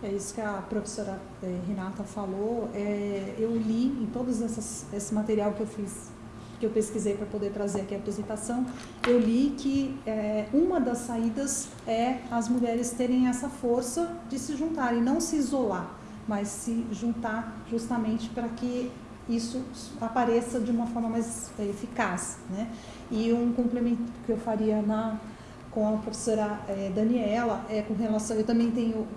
É isso que a professora eh, Renata falou. É, eu li em todos esse material que eu fiz que eu pesquisei para poder trazer aqui a apresentação, eu li que é, uma das saídas é as mulheres terem essa força de se juntarem, não se isolar, mas se juntar justamente para que isso apareça de uma forma mais eficaz. Né? E um complemento que eu faria na, com a professora é, Daniela é com relação, eu também tenho,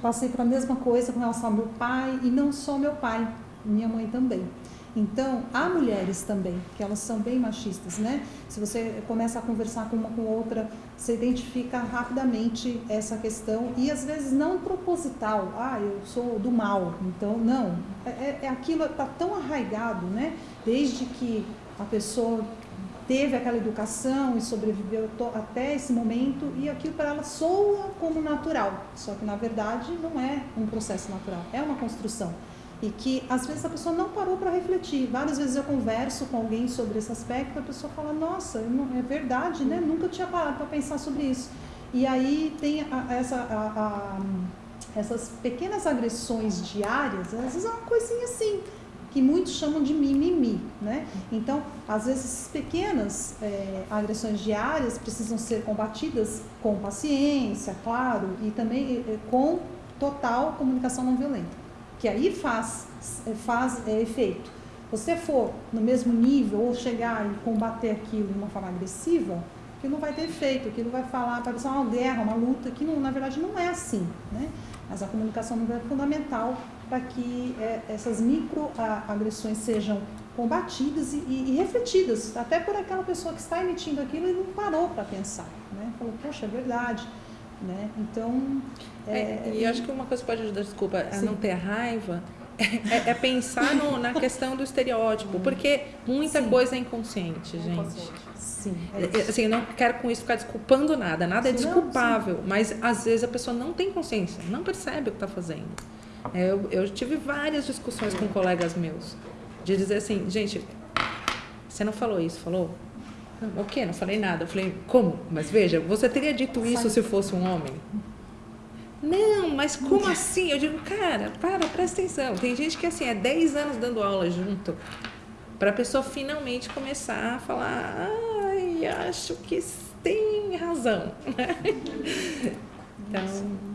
passei para a mesma coisa com relação ao meu pai, e não só meu pai, minha mãe também. Então, há mulheres também, que elas são bem machistas, né? Se você começa a conversar com uma com outra, você identifica rapidamente essa questão e às vezes não proposital. Ah, eu sou do mal. Então, não. É, é, é aquilo está tão arraigado, né? Desde que a pessoa teve aquela educação e sobreviveu até esse momento e aquilo para ela soa como natural. Só que na verdade não é um processo natural, é uma construção e que às vezes a pessoa não parou para refletir. Várias vezes eu converso com alguém sobre esse aspecto, a pessoa fala: "Nossa, não, é verdade, né? Nunca tinha parado para pensar sobre isso". E aí tem a, essa a, a, essas pequenas agressões diárias, às vezes é uma coisinha assim, que muitos chamam de mimimi, né? Então, às vezes pequenas é, agressões diárias precisam ser combatidas com paciência, claro, e também é, com total comunicação não violenta que aí faz, faz é, efeito. Você for no mesmo nível ou chegar e combater aquilo de uma forma agressiva, que não vai ter efeito, que não vai falar, vai ser uma guerra, uma luta, que não, na verdade não é assim. Né? Mas a comunicação é fundamental para que é, essas microagressões sejam combatidas e, e, e, refletidas, até por aquela pessoa que está emitindo aquilo e não parou para pensar. Né? Falou, poxa, é verdade. Né? Então. É, é, e acho que uma coisa que pode ajudar, desculpa, sim. a não ter raiva. É, é pensar no, na questão do estereótipo, porque muita sim. coisa é inconsciente, gente. Inconsciente. Sim. É, é assim, eu não quero com isso ficar desculpando nada, nada é desculpável, não, mas às vezes a pessoa não tem consciência, não percebe o que está fazendo. É, eu, eu tive várias discussões com colegas meus, de dizer assim, gente, você não falou isso, falou? O quê? Não falei nada. Eu falei, como? Mas veja, você teria dito isso se fosse um homem? Não, mas como assim? Eu digo, cara, para, presta atenção. Tem gente que assim, é 10 anos dando aula junto, para a pessoa finalmente começar a falar, ai, acho que tem razão. Então,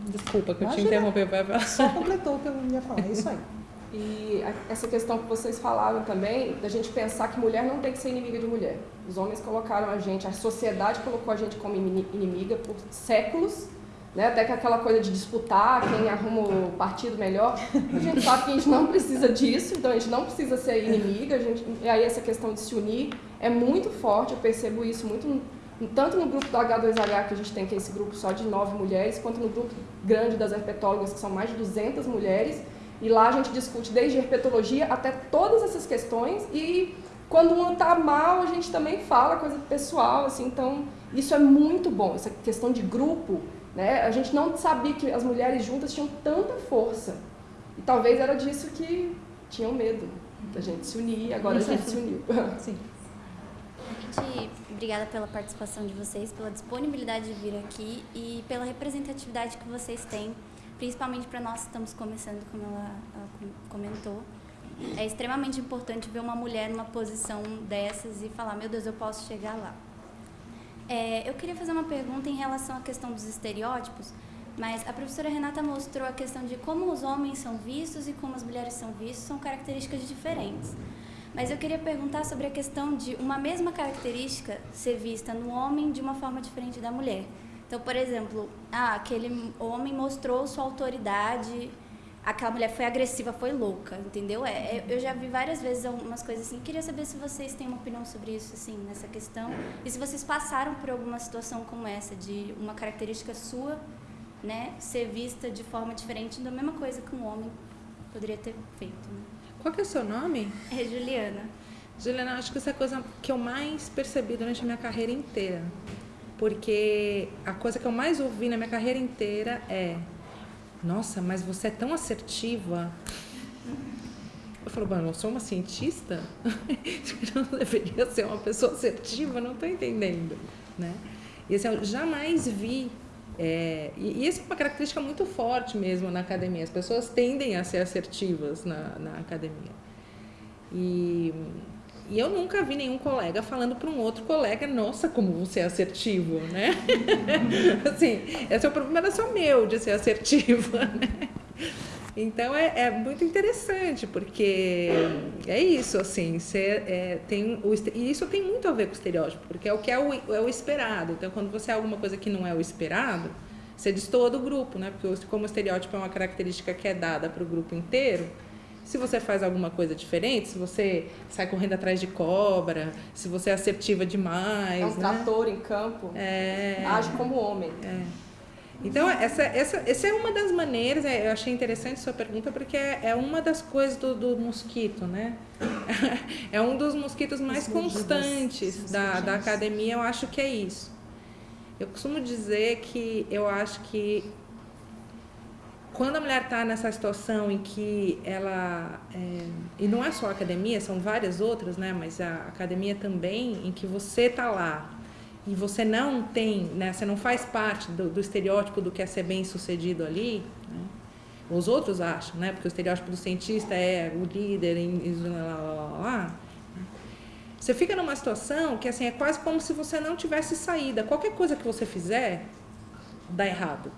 desculpa que eu te interrompi. Só completou o que eu ia falar, é isso aí. E essa questão que vocês falaram também, da gente pensar que mulher não tem que ser inimiga de mulher. Os homens colocaram a gente, a sociedade colocou a gente como inimiga por séculos, né? até que aquela coisa de disputar quem arruma o partido melhor. A gente sabe que a gente não precisa disso, então a gente não precisa ser inimiga. A gente, e aí essa questão de se unir é muito forte, eu percebo isso muito tanto no grupo do H2H, que a gente tem que é esse grupo só de nove mulheres, quanto no grupo grande das herpetólogas, que são mais de 200 mulheres, e lá a gente discute desde herpetologia até todas essas questões e quando uma está mal, a gente também fala coisa pessoal, assim, então isso é muito bom, essa questão de grupo, né? A gente não sabia que as mulheres juntas tinham tanta força. E talvez era disso que tinham medo, da gente se unir, agora a gente se uniu. Sim. Gente, obrigada pela participação de vocês, pela disponibilidade de vir aqui e pela representatividade que vocês têm principalmente para nós que estamos começando, como ela, ela, comentou. É extremamente importante ver uma mulher numa posição dessas e falar: meu Deus, eu posso chegar lá. É, eu queria fazer uma pergunta em relação à questão dos estereótipos, mas a professora Renata mostrou a questão de como os homens são vistos e como as mulheres são vistas, são características diferentes. Mas eu queria perguntar sobre a questão de uma mesma característica ser vista no homem de uma forma diferente da mulher. Então, por exemplo, ah, aquele homem mostrou sua autoridade, aquela mulher foi agressiva, foi louca, entendeu? É, é, eu já vi várias vezes algumas coisas assim. Queria saber se vocês têm uma opinião sobre isso, assim, nessa questão. E se vocês passaram por alguma situação como essa, de uma característica sua, né, ser vista de forma diferente da mesma coisa que um homem poderia ter feito. Né? Qual que é o seu nome? É Juliana. Juliana, acho que essa é a coisa que eu mais percebi durante a minha carreira inteira porque a coisa que eu mais ouvi na minha carreira inteira é: Nossa, mas você é tão assertiva. Eu falo, mano, eu sou uma cientista? eu não deveria ser uma pessoa assertiva? Não estou entendendo. Né? E assim, eu jamais vi. É, e, e essa é uma característica muito forte mesmo na academia. As pessoas tendem a ser assertivas na, na academia. E e eu nunca vi nenhum colega falando para um outro colega, nossa, como você é assertivo, né? assim, esse é o problema era só meu de ser assertiva, né? Então é, é, muito interessante, porque é isso, assim, você, é, tem o, e isso tem muito a ver com o estereótipo, porque é o que é o, é o esperado. Então, quando você é alguma coisa que não é o esperado, você destoa do grupo, né? Porque como o estereótipo é uma característica que é dada para o grupo inteiro, se você faz alguma coisa diferente, se você sai correndo atrás de cobra, se você é assertiva demais. É um né? trator em campo. É... Age como homem. É. Então, essa, essa, essa é uma das maneiras, é, eu achei interessante sua pergunta, porque é, é uma das coisas do, do mosquito, né? É um dos mosquitos mais constantes da, da academia, eu acho que é isso. Eu costumo dizer que eu acho que quando a mulher está nessa situação em que ela é, e não é só a academia são várias outras né mas a academia também em que você está lá e você não tem né você não faz parte do, do estereótipo do que é ser bem sucedido ali né? os outros acham né porque o estereótipo do cientista é o líder em, lá, lá, lá, né? você fica numa situação que assim é quase como se você não tivesse saída qualquer coisa que você fizer dá errado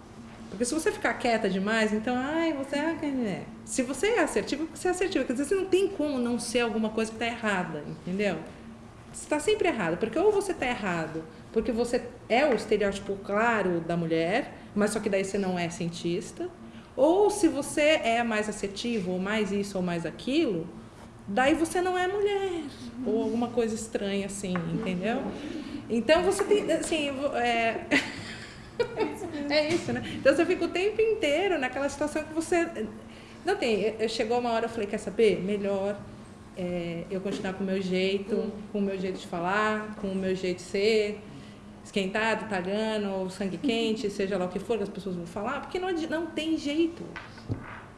porque se você ficar quieta demais, então, ai, você é. Se você é assertivo, você é assertivo. Quer dizer, você não tem como não ser alguma coisa que está errada, entendeu? Você está sempre errado. Porque ou você está errado porque você é o estereótipo claro da mulher, mas só que daí você não é cientista. Ou se você é mais assertivo, ou mais isso, ou mais aquilo, daí você não é mulher. Ou alguma coisa estranha assim, entendeu? Então você tem, assim, é... É isso, né? Então você fica o tempo inteiro naquela situação que você. Não tem. Chegou uma hora eu falei: quer saber? Melhor é, eu continuar com o meu jeito, com o meu jeito de falar, com o meu jeito de ser, esquentado, tagando, sangue quente, seja lá o que for que as pessoas vão falar, porque não, não tem jeito.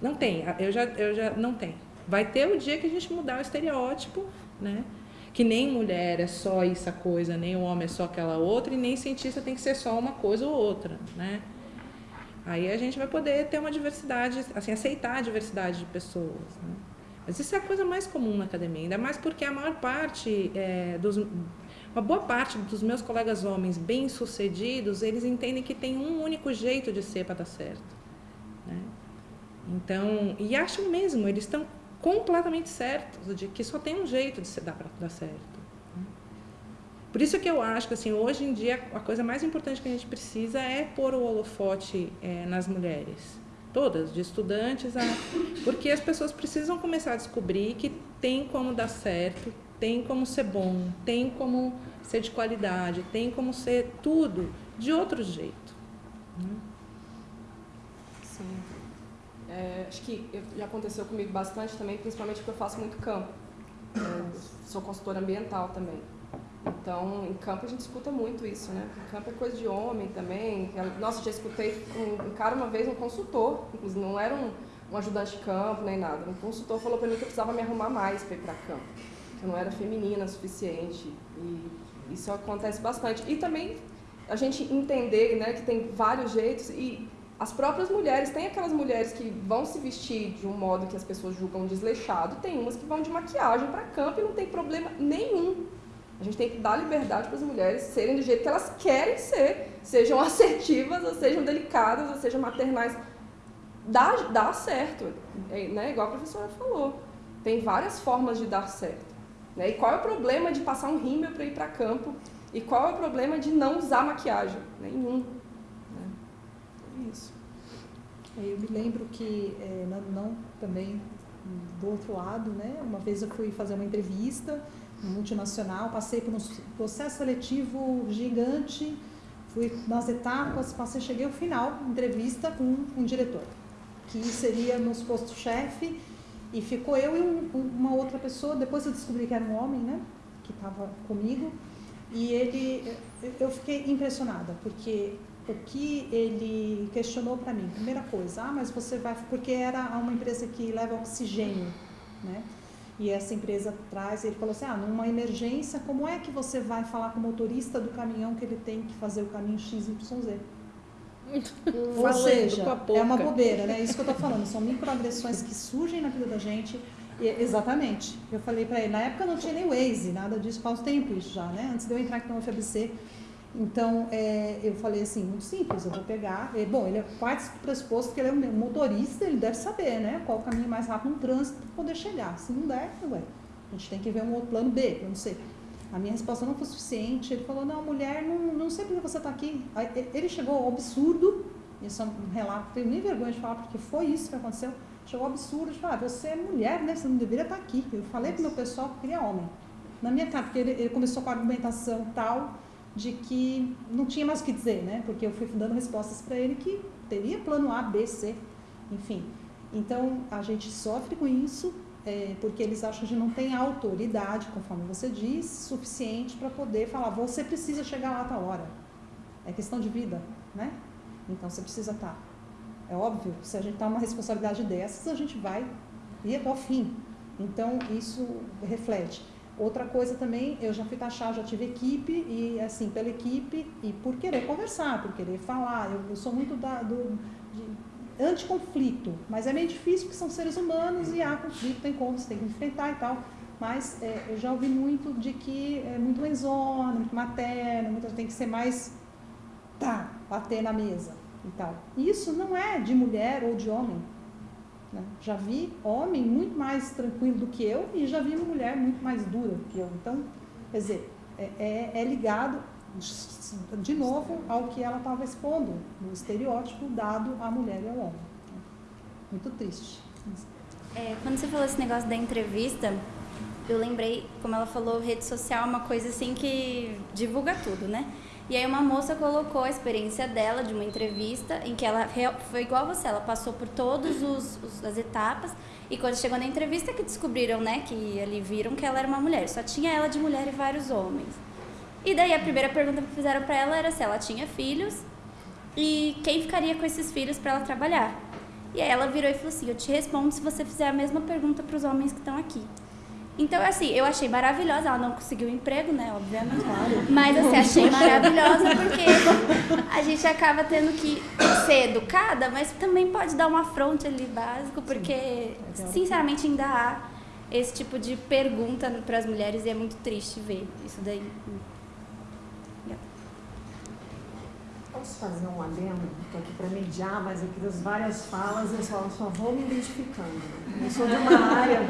Não tem. Eu já, eu já. Não tem. Vai ter o dia que a gente mudar o estereótipo, né? que nem mulher é só essa coisa, nem o homem é só aquela outra, e nem cientista tem que ser só uma coisa ou outra, né? Aí a gente vai poder ter uma diversidade, assim, aceitar a diversidade de pessoas, né? Mas isso é a coisa mais comum na academia, ainda mais porque a maior parte é, dos uma boa parte dos meus colegas homens bem-sucedidos, eles entendem que tem um único jeito de ser para dar certo. Né? Então, e acham mesmo, eles estão completamente certos de que só tem um jeito de se dar para dar certo. Né? Por isso que eu acho que assim, hoje em dia a coisa mais importante que a gente precisa é pôr o holofote é, nas mulheres. Todas, de estudantes a... Porque as pessoas precisam começar a descobrir que tem como dar certo, tem como ser bom, tem como ser de qualidade, tem como ser tudo de outro jeito. Né? É, acho que já aconteceu comigo bastante também, principalmente porque eu faço muito campo. É, sou consultora ambiental também. Então, em campo a gente escuta muito isso, né? Em campo é coisa de homem também. Nossa, já escutei um, cara uma vez, um consultor, não era um, um ajudante de campo nem nada. Um consultor falou para mim que eu precisava me arrumar mais para ir para campo, que eu não era feminina o suficiente. E isso acontece bastante. E também a gente entender, né, que tem vários jeitos e as próprias mulheres, tem aquelas mulheres que vão se vestir de um modo que as pessoas julgam desleixado, tem umas que vão de maquiagem para campo e não tem problema nenhum. A gente tem que dar liberdade para as mulheres serem do jeito que elas querem ser, sejam assertivas, ou sejam delicadas, ou sejam maternais. Dá, dá certo, é, né? igual a professora falou. Tem várias formas de dar certo. Né? E qual é o problema de passar um rímel para ir para campo? E qual é o problema de não usar maquiagem? Nenhum. Né? É isso. Eu me lembro que, é, não, não, também do outro lado, né? uma vez eu fui fazer uma entrevista multinacional, passei por um processo seletivo gigante, fui nas etapas, passei, cheguei ao final, entrevista com um diretor, que seria no posto chefe, e ficou eu e um, uma outra pessoa, depois eu descobri que era um homem, né, que estava comigo, e ele, eu fiquei impressionada, porque o que ele questionou para mim, primeira coisa, ah, mas você vai, porque era uma empresa que leva oxigênio, né, e essa empresa traz, ele falou assim, ah, numa emergência, como é que você vai falar com o motorista do caminhão que ele tem que fazer o caminho XYZ? Ou seja, é uma bobeira, né? Isso que eu estou falando, são microagressões que surgem na vida da gente. E, exatamente. Eu falei para ele, na época não tinha nem Waze, nada disso, faz tempo isso já, né? Antes de eu entrar aqui no UFABC, então, é, eu falei assim, muito simples, eu vou pegar. E, bom, ele é quase pressuposto que ele é um motorista, ele deve saber, né? Qual o caminho mais rápido no trânsito para poder chegar. Se não der, ué, a gente tem que ver um outro plano B, eu não sei. A minha resposta não foi suficiente. Ele falou, não, mulher, não, não sei por que você está aqui. Ele chegou ao absurdo, isso é um relato, tenho nem vergonha de falar, porque foi isso que aconteceu. Chegou ao absurdo de falar, ah, você é mulher, né? Você não deveria estar tá aqui. Eu falei para o meu pessoal que queria homem. Na minha cara, porque ele, ele começou com a argumentação tal de que não tinha mais o que dizer, né? Porque eu fui dando respostas para ele que teria plano A, B, C, enfim. Então, a gente sofre com isso é, porque eles acham que não tem autoridade, conforme você diz, suficiente para poder falar, você precisa chegar lá a tal hora. É questão de vida, né? Então, você precisa estar. Tá. É óbvio, se a gente está uma responsabilidade dessas, a gente vai ir até o fim. Então, isso reflete. Outra coisa também, eu já fui taxar, já tive equipe, e assim, pela equipe, e por querer conversar, por querer falar. Eu, eu sou muito da, do, anticonflito, mas é meio difícil porque são seres humanos e há conflito, tem como, você tem que enfrentar e tal. Mas é, eu já ouvi muito de que é muito mãezona, muito materna, muito, tem que ser mais, tá, bater na mesa e tal. Isso não é de mulher ou de homem, né? Já vi homem muito mais tranquilo do que eu e já vi uma mulher muito mais dura do que eu. Então, quer dizer, é, é, é ligado de novo ao que ela estava expondo, no estereótipo dado à mulher e ao homem. Muito triste. É, quando você falou esse negócio da entrevista, eu lembrei, como ela falou, rede social é uma coisa assim que divulga tudo, né? E aí uma moça colocou a experiência dela de uma entrevista em que ela foi igual você, ela passou por todas as etapas e quando chegou na entrevista que descobriram, né, que ali viram que ela era uma mulher, só tinha ela de mulher e vários homens. E daí a primeira pergunta que fizeram para ela era se ela tinha filhos e quem ficaria com esses filhos para ela trabalhar. E aí ela virou e falou assim: "Eu te respondo se você fizer a mesma pergunta para os homens que estão aqui". Então, assim, eu achei maravilhosa. Ela não conseguiu emprego, né? Obviamente. Claro. Mas, assim, achei maravilhosa porque a gente acaba tendo que ser educada, mas também pode dar uma fronte ali básico, porque, sinceramente, ainda há esse tipo de pergunta para as mulheres e é muito triste ver isso daí. Posso fazer um adendo? Estou aqui para mediar, mas aqui das várias falas eu só, só vou me identificando. Eu sou de uma área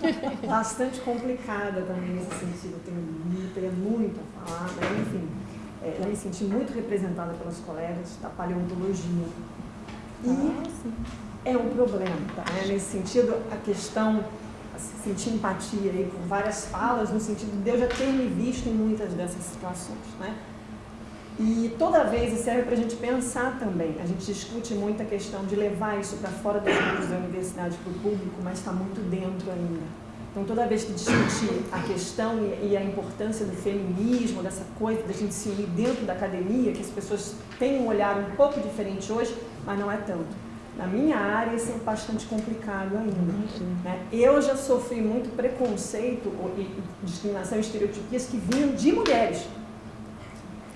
bastante complicada também nesse sentido. Eu tenho, tenho muito a falar, mas enfim, é, eu me senti muito representada pelos colegas da paleontologia. E ah, é um problema, tá? É, nesse sentido, a questão assim, sentir empatia aí com várias falas, no sentido de eu já ter me visto em muitas dessas situações, né? E toda vez, e serve para a gente pensar também, a gente discute muito a questão de levar isso para fora dos grupos da universidade para o público, mas está muito dentro ainda. Então, toda vez que discutir a questão e a importância do feminismo, dessa coisa da gente se unir dentro da academia, que as pessoas têm um olhar um pouco diferente hoje, mas não é tanto. Na minha área, isso é bastante complicado ainda. Né? Eu já sofri muito preconceito e discriminação e estereotipias que vinham de mulheres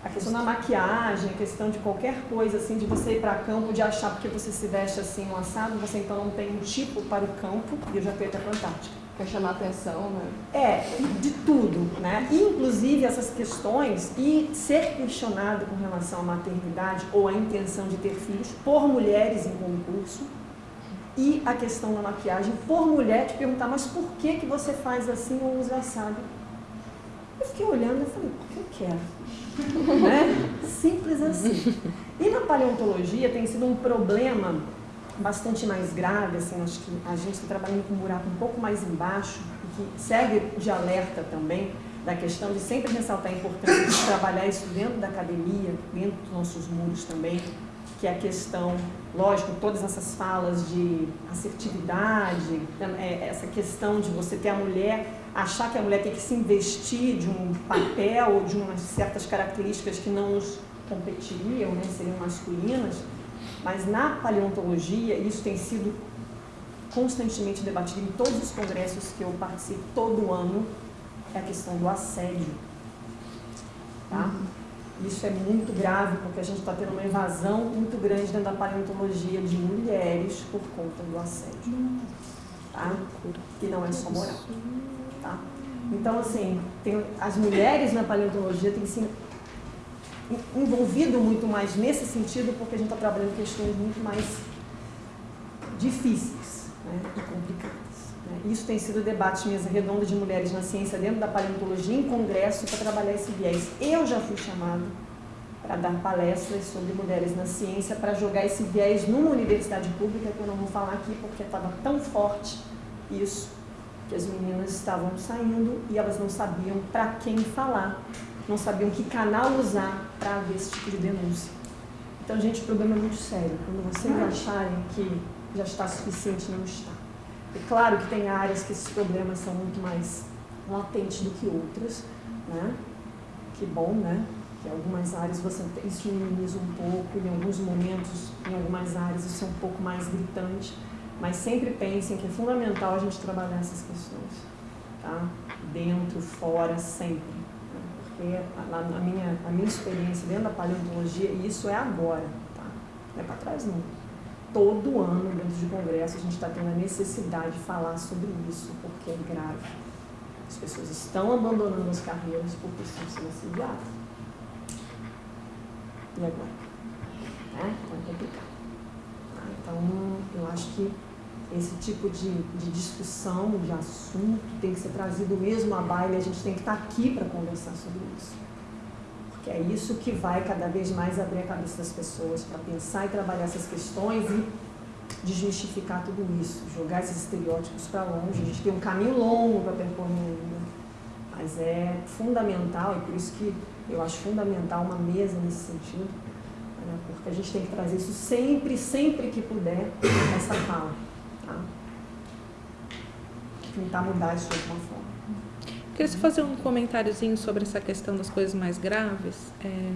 a questão da maquiagem, a questão de qualquer coisa, assim, de você ir para campo, de achar porque você se veste assim, um assado, você então não tem um tipo para o campo, e eu já fui até a Antártica. Quer chamar atenção, né? É, de tudo, né? Inclusive essas questões e ser questionado com relação à maternidade ou à intenção de ter filhos por mulheres em concurso, e a questão da maquiagem por mulher, te perguntar, mas por que, que você faz assim ou usa assado? Eu fiquei olhando e falei, porque eu quero. Né? Simples assim. E na paleontologia tem sido um problema bastante mais grave, assim, acho que a gente está trabalhando com um buraco um pouco mais embaixo, que serve de alerta também, da questão de sempre ressaltar a importância de trabalhar isso dentro da academia, dentro dos nossos muros também, que é a questão, lógico, todas essas falas de assertividade, é, essa questão de você ter a mulher, achar que a mulher tem que se investir de um papel ou de umas certas características que não nos competiriam, né, seriam masculinas, mas na paleontologia isso tem sido constantemente debatido em todos os congressos que eu participo todo ano, é a questão do assédio. Tá? Uhum. Isso é muito grave porque a gente está tendo uma invasão muito grande dentro da paleontologia de mulheres por conta do assédio. Tá? Que não é só moral. Tá? Então, assim, tem, as mulheres na paleontologia têm se envolvido muito mais nesse sentido porque a gente está trabalhando questões muito mais difíceis né, e complicadas. Né? Isso tem sido debate de mesa redonda de mulheres na ciência dentro da paleontologia em congresso para trabalhar esse viés. Eu já fui chamada para dar palestras sobre mulheres na ciência para jogar esse viés numa universidade pública que eu não vou falar aqui porque estava tão forte isso que as meninas estavam saindo e elas não sabiam para quem falar, não sabiam que canal usar para ver esse tipo de denúncia. Então, gente, o problema é muito sério. Quando vocês acharem que já está suficiente, não está. É claro que tem áreas que esses problemas são muito mais latentes do que outras, né? Que bom, né? Que algumas áreas você isso minimiza um pouco, em alguns momentos, em algumas áreas isso é um pouco mais gritante, mas sempre pensem que é fundamental a gente trabalhar essas questões, tá? Dentro, fora, sempre. Né? Porque a, a, minha, a minha experiência dentro da paleontologia, isso é agora, tá? Não é para trás não todo ano, dentro de congresso, a gente está tendo a necessidade de falar sobre isso, porque é grave. As pessoas estão abandonando as carreiras porque estão sendo assediadas. E agora? É, então é complicado. Tá? Então, eu acho que esse tipo de, de discussão, de assunto, tem que ser trazido mesmo à baila a gente tem que estar tá aqui para conversar sobre isso. Porque é isso que vai cada vez mais abrir a cabeça das pessoas para pensar e trabalhar essas questões e desmistificar tudo isso, jogar esses estereótipos para longe. A gente tem um caminho longo para percorrer ainda, mas é fundamental, e por isso que eu acho fundamental uma mesa nesse sentido, né? porque a gente tem que trazer isso sempre, sempre que puder, essa fala. Tá? Tentar mudar isso de alguma forma. Queria só fazer um comentáriozinho sobre essa questão das coisas mais graves. É...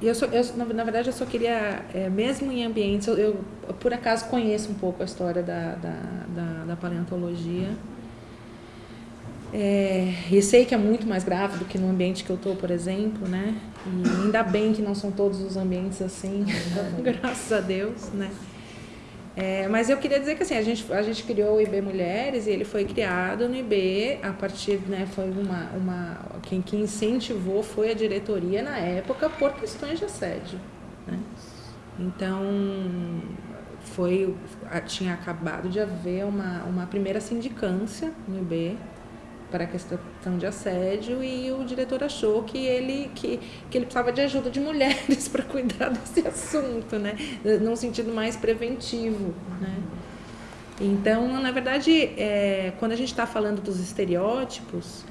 Eu, só, eu na, verdade, eu só queria, é, mesmo em ambientes, eu, eu, por acaso conheço um pouco a história da, da, da, da paleontologia. É, e sei que é muito mais grave do que no ambiente que eu estou, por exemplo, né? E ainda bem que não são todos os ambientes assim, graças a Deus, né? É, mas eu queria dizer que assim, a gente, a gente criou o IB Mulheres e ele foi criado no IB a partir, né, foi uma, uma quem, quem incentivou foi a diretoria na época por questões de assédio, né? Então, foi, tinha acabado de haver uma, uma primeira sindicância no IB, para a questão de assédio e o diretor achou que ele, que, que ele precisava de ajuda de mulheres para cuidar desse assunto, né? num sentido mais preventivo. Né? Então, na verdade, é, quando a gente está falando dos estereótipos,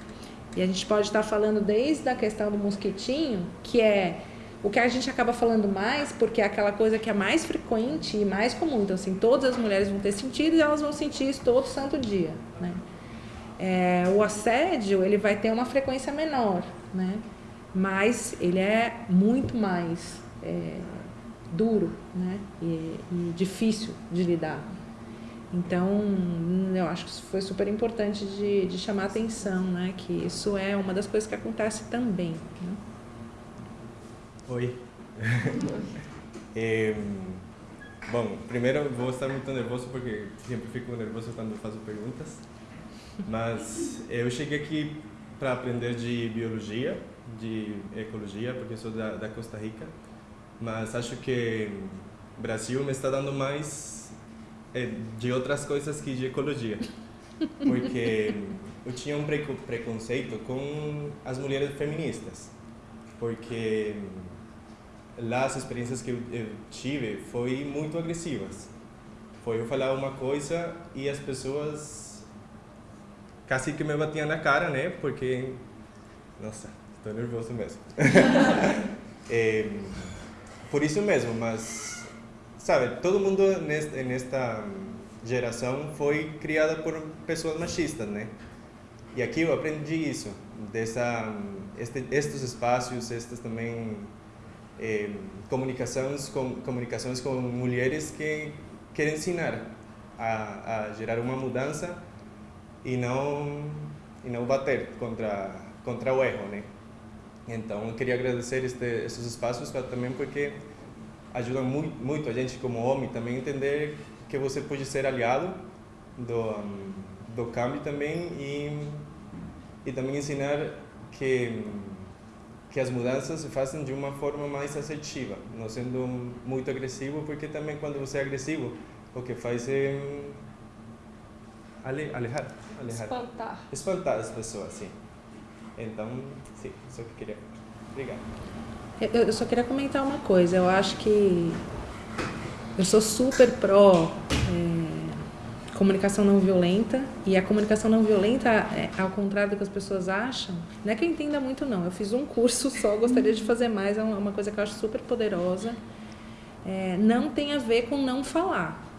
e a gente pode estar tá falando desde a questão do mosquitinho, que é o que a gente acaba falando mais, porque é aquela coisa que é mais frequente e mais comum. Então, assim, todas as mulheres vão ter sentido e elas vão sentir isso todo santo dia, né? É, o assédio ele vai ter uma frequência menor, né? mas ele é muito mais é, duro né? E, e, difícil de lidar. Então, eu acho que foi super importante de, de chamar atenção, né? que isso é uma das coisas que acontece também. Né? Oi. é, bom, primeiro eu vou estar muito nervoso porque sempre fico nervoso quando faço perguntas. Mas eu cheguei aqui para aprender de biologia, de ecologia, porque sou da, da Costa Rica. Mas acho que Brasil me está dando mais é, de outras coisas que de ecologia. Porque eu tinha um preco- preconceito com as mulheres feministas. Porque lá as experiências que eu tive foi muito agressivas. Foi eu falar uma coisa e as pessoas quase que me batiam na cara, né? Porque, nossa, estou nervoso mesmo. É, por isso mesmo, mas, sabe, todo mundo nesta, nesta geração foi criada por pessoas machistas, né? E aqui eu aprendi isso, dessa, este, estes espaços, estas também eh, comunicações com comunicações com mulheres que querem ensinar a, a gerar uma mudança e não e não bater contra contra o erro, né? Então eu queria agradecer este, esses espaços também porque ajudam muito, muito a gente como homem também entender que você pode ser aliado do do câmbio também e e também ensinar que que as mudanças se fazem de uma forma mais assertiva, não sendo muito agressivo, porque também quando você é agressivo, o que faz é ale, alejar, alejar, Espantar. espantar as pessoas, sim. Então, sim, isso que eu queria. Obrigado. Eu, eu só queria comentar uma coisa. Eu acho que eu sou super pró é, comunicação não violenta e a comunicação não violenta, é, ao contrário do que as pessoas acham, não é que eu entenda muito não. Eu fiz um curso só, gostaria de fazer mais. É uma, uma coisa que eu acho super poderosa. É, não tem a ver com não falar.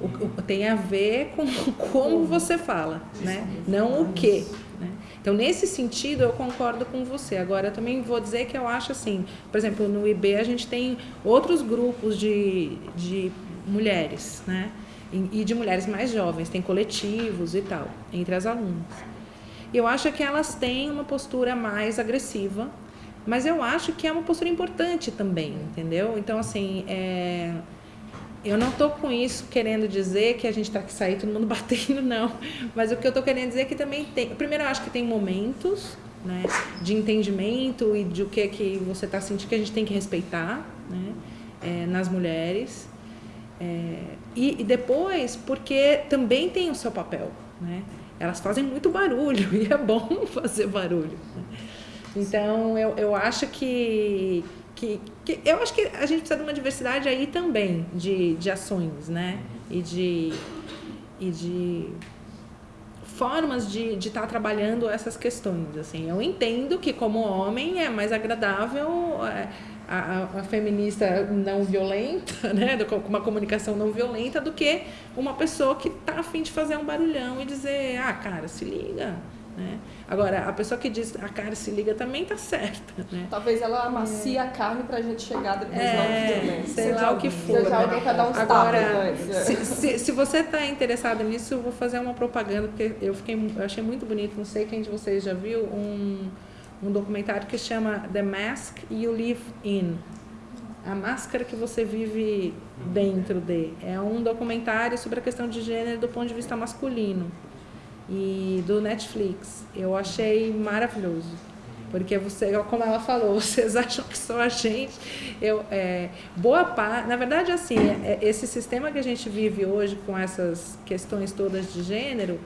O, o- tem a ver com como você fala, né? Não o que. Né? Então, nesse sentido, eu concordo com você. Agora, eu também vou dizer que eu acho assim, por exemplo, no IB a gente tem outros grupos de, de mulheres, né? E e de mulheres mais jovens, tem coletivos e tal, entre as alunas. E eu acho que elas têm uma postura mais agressiva, mas eu acho que é uma postura importante também, entendeu? Então, assim, é, eu não estou com isso querendo dizer que a gente está que sair todo mundo batendo, não. Mas o que eu estou querendo dizer é que também tem. Primeiro, eu acho que tem momentos né, de entendimento e de o que, que você está sentindo que a gente tem que respeitar né, é, nas mulheres. É, e, e depois, porque também tem o seu papel. Né? Elas fazem muito barulho e é bom fazer barulho. né? Então, eu, eu acho que, que, que- Eu acho que a gente precisa de uma diversidade aí também de, de ações, né? E de, e de formas de estar trabalhando essas questões. Assim, eu entendo que como homem é mais agradável é, a, a- a feminista não violenta, né, com uma comunicação não violenta, do que uma pessoa que tá afim de fazer um barulhão e dizer, ah, cara, se liga. Né? Agora, a pessoa que diz, ah, cara, se liga também tá certa. Né? Talvez ela amacia a carne pra gente chegar depois É, na violência. sei lá o que for. Seja alguém dar uns Agora, antes. se, se, se você está interessado nisso, eu vou fazer uma propaganda, porque eu, fiquei, eu achei muito bonito, não sei quem de vocês já viu, um, um documentário que chama The Mask You Live In. A máscara que você vive dentro de. É um documentário sobre a questão de gênero do ponto de vista masculino. E do Netflix. Eu achei maravilhoso. Porque você, como ela falou, vocês acham que só a gente. Eu, é, boa parte. Na verdade, assim, é- é- esse sistema que a gente vive hoje com essas questões todas de gênero,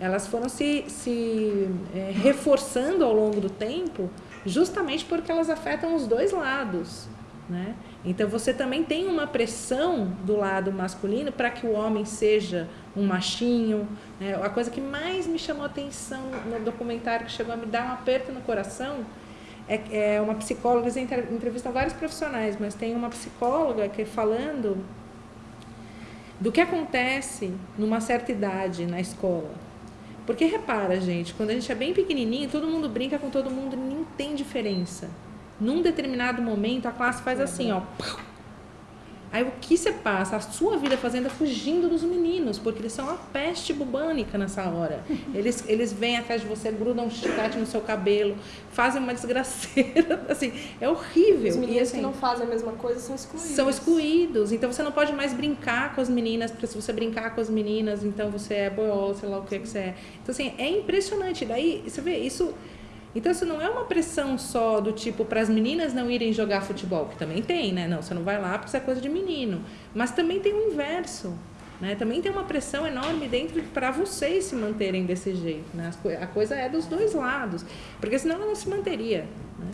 elas foram se, se é, reforçando ao longo do tempo, justamente porque elas afetam os dois lados. Né? Então você também tem uma pressão do lado masculino para que o homem seja um machinho. Né? A coisa que mais me chamou a atenção no documentário, que chegou a me dar um aperto no coração, é, é uma psicóloga, eles entre- entrevistam vários profissionais, mas tem uma psicóloga que falando do que acontece numa certa idade na escola. Porque repara, gente, quando a gente é bem pequenininho, todo mundo brinca com todo mundo, nem tem diferença. Num determinado momento, a classe faz assim, ó. Aí o que você passa? A sua vida fazendo é fugindo dos meninos, porque eles são a peste bubânica nessa hora. Eles, eles vêm atrás de você, grudam um chiclete no seu cabelo, fazem uma desgraceira, assim, é horrível. Os E, meninos assim, que não fazem a mesma coisa são excluídos. são excluídos. Então você não pode mais brincar com as meninas, porque se você brincar com as meninas, então você é boiola, sei lá o que que você é. Então assim, é impressionante. Daí você vê isso Então, isso não é uma pressão só do tipo para as meninas não irem jogar futebol, que também tem, né? Não, você não vai lá porque isso é coisa de menino. Mas também tem o inverso. Né? Também tem uma pressão enorme dentro para vocês se manterem desse jeito. Né? A coisa é dos dois lados, porque senão ela não se manteria. Né?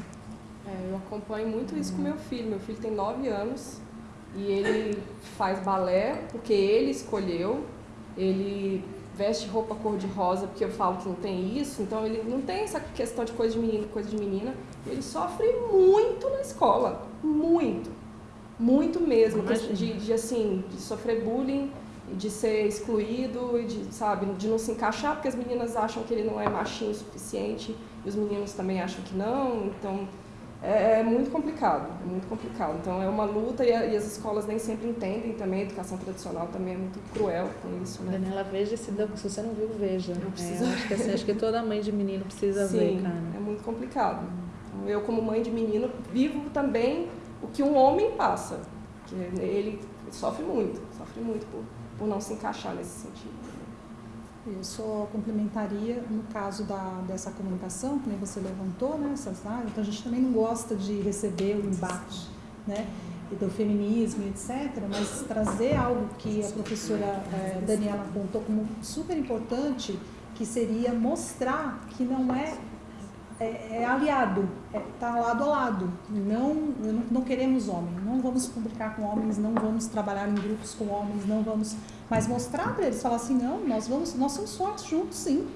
É, eu acompanho muito isso com meu filho. Meu filho tem nove anos e ele faz balé porque ele escolheu. Ele veste roupa cor-de-rosa porque eu falo que não tem isso. Então ele não tem essa questão de coisa de menino, coisa de menina. Ele sofre muito na escola, muito, muito mesmo, de, de assim, de sofrer bullying de ser excluído de, sabe, de não se encaixar, porque as meninas acham que ele não é machinho o suficiente e os meninos também acham que não, então é, é muito complicado, é muito complicado. Então é uma luta e, a, e, as escolas nem sempre entendem também, a educação tradicional também é muito cruel com isso, né? Daniela, veja se, se você não viu, veja. Eu preciso... É, acho, que, assim, acho que toda mãe de menino precisa Sim, ver, cara. é muito complicado. Então, eu, como mãe de menino, vivo também o que um homem passa, que ele sofre muito, sofre muito por por não se encaixar nesse sentido. Eu só complementaria no caso da, dessa comunicação, que nem você levantou, né, áreas, então a gente também não gosta de receber o embate, né, do feminismo, etc., mas trazer algo que a professora é, Daniela apontou como super importante, que seria mostrar que não é é, é aliado, está é, lado a lado. Não, não, não queremos homens, não vamos publicar com homens, não vamos trabalhar em grupos com homens, não vamos. Mas mostrar para eles, falar assim, não, nós vamos, nós somos fortes juntos, sim.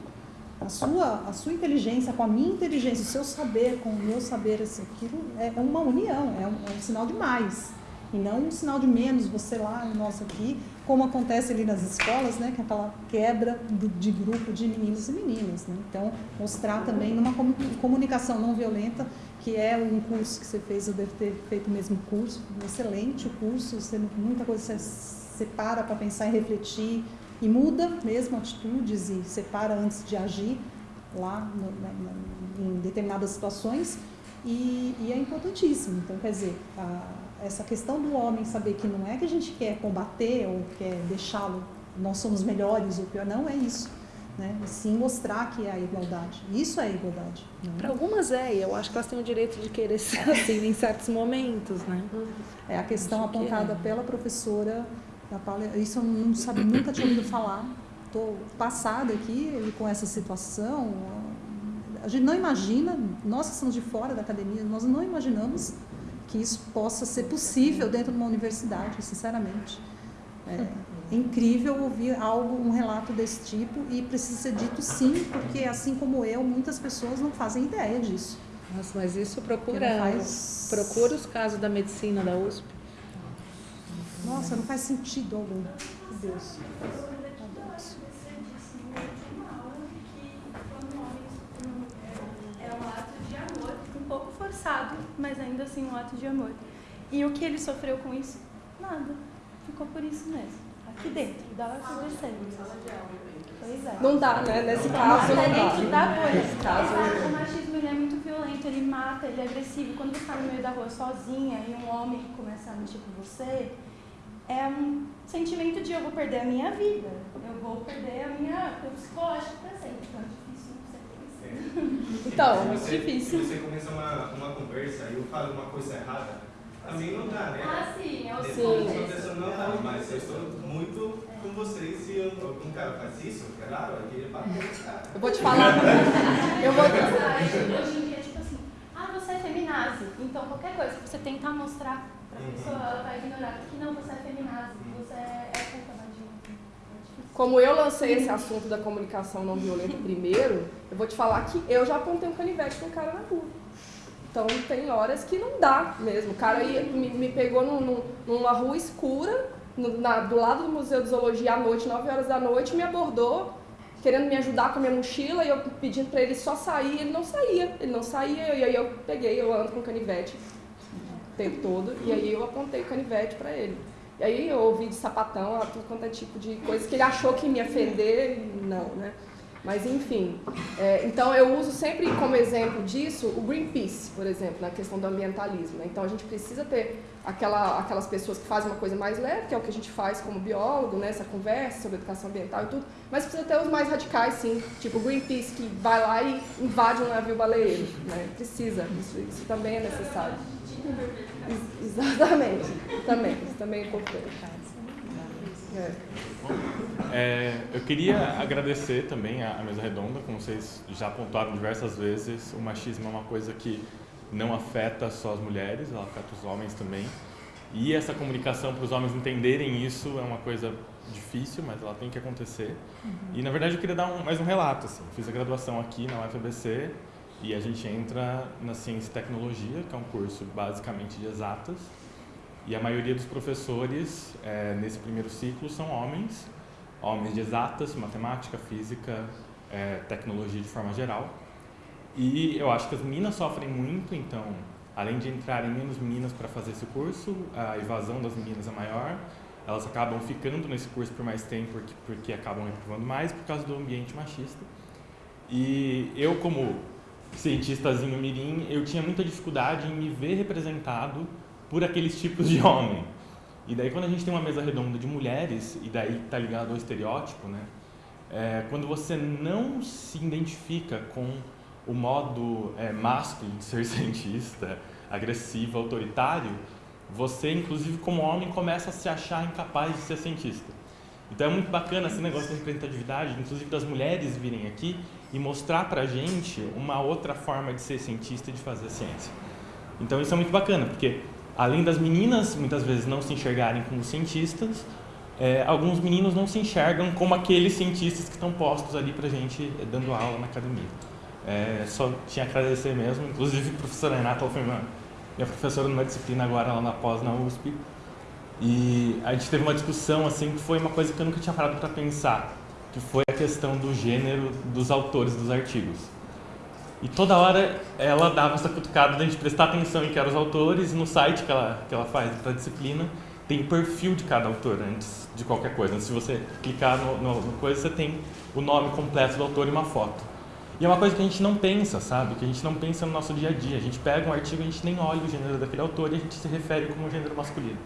A sua, a sua inteligência com a minha inteligência, o seu saber com o meu saber, assim, aquilo é, é uma união, é um, é um sinal de mais. E não um sinal de menos, você lá e nós aqui, como acontece ali nas escolas, né, que é aquela quebra do, de grupo de meninos e meninas. Né? Então, mostrar também numa comunicação não violenta, que é um curso que você fez, eu devo ter feito o mesmo curso, excelente o curso, você, muita coisa você separa para pensar e refletir, e muda mesmo atitudes e separa antes de agir lá no, na, em determinadas situações, e, e, é importantíssimo. Então, quer dizer, a, essa questão do homem saber que não é que a gente quer combater ou quer deixá-lo, nós somos melhores ou pior, não é isso. Né? E sim mostrar que é a igualdade. Isso é a igualdade. É? Para algumas é, e eu acho que elas têm o direito de querer ser assim em certos momentos. Né? É a questão apontada que é. pela professora da Paula. Isso eu não sabia, nunca tinha ouvido falar. Estou passada aqui com essa situação. A gente não imagina, nós que estamos de fora da academia, nós não imaginamos que isso possa ser possível dentro de uma universidade, sinceramente. É, é incrível ouvir algo, um relato desse tipo e precisa ser dito sim, porque assim como eu, muitas pessoas não fazem ideia disso. Nossa, mas isso procura, faz... procura os casos da medicina da USP. Nossa, não faz sentido algum. Meu Deus. forçado, mas ainda assim um ato de amor. E o que ele sofreu com isso? Nada. Ficou por isso mesmo. Aqui dentro, da Pois é. Não dá, né? Nesse caso, não, é dá. dentro da bolha. Exato. O machismo ele é muito violento, ele mata, ele é agressivo. Quando você está no meio da rua sozinha e um homem começa a mexer com você, é um sentimento de eu vou perder a minha vida, eu vou perder a minha. o psicológico presente. Então, então, muito você, difícil. Se você começa uma, uma conversa e eu falo uma coisa errada, também não dá, né? Ah, sim, é o sim. não dá, mas eu estou muito com vocês se algum cara faz isso, claro, eu queria bater cara. Eu vou te falar. eu vou te Hoje em dia, tipo assim, ah, você é feminazi. Então, qualquer coisa que você tentar mostrar pessoa, ela. Que não, você é você é, é puta, como eu lancei esse assunto da comunicação não violenta primeiro, eu vou te falar que eu já apontei um canivete no cara na rua. Então tem horas que não dá mesmo. O cara ia, me, me pegou num, numa rua escura, no, na, do lado do Museu de Zoologia à noite, 9 horas da noite, me abordou, querendo me ajudar com a minha mochila, e eu pedindo para ele só sair, ele não saía, ele não saía, e aí eu peguei, eu ando com canivete o tempo todo, e aí eu apontei o canivete para ele. E aí eu ouvi de sapatão, tudo quanto é tipo de coisa que ele achou que me ofender, não, né? Mas, enfim, é, então eu uso sempre como exemplo disso o Greenpeace, por exemplo, na questão do ambientalismo. Né? Então a gente precisa ter aquela, aquelas pessoas que fazem uma coisa mais leve, que é o que a gente faz como biólogo, né? essa conversa sobre educação ambiental e tudo, mas precisa ter os mais radicais, sim, tipo o Greenpeace, que vai lá e invade um navio baleeiro. Né? Precisa, isso, isso também é necessário. Ex exatamente, também, isso também é importante. É. É, eu queria agradecer também a, a, mesa redonda, como vocês já apontaram diversas vezes, o machismo é uma coisa que não afeta só as mulheres, ela afeta os homens também. E essa comunicação para os homens entenderem isso é uma coisa difícil, mas ela tem que acontecer. Uhum. E na verdade eu queria dar um, mais um relato. Assim. Fiz a graduação aqui na UFABC e a gente entra na ciência e tecnologia, que é um curso basicamente de exatas. E a maioria dos professores é, nesse primeiro ciclo são homens, homens de exatas, matemática, física, é, tecnologia de forma geral. E eu acho que as meninas sofrem muito, então, além de entrarem menos meninas para fazer esse curso, a evasão das meninas é maior, elas acabam ficando nesse curso por mais tempo porque, porque acabam reprovando mais por causa do ambiente machista. E eu, como cientistazinho mirim, eu tinha muita dificuldade em me ver representado por aqueles tipos de homem. E daí quando a gente tem uma mesa redonda de mulheres, e daí está ligado ao estereótipo, né? É, quando você não se identifica com o modo é, de ser cientista, agressivo, autoritário, você, inclusive como homem, começa a se achar incapaz de ser cientista. Então é muito bacana esse negócio da representatividade, inclusive das mulheres virem aqui e mostrar pra gente uma outra forma de ser cientista e de fazer ciência. Então isso é muito bacana, porque além das meninas muitas vezes não se enxergarem como cientistas, é, alguns meninos não se enxergam como aqueles cientistas que estão postos ali para a gente é, dando aula na academia. É, só tinha que agradecer mesmo, inclusive a professora Renata, foi minha, minha professora numa disciplina agora lá na pós na USP, e a gente teve uma discussão assim que foi uma coisa que eu nunca tinha parado para pensar, que foi a questão do gênero dos autores dos artigos. E toda hora ela dava essa cutucada da gente prestar atenção em que eram os autores, no site que ela, que ela faz para a disciplina, tem perfil de cada autor antes de qualquer coisa. Se você clicar no, no, no, coisa, você tem o nome completo do autor e uma foto. E é uma coisa que a gente não pensa, sabe? Que a gente não pensa no nosso dia a dia. A gente pega um artigo, a gente nem olha o gênero daquele autor e a gente se refere como gênero masculino.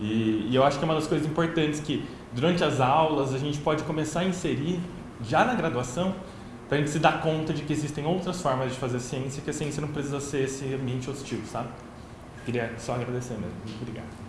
E, e eu acho que é uma das coisas importantes que, durante as aulas, a gente pode começar a inserir, já na graduação, para a gente se dar conta de que existem outras formas de fazer ciência, que a ciência não precisa ser esse ambiente hostil, sabe? Queria só agradecer mesmo. Muito obrigado.